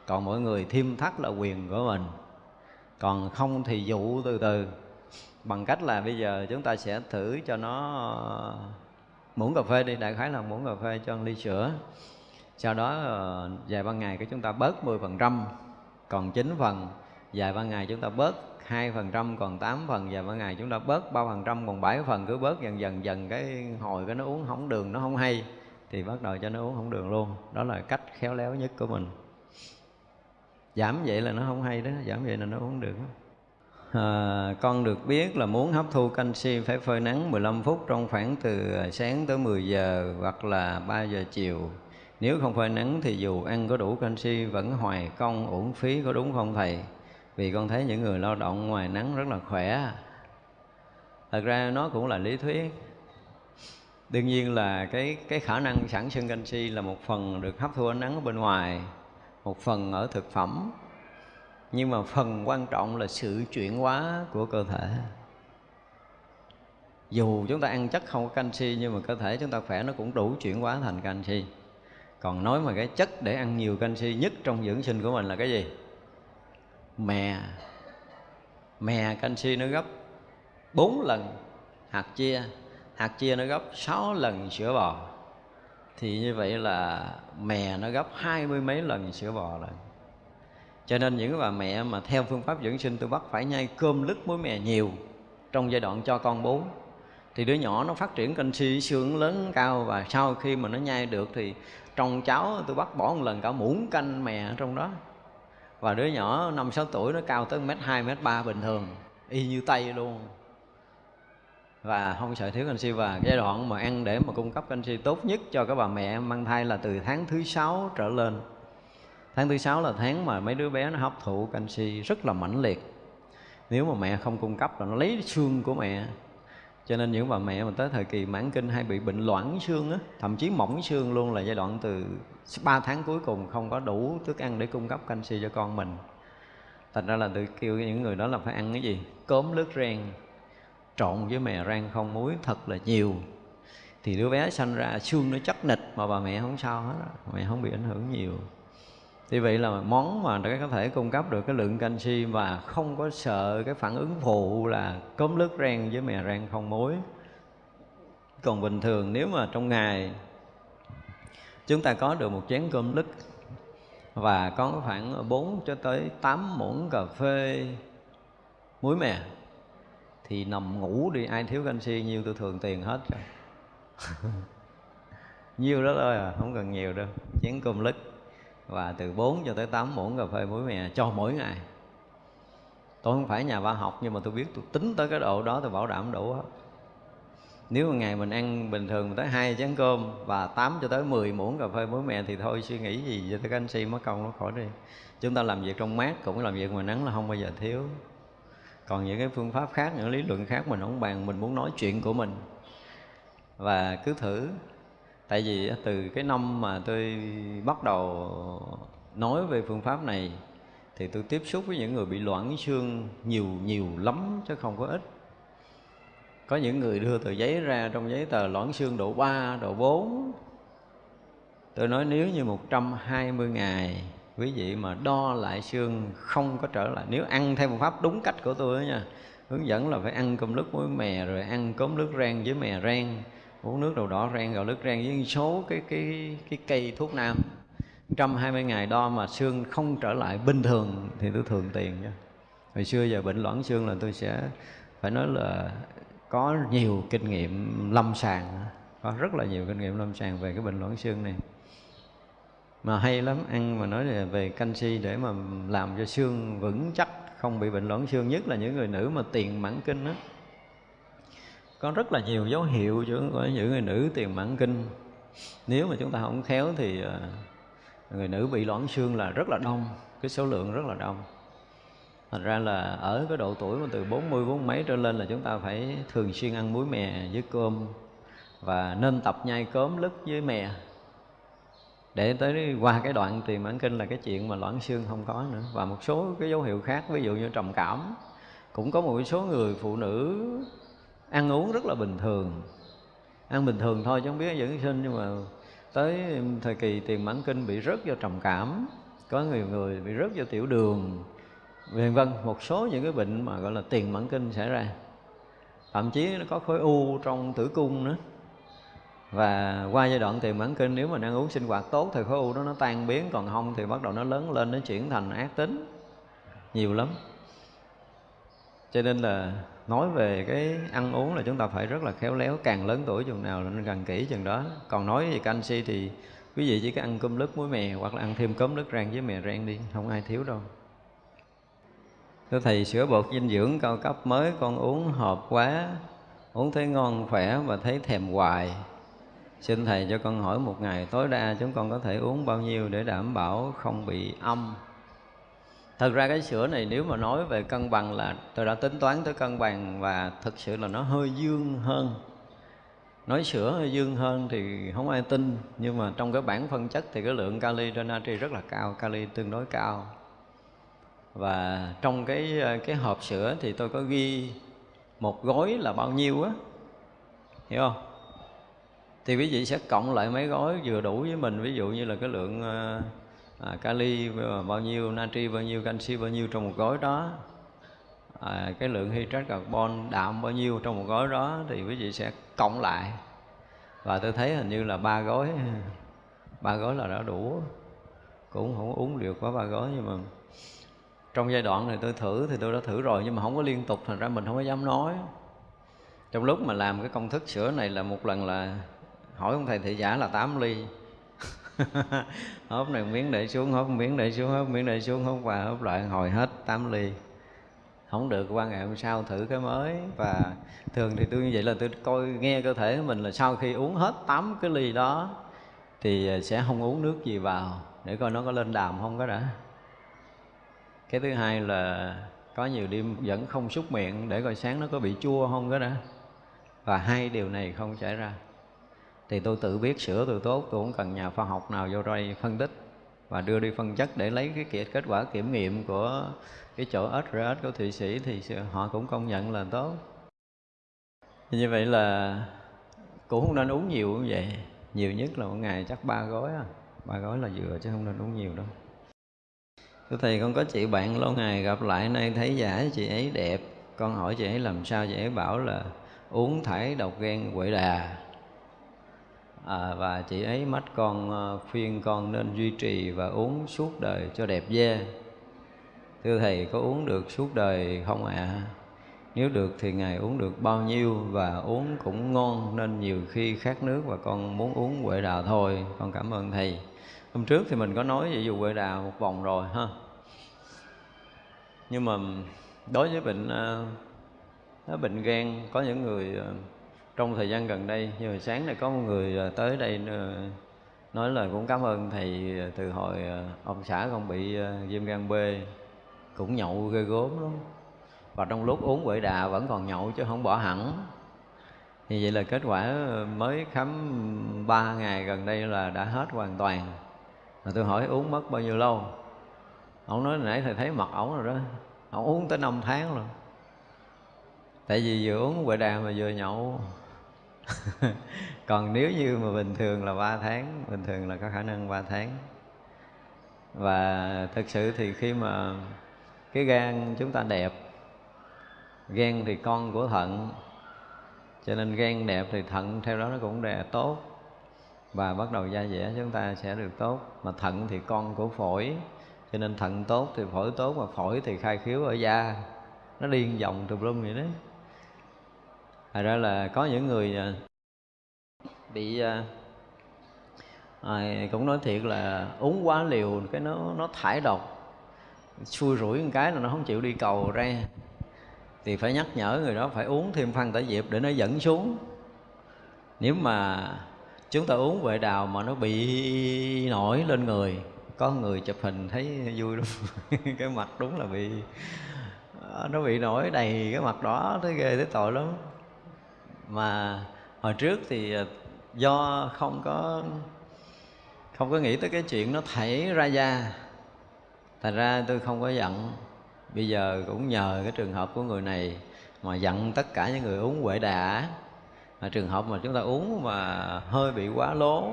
Còn mọi người thêm thắt là quyền của mình. Còn không thì dụ từ từ. Bằng cách là bây giờ chúng ta sẽ thử cho nó ờ, muỗng cà phê đi, đại khái là muỗng cà phê cho ly sữa. Sau đó ờ, vài ba ngày cái chúng ta bớt 10% còn 9 phần, vài ba ngày chúng ta bớt hai phần trăm còn 8 phần và mỗi ngày chúng ta bớt ba phần trăm còn 7 phần cứ bớt dần dần dần cái hồi cái nó uống không đường nó không hay thì bắt đầu cho nó uống không đường luôn. Đó là cách khéo léo nhất của mình. Giảm vậy là nó không hay đó giảm vậy là nó uống được à, con được biết là muốn hấp thu canxi phải phơi nắng 15 phút trong khoảng từ ờ, sáng tới 10 giờ hoặc là 3 giờ chiều. Nếu không phơi nắng thì dù ăn có đủ canxi vẫn hoài công uổng phí có đúng không thầy? Vì con thấy những người lao động ngoài nắng rất là khỏe. Thật ra nó cũng là lý thuyết. Đương nhiên là cái cái khả năng sản sinh canxi là một phần được hấp thu ánh nắng ở bên ngoài, một phần ở thực phẩm. Nhưng mà phần quan trọng là sự chuyển hóa của cơ thể. Dù chúng ta ăn chất không có canxi, nhưng mà cơ thể chúng ta khỏe, nó cũng đủ chuyển hóa thành canxi. Còn nói mà cái chất để ăn nhiều canxi nhất trong dưỡng sinh của mình là cái gì? Mè. Mè canxi nó gấp 4 lần hạt chia. Hạt chia nó gấp 6 lần sữa bò. Thì như vậy là mè nó gấp hai mươi mấy lần sữa bò rồi. Cho nên những bà mẹ mà theo phương pháp dưỡng sinh tôi bắt phải nhai cơm lứt muối mè nhiều trong giai đoạn cho con bú thì đứa nhỏ nó phát triển canxi xương lớn cao và sau khi mà nó nhai được thì trong cháo tôi bắt bỏ một lần cả muỗng canh mè ở trong đó và đứa nhỏ năm, sáu tuổi nó cao tới mét hai, mét ba bình thường, y như tay luôn. Và không sợ thiếu canxi. Và giai đoạn mà ăn để mà cung cấp canxi tốt nhất cho các bà mẹ mang thai là từ tháng thứ sáu trở lên. Tháng thứ sáu là tháng mà mấy đứa bé nó hấp thụ canxi rất là mãnh liệt. Nếu mà mẹ không cung cấp là nó lấy xương của mẹ. Cho nên những bà mẹ mà tới thời kỳ mãn kinh hay bị bệnh loãng xương á, thậm chí mỏng xương luôn là giai đoạn từ 3 tháng cuối cùng không có đủ thức ăn để cung cấp canxi cho con mình. Thành ra là tôi kêu những người đó là phải ăn cái gì? Cốm lướt ren trộn với mè rang không muối thật là nhiều. Thì đứa bé sanh ra, xương nó chắc nịch mà bà mẹ không sao hết mẹ không bị ảnh hưởng nhiều. Thì vậy là món mà nó có thể cung cấp được cái lượng canxi và không có sợ cái phản ứng phụ là cốm lướt rang với mè rang không muối. Còn bình thường nếu mà trong ngày chúng ta có được một chén cơm lứt và có khoảng 4 cho tới 8 muỗng cà phê muối mè. Thì nằm ngủ đi, ai thiếu canxi, nhiêu tôi thường tiền hết rồi. [laughs] Nhiêu đó thôi à không cần nhiều đâu. Chén cơm lứt và từ 4 cho tới 8 muỗng cà phê muối mè cho mỗi ngày. Tôi không phải nhà khoa học nhưng mà tôi biết tôi tính tới cái độ đó, tôi bảo đảm đủ hết nếu mà ngày mình ăn bình thường tới hai chén cơm và 8 cho tới 10 muỗng cà phê muối mè thì thôi, suy nghĩ gì cho tới canxi mất công nó khỏi đi. Chúng ta làm việc trong mát cũng làm việc ngoài nắng là không bao giờ thiếu. Còn những cái phương pháp khác, những lý luận khác mình không bàn, mình muốn nói chuyện của mình. Và cứ thử. Tại vì từ cái năm mà tôi bắt đầu nói về phương pháp này thì tôi tiếp xúc với những người bị loãng xương nhiều nhiều lắm chứ không có ít có những người đưa tờ giấy ra trong giấy tờ loãng xương độ 3, độ 4 tôi nói nếu như 120 ngày quý vị mà đo lại xương không có trở lại nếu ăn theo một pháp đúng cách của tôi đó nha hướng dẫn là phải ăn cơm nước muối mè rồi ăn cốm nước rang với mè rang uống nước đầu đỏ rang gạo nước rang với số cái cái cái cây thuốc nam. 120 ngày đo mà xương không trở lại bình thường thì tôi thường tiền nha. Hồi xưa giờ bệnh loãng xương là tôi sẽ phải nói là có nhiều kinh nghiệm lâm sàng có rất là nhiều kinh nghiệm lâm sàng về cái bệnh loãng xương này. Mà hay lắm, ăn mà nói là về canxi để mà làm cho xương vững chắc, không bị bệnh loãng xương, nhất là những người nữ mà tiền mãn kinh đó có rất là nhiều dấu hiệu chứ có những người nữ tiền mãn kinh. Nếu mà chúng ta không khéo thì ờ, người nữ bị loãng xương là rất là đông, cái số lượng rất là đông thành ra là ở cái độ tuổi mà từ 40 bốn mấy trở lên là chúng ta phải thường xuyên ăn muối mè với cơm và nên tập nhai cớm lứt với mè. Để tới qua cái đoạn tiền mãn kinh là cái chuyện mà loãng xương không có nữa. Và một số cái dấu hiệu khác, ví dụ như trầm cảm, cũng có một số người phụ nữ ăn uống rất là bình thường. Ăn bình thường thôi chứ không biết dưỡng sinh, nhưng mà tới thời kỳ tiền mãn kinh bị rớt do trầm cảm, có nhiều người bị rớt do tiểu đường vân vân, một số những cái bệnh mà, gọi là, tiền mãn kinh xảy ra. Thậm chí nó có khối u trong tử cung nữa. Và qua giai đoạn tiền mãn kinh, nếu mà ăn uống sinh hoạt tốt thì khối u đó nó tan biến, còn không thì bắt đầu nó lớn lên, nó chuyển thành ác tính. Nhiều lắm. Cho nên là nói về cái ăn uống là chúng ta phải rất là khéo léo, càng lớn tuổi chừng nào là nên càng kỹ chừng đó. Còn nói về canxi thì quý vị chỉ có ăn cơm lứt muối mè, hoặc là ăn thêm cơm lứt rang với mè rang đi, không ai thiếu đâu thưa thầy, sữa bột dinh dưỡng cao cấp mới, con uống hợp quá. Uống thấy ngon, khỏe và thấy thèm hoài. Xin thầy cho con hỏi một ngày, tối đa chúng con có thể uống bao nhiêu để đảm bảo không bị âm? Thật ra cái sữa này nếu mà nói về cân bằng là tôi đã tính toán tới cân bằng và thực sự là nó hơi dương hơn. Nói sữa hơi dương hơn thì không ai tin, nhưng mà trong cái bảng phân chất thì cái lượng kali trên natri rất là cao kali tương đối cao và trong cái ờ, cái hộp sữa thì tôi có ghi một gói là bao nhiêu á? Hiểu không? Thì quý vị sẽ cộng lại mấy gói vừa đủ với mình. Ví dụ như là cái lượng ờ, à, kali bao nhiêu natri bao nhiêu canxi bao nhiêu trong một gói đó. À, cái lượng hydrat carbon đạm bao nhiêu trong một gói đó thì quý vị sẽ cộng lại. Và tôi thấy hình như là ba gói ba gói là đã đủ. Cũng không uống được quá ba gói nhưng mà trong giai đoạn này tôi thử thì tôi đã thử rồi, nhưng mà không có liên tục, thành ra mình không có dám nói. Trong lúc mà làm cái công thức sữa này là một lần là hỏi ông thầy thị giả là 8 ly. [laughs] Hớp này miếng để xuống hớp miếng để xuống hớp miếng để xuống hớp và hớp lại, hồi hết 8 ly. Không được, qua ngày hôm sau thử cái mới. Và thường thì tôi như vậy là tôi coi, nghe cơ thể của mình là sau khi uống hết 8 cái ly đó thì sẽ không uống nước gì vào, để coi nó có lên đàm không có đã cái thứ hai là có nhiều đêm vẫn không xúc miệng để coi sáng nó có bị chua không cái đó và hai điều này không xảy ra. Thì tôi tự biết sửa tôi tốt, tôi không cần nhà khoa học nào vô đây phân tích và đưa đi phân chất để lấy cái kết quả kiểm nghiệm của cái chỗ SRS của Thụy Sĩ thì họ cũng công nhận là tốt. Như vậy là cũng không nên uống nhiều như vậy. Nhiều nhất là một ngày chắc ba gói à. Ba gói là vừa chứ không nên uống nhiều đâu. Thưa Thầy con có chị bạn lâu ngày gặp lại nay thấy giả chị ấy đẹp Con hỏi chị ấy làm sao chị ấy bảo là uống thải độc gan quậy đà à, Và chị ấy mách con ờ, khuyên con nên duy trì và uống suốt đời cho đẹp da Thưa Thầy có uống được suốt đời không ạ? À? Nếu được thì Ngài uống được bao nhiêu và uống cũng ngon Nên nhiều khi khát nước và con muốn uống quậy đà thôi Con cảm ơn Thầy hôm trước thì mình có nói về dù quệ đà một vòng rồi ha. Nhưng mà đối với bệnh uh, bệnh gan có những người uh, trong thời gian gần đây như hồi sáng này có một người uh, tới đây uh, nói lời cũng cảm ơn thầy từ hồi uh, ông xã con bị uh, viêm gan B cũng nhậu ghê gốm lắm. Và trong lúc uống quệ đà vẫn còn nhậu chứ không bỏ hẳn. Thì vậy là kết quả mới khám 3 ngày gần đây là đã hết hoàn toàn mà tôi hỏi, uống mất bao nhiêu lâu? Ông nói, nãy thầy thấy mặt ổng rồi đó. Ông uống tới năm tháng rồi tại vì vừa uống quậy đàm mà vừa nhậu. [laughs] Còn nếu như mà bình thường là 3 tháng, bình thường là có khả năng 3 tháng. Và thực sự thì khi mà cái gan chúng ta đẹp, gan thì con của thận, cho nên gan đẹp thì thận theo đó nó cũng đẹp, tốt và bắt đầu da dẻ chúng ta sẽ được tốt. Mà thận thì con của phổi cho nên thận tốt thì phổi tốt mà phổi thì khai khiếu ở da. Nó điên vòng tùm lum vậy đấy. Thật ra là có những người à, bị à, à, cũng nói thiệt là uống quá liều cái nó nó thải độc. Xui rủi một cái là nó không chịu đi cầu ra. Thì phải nhắc nhở người đó phải uống thêm phân tả diệp để nó dẫn xuống. Nếu mà chúng ta uống huệ đào mà nó bị nổi lên người. Có người chụp hình thấy vui lắm. [laughs] Cái mặt đúng là bị à, nó bị nổi đầy cái mặt đó. Thấy ghê, thấy tội lắm. Mà hồi trước thì à, do không có không có nghĩ tới cái chuyện nó thảy ra da. Thành ra tôi không có giận. Bây giờ cũng nhờ cái trường hợp của người này mà giận tất cả những người uống huệ đà à, trường hợp mà chúng ta uống mà hơi bị quá lố.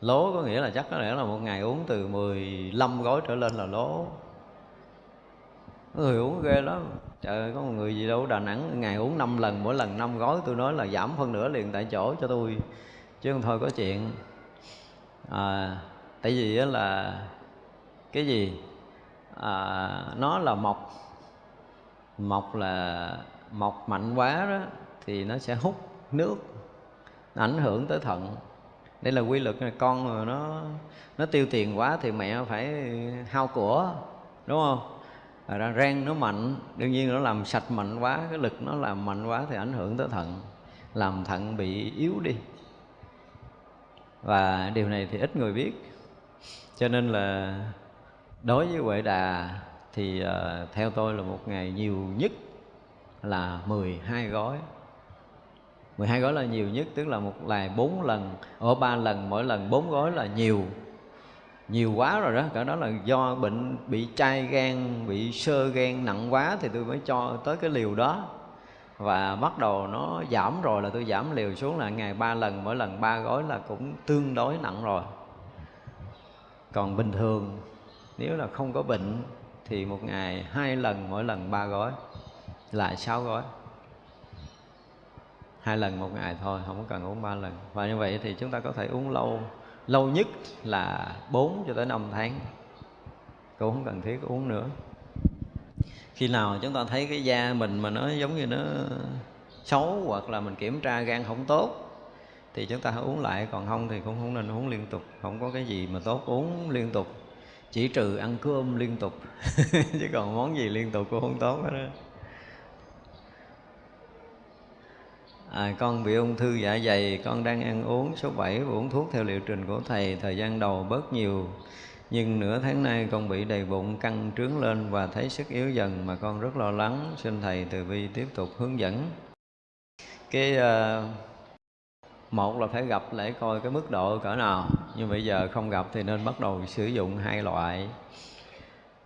Lố có nghĩa là chắc có lẽ là một ngày uống từ 15 gói trở lên là lố. Người uống ghê lắm. Trời ơi có một người gì đâu đà nẵng ngày uống 5 lần mỗi lần 5 gói. Tôi nói là giảm phân nửa liền tại chỗ cho tôi chứ không thôi có chuyện. À, tại vì là cái gì? À, nó là mọc. Mọc là mọc mạnh quá đó thì nó sẽ hút nước nó ảnh hưởng tới thận. Đây là quy luật con mà nó nó tiêu tiền quá thì mẹ phải hao của đúng không? À, ra rang nó mạnh đương nhiên nó làm sạch mạnh quá cái lực nó làm mạnh quá thì ảnh hưởng tới thận làm thận bị yếu đi. Và điều này thì ít người biết. Cho nên là đối với huệ đà thì uh, theo tôi là một ngày nhiều nhất là 12 gói. 12 gói là nhiều nhất, tức là một ngày bốn lần ở ba lần, mỗi lần bốn gói là nhiều. Nhiều quá rồi đó cả đó là do bệnh bị chai gan, bị sơ gan nặng quá thì tôi mới cho tới cái liều đó. Và bắt đầu nó giảm rồi là tôi giảm liều xuống là ngày ba lần, mỗi lần ba gói là cũng tương đối nặng rồi. Còn bình thường, nếu là không có bệnh thì một ngày hai lần, mỗi lần ba gói, là sáu gói hai lần một ngày thôi, không có cần uống ba lần. Và như vậy thì chúng ta có thể uống lâu lâu nhất là 4 cho tới 5 tháng. Cũng không cần thiết uống nữa. Khi nào chúng ta thấy cái da mình mà nó giống như nó xấu hoặc là mình kiểm tra gan không tốt, thì chúng ta hãy uống lại. Còn không thì cũng không nên uống liên tục. Không có cái gì mà tốt uống liên tục. Chỉ trừ ăn cơm liên tục. [laughs] Chứ còn món gì liên tục cũng không tốt hết đó à, con bị ung thư dạ dày con đang ăn uống số 7 và uống thuốc theo liệu trình của thầy thời gian đầu bớt nhiều. Nhưng nửa tháng nay con bị đầy bụng căng trướng lên và thấy sức yếu dần mà con rất lo lắng. Xin thầy từ bi tiếp tục hướng dẫn. Cái uh, một là phải gặp để coi cái mức độ cỡ nào. Nhưng bây giờ không gặp thì nên bắt đầu sử dụng hai loại.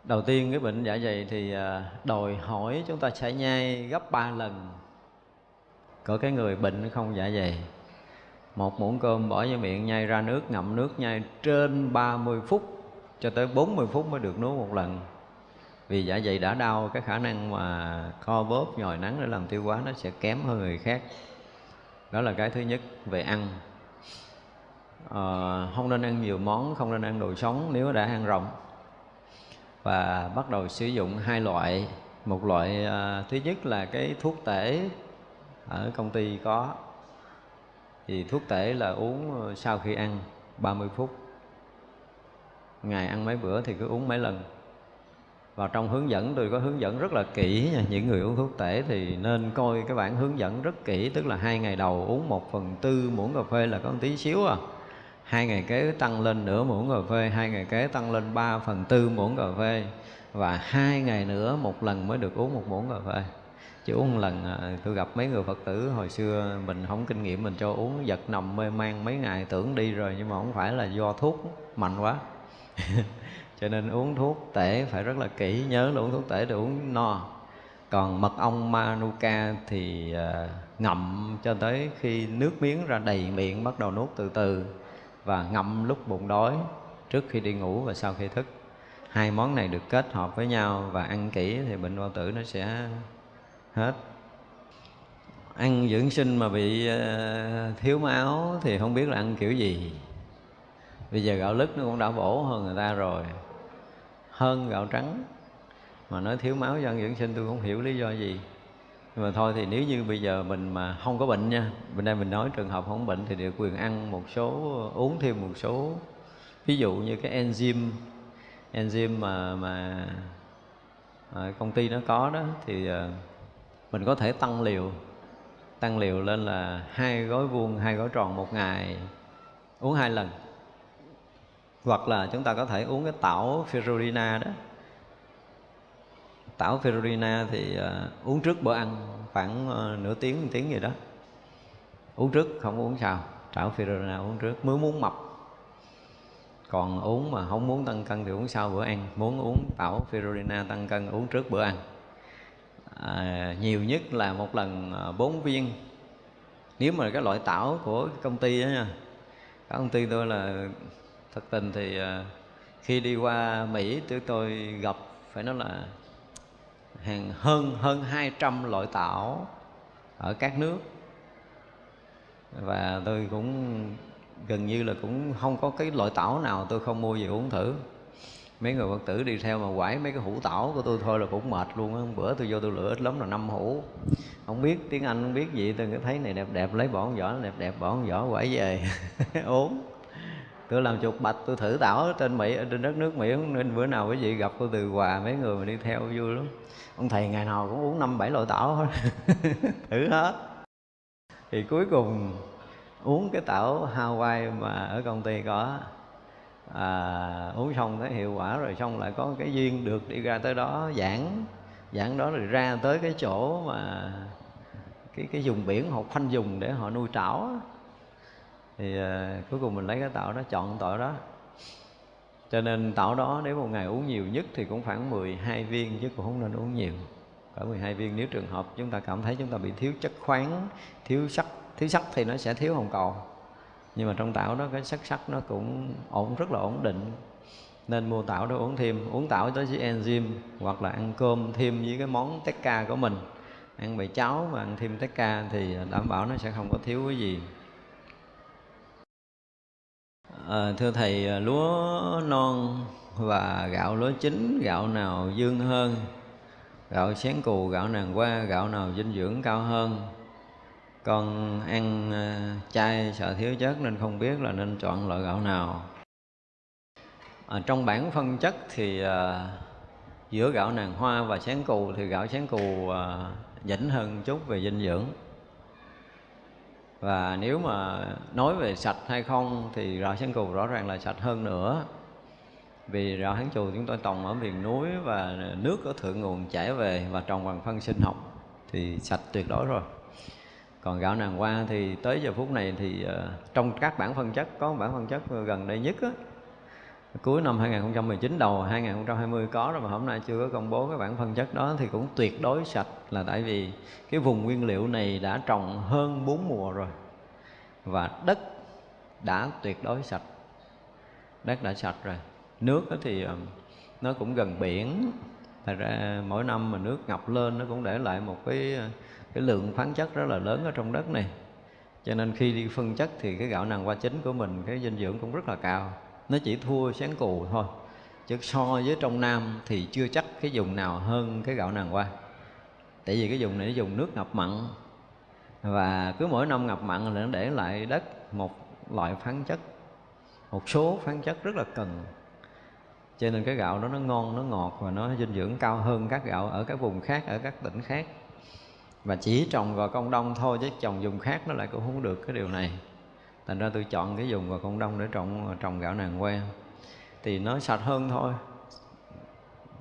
Đầu tiên cái bệnh dạ dày thì ờ, đòi hỏi chúng ta sẽ nhai gấp ba lần có cái người bệnh không dạ dày. Một muỗng cơm bỏ vào miệng nhai ra nước ngậm nước nhai trên 30 phút cho tới 40 phút mới được nuốt một lần. Vì dạ dày đã đau cái khả năng mà co bóp nhồi nắng để làm tiêu hóa nó sẽ kém hơn người khác. Đó là cái thứ nhất về ăn. À, không nên ăn nhiều món không nên ăn đồ sống nếu đã ăn rộng. Và bắt đầu sử dụng hai loại. Một loại à, thứ nhất là cái thuốc tể ở công ty có. Thì thuốc tể là uống ờ, sau khi ăn 30 phút. Ngày ăn mấy bữa thì cứ uống mấy lần. Và trong hướng dẫn, tôi có hướng dẫn rất là kỹ nha. Những người uống thuốc tể thì nên coi cái bản hướng dẫn rất kỹ, tức là hai ngày đầu uống một phần tư muỗng cà phê là có một tí xíu à. Hai ngày kế tăng lên nửa muỗng cà phê, hai ngày kế tăng lên ba phần tư muỗng cà phê. Và hai ngày nữa một lần mới được uống một muỗng cà phê chỉ uống một lần à, tôi gặp mấy người phật tử hồi xưa mình không kinh nghiệm mình cho uống giật nằm mê man mấy ngày tưởng đi rồi nhưng mà không phải là do thuốc mạnh quá. [laughs] Cho nên uống thuốc tể phải rất là kỹ nhớ là uống thuốc tể để uống no. Còn mật ong manuka thì à, ngậm cho tới khi nước miếng ra đầy miệng bắt đầu nuốt từ từ và ngậm lúc bụng đói trước khi đi ngủ và sau khi thức. Hai món này được kết hợp với nhau và ăn kỹ thì bệnh bao tử nó sẽ hết. Ăn dưỡng sinh mà bị ờ, thiếu máu thì không biết là ăn kiểu gì. Bây giờ gạo lứt nó cũng đã bổ hơn người ta rồi. Hơn gạo trắng. Mà nói thiếu máu do ăn dưỡng sinh tôi không hiểu lý do gì. Nhưng mà thôi thì nếu như bây giờ mình mà không có bệnh nha bên đây mình nói trường hợp không bệnh thì được quyền ăn một số, uống thêm một số. Ví dụ như cái enzyme enzyme mà mà công ty nó có đó thì ờ, mình có thể tăng liều. Tăng liều lên là hai gói vuông hai gói tròn một ngày uống hai lần. Hoặc là chúng ta có thể uống cái tảo ferulina đó. Tảo ferulina thì uh, uống trước bữa ăn khoảng uh, nửa tiếng một tiếng gì đó. Uống trước không uống sau. Tảo ferulina uống trước. Mới muốn mập. Còn uống mà không muốn tăng cân thì uống sau bữa ăn. Muốn uống tảo ferulina tăng cân uống trước bữa ăn à, nhiều nhất là một lần à, bốn viên. Nếu mà cái loại tảo của công ty đó nha cả công ty tôi là thật tình thì à, khi đi qua Mỹ tôi tôi gặp phải nói là hàng hơn hơn 200 loại tảo ở các nước. Và tôi cũng gần như là cũng không có cái loại tảo nào tôi không mua về uống thử mấy người phật tử đi theo mà quải mấy cái hũ tảo của tôi thôi là cũng mệt luôn á. Bữa tôi vô tôi lựa ít lắm là năm hũ. Không biết tiếng anh không biết gì, tôi cứ thấy này đẹp đẹp, lấy bỏ con vỏ, đẹp đẹp bỏ con vỏ, quải về. [laughs] Uống tôi làm chuột bạch, tôi thử tảo trên mỹ ở trên đất nước mỹ nên bữa nào quý vị gặp cô từ quà, mấy người mà đi theo vui lắm. Ông thầy ngày nào cũng uống năm bảy loại tảo hết. [laughs] Thử hết. Thì cuối cùng, uống cái tảo Hawaii mà ở công ty có à, uống xong thấy hiệu quả rồi xong lại có cái duyên được đi ra tới đó giảng. Giảng đó rồi ra tới cái chỗ mà cái cái vùng biển họ khoanh dùng để họ nuôi trảo thì à, cuối cùng mình lấy cái tảo đó chọn tội đó. Cho nên tảo đó nếu một ngày uống nhiều nhất thì cũng khoảng 12 viên chứ cũng không nên uống nhiều. Cỡ 12 viên nếu trường hợp chúng ta cảm thấy chúng ta bị thiếu chất khoáng thiếu sắt thiếu sắt thì nó sẽ thiếu hồng cầu nhưng mà trong tảo đó cái sắc sắc nó cũng ổn rất là ổn định. Nên mua tảo đó uống thêm. Uống tảo tới với enzyme hoặc là ăn cơm thêm với cái món tekka của mình. Ăn bầy cháo mà ăn thêm tekka thì đảm bảo nó sẽ không có thiếu cái gì. À, thưa thầy à, lúa non và gạo lúa chín gạo nào dương hơn? Gạo xén cù gạo nàng qua gạo nào dinh dưỡng cao hơn? Con ăn ờ, chay sợ thiếu chất nên không biết là nên chọn loại gạo nào. À, trong bảng phân chất thì à, giữa gạo nàng hoa và sáng cù thì gạo sáng cù à, dĩnh hơn chút về dinh dưỡng. Và nếu mà nói về sạch hay không thì gạo sáng cù rõ ràng là sạch hơn nữa. Vì gạo hán chù chúng tôi trồng ở miền núi và nước ở thượng nguồn chảy về và trồng bằng phân sinh học thì sạch tuyệt đối rồi còn gạo nàng hoa thì tới giờ phút này thì uh, trong các bản phân chất có bản phân chất gần đây nhất á, cuối năm 2019 đầu 2020 có rồi mà hôm nay chưa có công bố cái bản phân chất đó thì cũng tuyệt đối sạch là tại vì cái vùng nguyên liệu này đã trồng hơn bốn mùa rồi. Và đất đã tuyệt đối sạch đất đã sạch rồi. Nước thì ờ, nó cũng gần biển. Thật ra mỗi năm mà nước ngập lên nó cũng để lại một cái ờ, cái lượng khoáng chất rất là lớn ở trong đất này. Cho nên khi đi phân chất thì cái gạo nàng hoa chính của mình, cái dinh dưỡng cũng rất là cao. Nó chỉ thua sáng cù thôi. Chứ so với trong nam thì chưa chắc cái vùng nào hơn cái gạo nàng hoa. Tại vì cái vùng này nó dùng nước ngập mặn. Và cứ mỗi năm ngập mặn là nó để lại đất một loại khoáng chất, một số khoáng chất rất là cần. Cho nên cái gạo đó nó ngon, nó ngọt và nó dinh dưỡng cao hơn các gạo ở các vùng khác, ở các tỉnh khác và chỉ trồng vào công đông thôi, chứ trồng dùng khác nó lại cũng không được cái điều này. Thành ra tôi chọn cái dùng vào công đông để trồng trồng gạo nàng que. Thì nó sạch hơn thôi.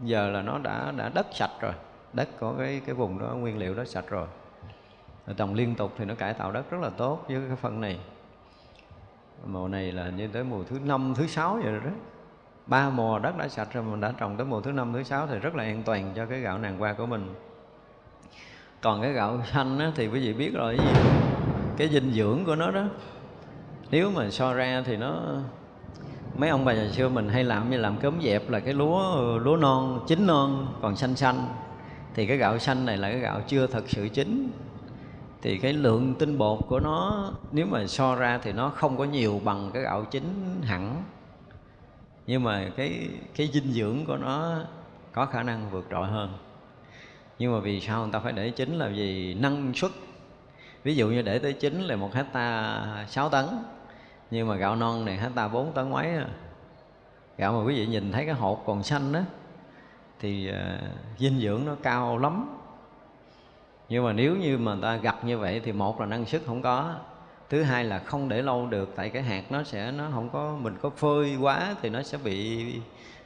Giờ là nó đã đã đất sạch rồi. Đất có cái cái vùng đó, nguyên liệu đó sạch rồi. Trồng liên tục thì nó cải tạo đất rất là tốt với cái phân này. Mùa này là như tới mùa thứ năm, thứ sáu vậy rồi đó. Ba mùa đất đã sạch rồi mình đã trồng tới mùa thứ năm, thứ sáu thì rất là an toàn cho cái gạo nàng qua của mình còn cái gạo xanh á, thì quý vị biết rồi cái gì? Cái dinh dưỡng của nó đó. Nếu mà so ra thì nó mấy ông bà già xưa mình hay làm như làm cơm dẹp là cái lúa lúa non chín non còn xanh xanh. Thì cái gạo xanh này là cái gạo chưa thật sự chín. Thì cái lượng tinh bột của nó nếu mà so ra thì nó không có nhiều bằng cái gạo chín hẳn. Nhưng mà cái cái dinh dưỡng của nó có khả năng vượt trội hơn nhưng mà vì sao người ta phải để chín là vì năng suất? Ví dụ như để tới chín là một hecta 6 tấn nhưng mà gạo non này hecta 4 tấn mấy à. gạo mà quý vị nhìn thấy cái hột còn xanh đó thì uh, dinh dưỡng nó cao lắm. Nhưng mà nếu như mà người ta gặt như vậy thì một là năng suất không có thứ hai là không để lâu được tại cái hạt nó sẽ nó không có mình có phơi quá thì nó sẽ bị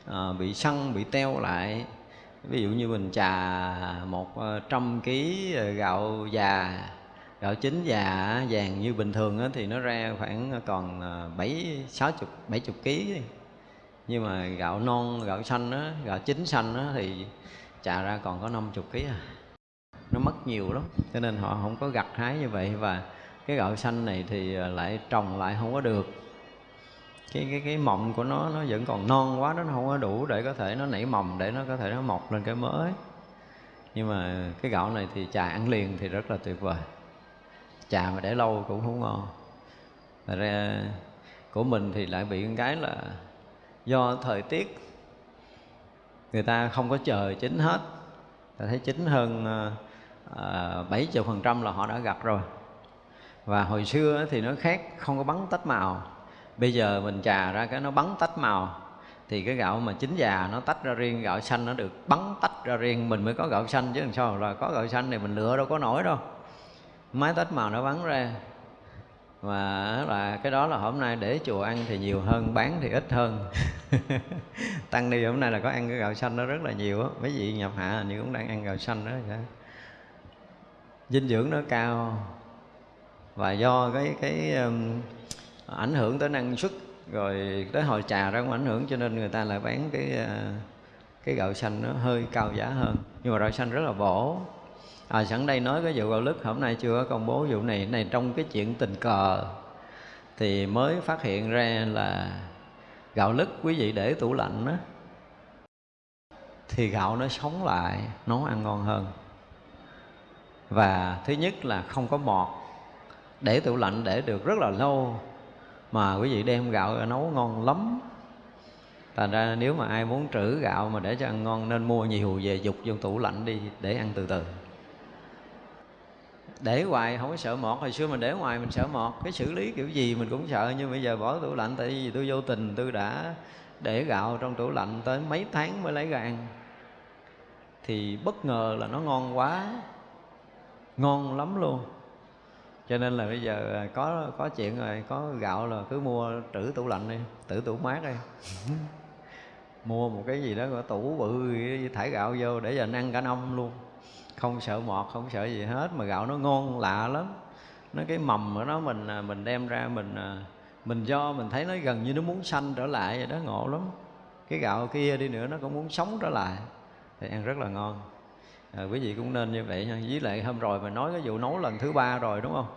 uh, bị săn bị teo lại ví dụ như mình trà một ờ, trăm ký ờ, gạo già gạo chín già vàng như bình thường thì nó ra khoảng ờ, còn bảy sáu chục bảy chục ký. Nhưng mà gạo non gạo xanh đó, gạo chín xanh đó thì chà ra còn có 50 kg à. Nó mất nhiều lắm cho nên họ không có gặt hái như vậy. Và cái gạo xanh này thì lại trồng lại không có được cái cái cái mộng của nó nó vẫn còn non quá đó nó không có đủ để có thể nó nảy mầm, để nó có thể nó mọc lên cái mới. Nhưng mà cái gạo này thì trà ăn liền thì rất là tuyệt vời. Trà mà để lâu cũng không ngon. Thật ra của mình thì lại bị cái là do thời tiết, người ta không có chờ chín hết. Ta thấy chín hơn ờ, bảy phần trăm là họ đã gặt rồi. Và hồi xưa thì nó khác, không có bắn tách màu bây giờ mình trà ra cái nó bắn tách màu. Thì cái gạo mà chín già nó tách ra riêng gạo xanh nó được bắn tách ra riêng. Mình mới có gạo xanh chứ làm sao là có gạo xanh thì mình lựa đâu có nổi đâu. Máy tách màu nó bắn ra. Và là cái đó là hôm nay để chùa ăn thì nhiều hơn bán thì ít hơn. [laughs] Tăng đi hôm nay là có ăn cái gạo xanh nó rất là nhiều á. Mấy vị nhập hạ như cũng đang ăn gạo xanh đó dinh dưỡng nó cao. Và do cái cái um, ảnh hưởng tới năng suất, rồi tới hồi trà ra cũng ảnh hưởng, cho nên người ta lại bán cái ờ, cái gạo xanh nó hơi cao giá hơn. Nhưng mà gạo xanh rất là bổ. À sẵn đây nói cái vụ gạo lứt, hôm nay chưa có công bố vụ này. Này trong cái chuyện tình cờ thì mới phát hiện ra là gạo lứt, quý vị để tủ lạnh đó thì gạo nó sống lại nấu ăn ngon hơn. Và thứ nhất là không có mọt. Để tủ lạnh để được rất là lâu mà quý vị đem gạo nấu ngon lắm. Thành ra nếu mà ai muốn trữ gạo mà để cho ăn ngon nên mua nhiều về dục vô tủ lạnh đi để ăn từ từ. Để hoài không có sợ mọt, hồi xưa mình để ngoài mình sợ mọt. Cái xử lý kiểu gì mình cũng sợ, nhưng bây giờ bỏ tủ lạnh tại vì tôi vô tình tôi đã để gạo trong tủ lạnh tới mấy tháng mới lấy ra ăn. Thì bất ngờ là nó ngon quá. Ngon lắm luôn cho nên là bây giờ à, có có chuyện rồi, có gạo là cứ mua trữ tủ lạnh đi trữ tủ mát đi. [laughs] Mua một cái gì đó có tủ bự thải gạo vô để giờ ăn cả năm luôn. Không sợ mọt, không sợ gì hết, mà gạo nó ngon, lạ lắm. Nó cái mầm của nó mình à, mình đem ra mình à, mình do mình thấy nó gần như nó muốn xanh trở lại vậy đó, ngộ lắm. Cái gạo kia đi nữa nó cũng muốn sống trở lại. Thì ăn rất là ngon à, quý vị cũng nên như vậy nha. Với lại hôm rồi mình nói cái vụ nấu lần thứ ba rồi đúng không?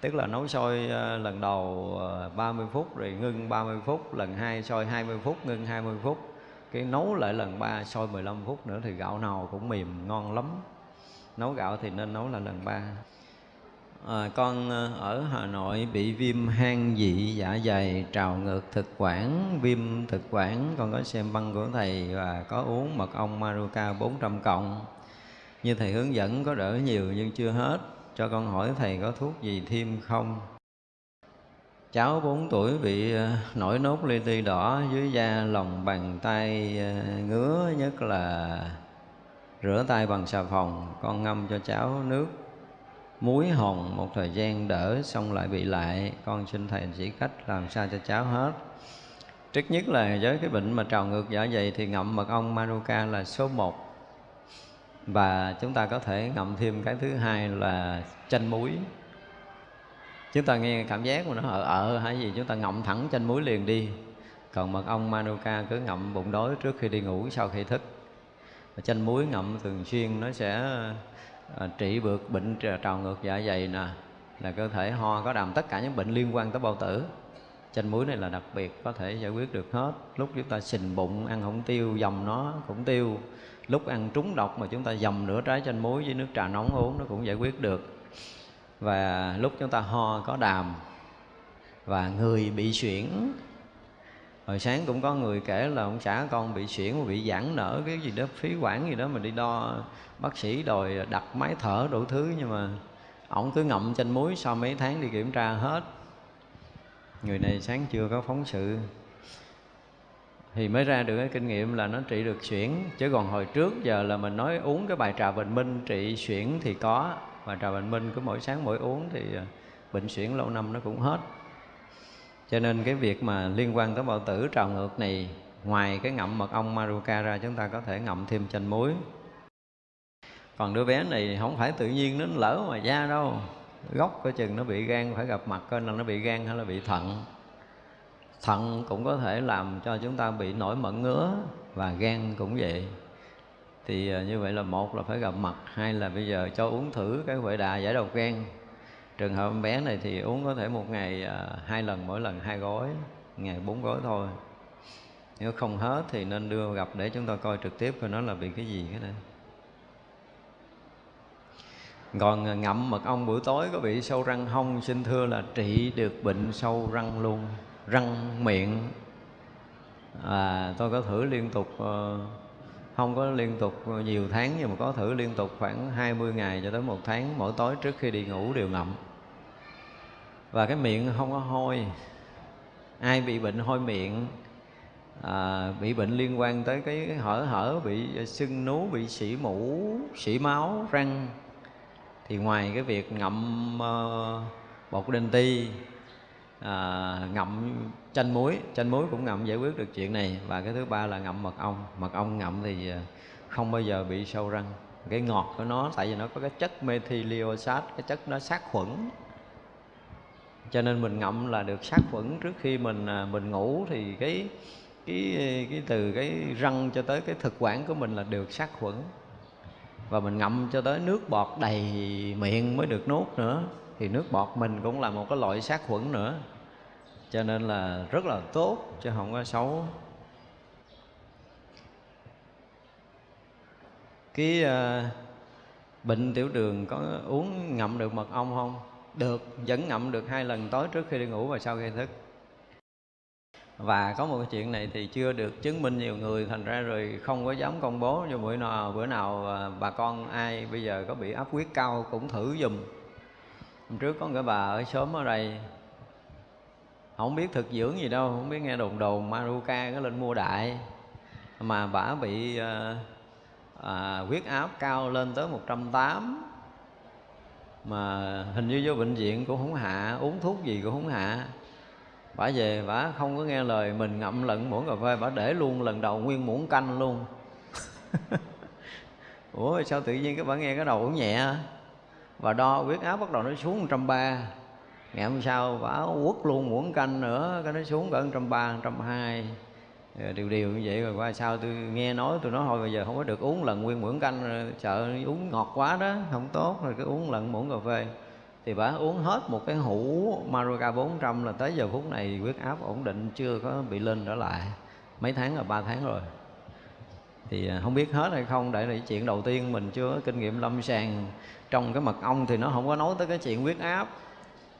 Tức là nấu sôi ờ, lần đầu ờ, 30 phút rồi ngưng 30 phút lần hai sôi 20 phút ngưng 20 phút. Cái nấu lại lần ba sôi 15 phút nữa thì gạo nào cũng mềm ngon lắm. Nấu gạo thì nên nấu là lần ba. À, con ở Hà Nội bị viêm hang dị dạ dày trào ngược thực quản viêm thực quản. Con có xem băng của thầy và có uống mật ong Maruca 400 cộng như thầy hướng dẫn có đỡ nhiều nhưng chưa hết. Cho con hỏi thầy có thuốc gì thêm không? Cháu 4 tuổi bị ờ, nổi nốt li ti đỏ dưới da, lòng bàn tay ờ, ngứa, nhất là rửa tay bằng xà phòng. Con ngâm cho cháu nước, muối hồng một thời gian đỡ, xong lại bị lại. Con xin thầy chỉ cách làm sao cho cháu hết. Trước nhất là với cái bệnh mà trào ngược dạ dày thì ngậm mật ong manuka là số 1 và chúng ta có thể ngậm thêm cái thứ hai là chanh muối. Chúng ta nghe cảm giác mà nó ở ở hay gì? Chúng ta ngậm thẳng chanh muối liền đi. Còn mật ong manuka cứ ngậm bụng đói trước khi đi ngủ sau khi thức. Chanh muối ngậm thường xuyên nó sẽ ờ, trị được bệnh trào ngược dạ dày nè, là cơ thể ho có đàm tất cả những bệnh liên quan tới bao tử. Chanh muối này là đặc biệt có thể giải quyết được hết. Lúc chúng ta sình bụng, ăn không tiêu, dòng nó cũng tiêu lúc ăn trúng độc mà chúng ta dầm nửa trái chanh muối với nước trà nóng uống, nó cũng giải quyết được. Và lúc chúng ta ho có đàm và người bị xuyển hồi sáng cũng có người kể là ông xã con bị xuyển bị giãn nở, cái gì đó, phí quản gì đó mà đi đo bác sĩ đòi đặt máy thở đủ thứ, nhưng mà ổng cứ ngậm chanh muối sau mấy tháng đi kiểm tra hết. Người này sáng chưa có phóng sự thì mới ra được cái kinh nghiệm là nó trị được xuyển. Chứ còn hồi trước giờ là mình nói uống cái bài trà bình minh, trị xuyển thì có. Và trà bình minh cứ mỗi sáng mỗi uống thì à, bệnh xuyển lâu năm nó cũng hết. Cho nên cái việc mà liên quan tới bao tử trào ngược này, ngoài cái ngậm mật ong maruca ra, chúng ta có thể ngậm thêm chanh muối. Còn đứa bé này không phải tự nhiên nó lỡ mà da đâu. Gốc coi chừng nó bị gan, phải gặp mặt coi là nó bị gan hay là bị thận thận cũng có thể làm cho chúng ta bị nổi mẩn ngứa và gan cũng vậy. Thì à, như vậy là một là phải gặp mặt hai là bây giờ cho uống thử cái huệ đà giải độc gan. Trường hợp em bé này thì uống có thể một ngày à, hai lần mỗi lần hai gói ngày bốn gói thôi. Nếu không hết thì nên đưa gặp để chúng ta coi trực tiếp coi nó là bị cái gì cái này còn à, ngậm mật ong buổi tối có bị sâu răng hông xin thưa là trị được bệnh sâu răng luôn răng miệng. À, tôi có thử liên tục ờ, không có liên tục ờ, nhiều tháng nhưng mà có thử liên tục khoảng 20 ngày cho tới một tháng mỗi tối trước khi đi ngủ đều ngậm. Và cái miệng không có hôi. Ai bị bệnh hôi miệng à, bị bệnh liên quan tới cái hở hở bị sưng nú bị sỉ mũ sỉ máu răng thì ngoài cái việc ngậm uh, bột đinh ti à, ngậm chanh muối. Chanh muối cũng ngậm giải quyết được chuyện này. Và cái thứ ba là ngậm mật ong. Mật ong ngậm thì à, không bao giờ bị sâu răng. Cái ngọt của nó tại vì nó có cái chất methyliosat cái chất nó sát khuẩn. Cho nên mình ngậm là được sát khuẩn. Trước khi mình à, mình ngủ thì cái cái cái từ cái răng cho tới cái thực quản của mình là được sát khuẩn. Và mình ngậm cho tới nước bọt đầy miệng mới được nuốt nữa. Thì nước bọt mình cũng là một cái loại sát khuẩn nữa cho nên là rất là tốt chứ không có xấu. Cái uh, bệnh tiểu đường có uống ngậm được mật ong không? Được vẫn ngậm được hai lần tối trước khi đi ngủ và sau khi thức. Và có một cái chuyện này thì chưa được chứng minh nhiều người thành ra rồi không có dám công bố. Cho bữa nào bữa nào ờ, bà con ai bây giờ có bị áp huyết cao cũng thử dùm. Hôm trước có người bà ở xóm ở đây không biết thực dưỡng gì đâu không biết nghe đồn đồn maruka nó lên mua đại. Mà bả bị à, à, huyết áp cao lên tới 180 mà hình như vô bệnh viện cũng không hạ uống thuốc gì cũng không hạ. Bả về bả không có nghe lời mình ngậm lận muỗng cà phê bả để luôn lần đầu nguyên muỗng canh luôn. [laughs] Ủa sao tự nhiên các bạn nghe cái đầu cũng nhẹ? Và đo huyết áp bắt đầu nó xuống 130 ngày hôm sau bảo quất luôn muỗng canh nữa cái nó xuống cỡ 130, 120 điều điều như vậy rồi qua sau tôi nghe nói tôi nói thôi bây giờ không có được uống lần nguyên muỗng canh sợ uống ngọt quá đó không tốt rồi cứ uống lần muỗng cà phê. Thì bà uống hết một cái hũ Maruca 400 là tới giờ phút này huyết áp ổn định chưa có bị lên trở lại. Mấy tháng là ba tháng rồi. Thì à, không biết hết hay không để là chuyện đầu tiên mình chưa có kinh nghiệm lâm sàng. Trong cái mật ong thì nó không có nói tới cái chuyện huyết áp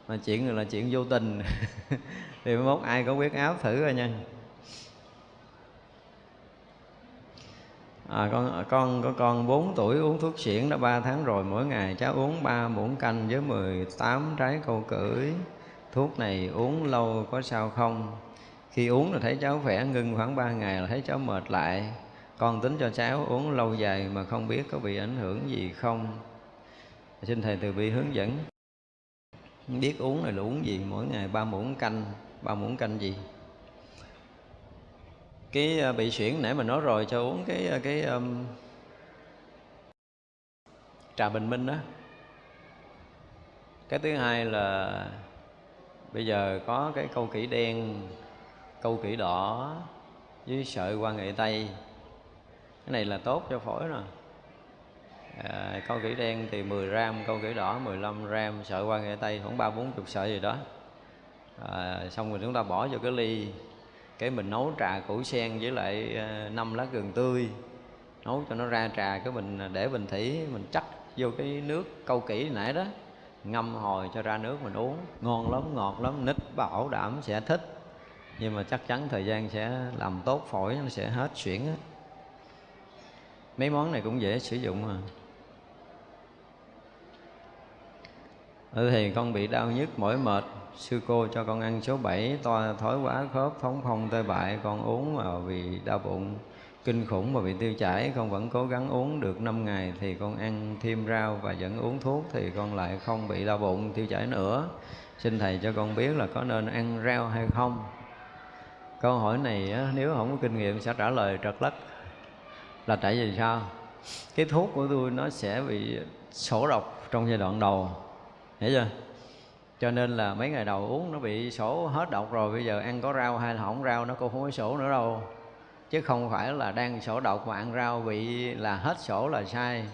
mà chuyện này là chuyện vô tình. [laughs] Thì mốt ai có huyết áp thử rồi nha. À, con con có con 4 tuổi uống thuốc xỉn đã 3 tháng rồi. Mỗi ngày cháu uống 3 muỗng canh với 18 trái câu cưỡi. Thuốc này uống lâu có sao không? Khi uống là thấy cháu khỏe ngưng khoảng 3 ngày là thấy cháu mệt lại. Con tính cho cháu uống lâu dài mà không biết có bị ảnh hưởng gì không. Xin thầy từ bi hướng dẫn biết uống này là uống gì mỗi ngày ba muỗng canh. Ba muỗng canh gì? Cái ờ, bị xuyển nãy mình nói rồi cho uống cái ờ, cái um, trà bình minh đó. Cái thứ hai là bây giờ có cái câu kỹ đen câu kỹ đỏ với sợi qua nghệ tây. Cái này là tốt cho phổi nè à, câu kỹ đen thì 10 gram câu kỹ đỏ 15 gram sợi qua nghệ tây khoảng ba bốn chục sợi gì đó. À, xong rồi chúng ta bỏ vô cái ly cái mình nấu trà củ sen với lại ờ, năm lá gừng tươi. Nấu cho nó ra trà cái mình ờ, để bình thủy mình chắc vô cái nước câu kỹ nãy đó. Ngâm hồi cho ra nước mình uống. Ngon lắm ngọt lắm nít bảo đảm sẽ thích. Nhưng mà chắc chắn thời gian sẽ làm tốt phổi nó sẽ hết xuyển á. Mấy món này cũng dễ sử dụng mà. Ừ thì con bị đau nhức, mỏi mệt. Sư cô cho con ăn số 7 toa thói quá khớp, phóng phong tê bại. Con uống mà vì đau bụng, kinh khủng và bị tiêu chảy. Con vẫn cố gắng uống được 5 ngày thì con ăn thêm rau và vẫn uống thuốc thì con lại không bị đau bụng, tiêu chảy nữa. Xin thầy cho con biết là có nên ăn rau hay không? Câu hỏi này nếu không có kinh nghiệm sẽ trả lời trật lất. Là tại vì sao? Cái thuốc của tôi nó sẽ bị sổ độc trong giai đoạn đầu hiểu chưa? Cho nên là mấy ngày đầu uống nó bị sổ hết độc rồi, bây giờ ăn có rau hay là không rau nó cũng không có sổ nữa đâu. Chứ không phải là đang sổ độc mà ăn rau bị là hết sổ là sai.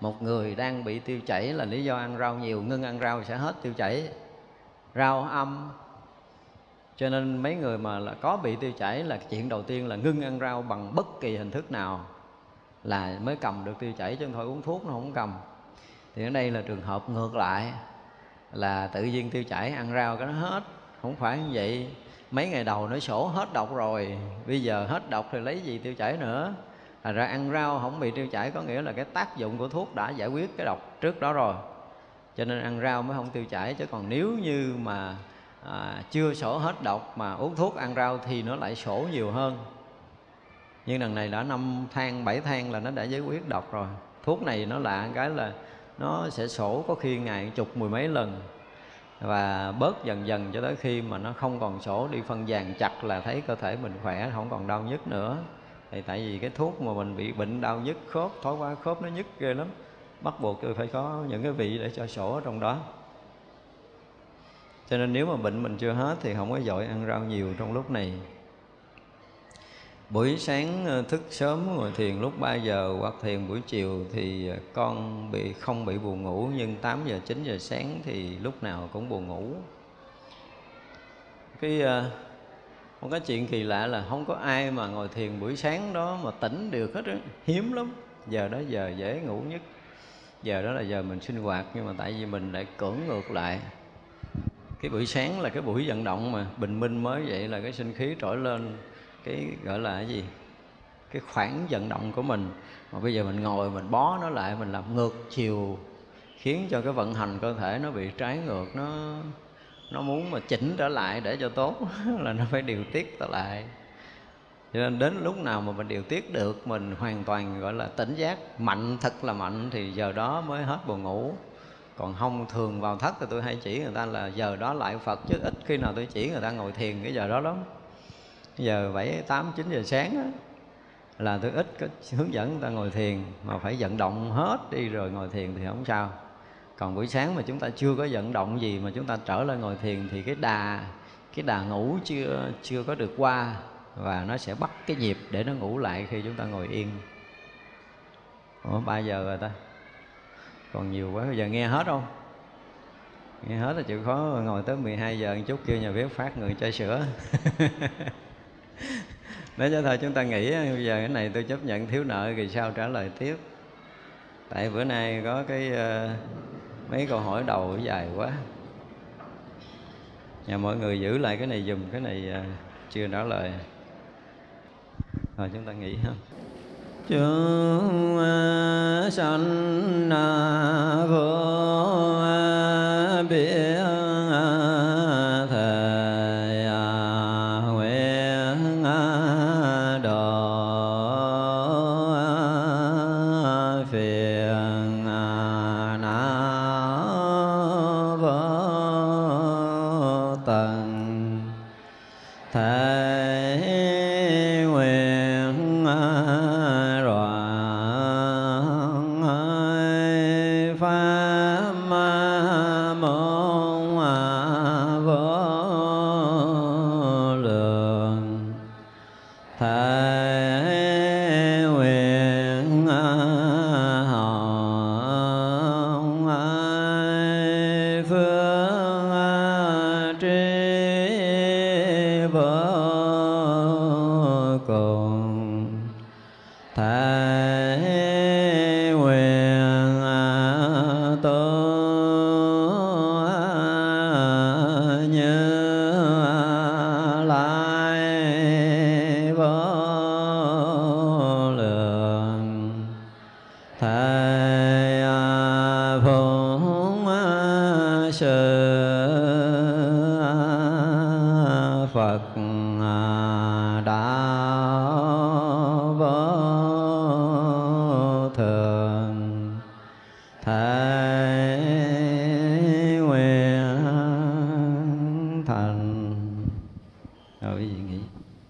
Một người đang bị tiêu chảy là lý do ăn rau nhiều, ngưng ăn rau sẽ hết tiêu chảy. Rau âm. Cho nên mấy người mà là có bị tiêu chảy là chuyện đầu tiên là ngưng ăn rau bằng bất kỳ hình thức nào là mới cầm được tiêu chảy chứ không thôi uống thuốc nó không cầm. Thì ở đây là trường hợp ngược lại là tự nhiên tiêu chảy ăn rau cái nó hết. Không phải như vậy. Mấy ngày đầu nó sổ hết độc rồi. Bây giờ hết độc thì lấy gì tiêu chảy nữa? Thật ra ăn rau không bị tiêu chảy có nghĩa là cái tác dụng của thuốc đã giải quyết cái độc trước đó rồi. Cho nên ăn rau mới không tiêu chảy. Chứ còn nếu như mà à, chưa sổ hết độc mà uống thuốc ăn rau thì nó lại sổ nhiều hơn. Nhưng lần này đã năm thang bảy thang là nó đã giải quyết độc rồi. Thuốc này nó lạ cái là nó sẽ sổ có khi ngày chục, mười mấy lần. Và bớt dần dần cho tới khi mà nó không còn sổ, đi phân vàng chặt là thấy cơ thể mình khỏe, không còn đau nhức nữa. Thì tại vì cái thuốc mà mình bị bệnh đau nhức, khớp thói qua khớp nó nhức ghê lắm. Bắt buộc tôi phải có những cái vị để cho sổ ở trong đó. Cho nên nếu mà bệnh mình chưa hết thì không có dội ăn rau nhiều trong lúc này buổi sáng ờ, thức sớm ngồi thiền. Lúc 3 giờ hoặc thiền buổi chiều thì ờ, con bị, không bị buồn ngủ, nhưng 8 giờ 9 giờ sáng thì lúc nào cũng buồn ngủ. Cái ờ, một cái chuyện kỳ lạ là không có ai mà ngồi thiền buổi sáng đó mà tỉnh được hết á. Hiếm lắm. Giờ đó giờ dễ ngủ nhất. Giờ đó là giờ mình sinh hoạt, nhưng mà tại vì mình lại cưỡng ngược lại. Cái buổi sáng là cái buổi vận động mà. Bình minh mới vậy là cái sinh khí trỗi lên cái gọi là cái gì? Cái khoảng vận động của mình. Mà bây giờ mình ngồi, mình bó nó lại, mình làm ngược chiều, khiến cho cái vận hành cơ thể nó bị trái ngược, nó nó muốn mà chỉnh trở lại để cho tốt [laughs] là nó phải điều tiết trở lại. Cho nên đến lúc nào mà mình điều tiết được, mình hoàn toàn gọi là tỉnh giác, mạnh, thật là mạnh, thì giờ đó mới hết buồn ngủ. Còn không thường vào thất thì tôi hay chỉ người ta là, giờ đó lại phật chứ ít khi nào tôi chỉ người ta ngồi thiền, cái giờ đó lắm giờ bảy tám chín giờ sáng đó, là tôi ít có hướng dẫn người ta ngồi thiền mà phải vận động hết đi rồi ngồi thiền thì không sao. Còn buổi sáng mà chúng ta chưa có vận động gì mà chúng ta trở lại ngồi thiền thì cái đà cái đà ngủ chưa chưa có được qua và nó sẽ bắt cái nhịp để nó ngủ lại khi chúng ta ngồi yên. Ủa ba giờ rồi ta? Còn nhiều quá bây giờ nghe hết không? Nghe hết là chịu khó ngồi tới 12 giờ một chút kêu nhà bếp phát người chai sữa. [laughs] nói cho thôi chúng ta nghĩ à, bây giờ cái này tôi chấp nhận thiếu nợ thì sao trả lời tiếp? Tại bữa nay có cái uh, mấy câu hỏi đầu dài quá. Nhà mọi người giữ lại cái này dùm cái này uh, chưa trả lời. Rồi chúng ta nghĩ ha. Chúng ờ, sanh vô biên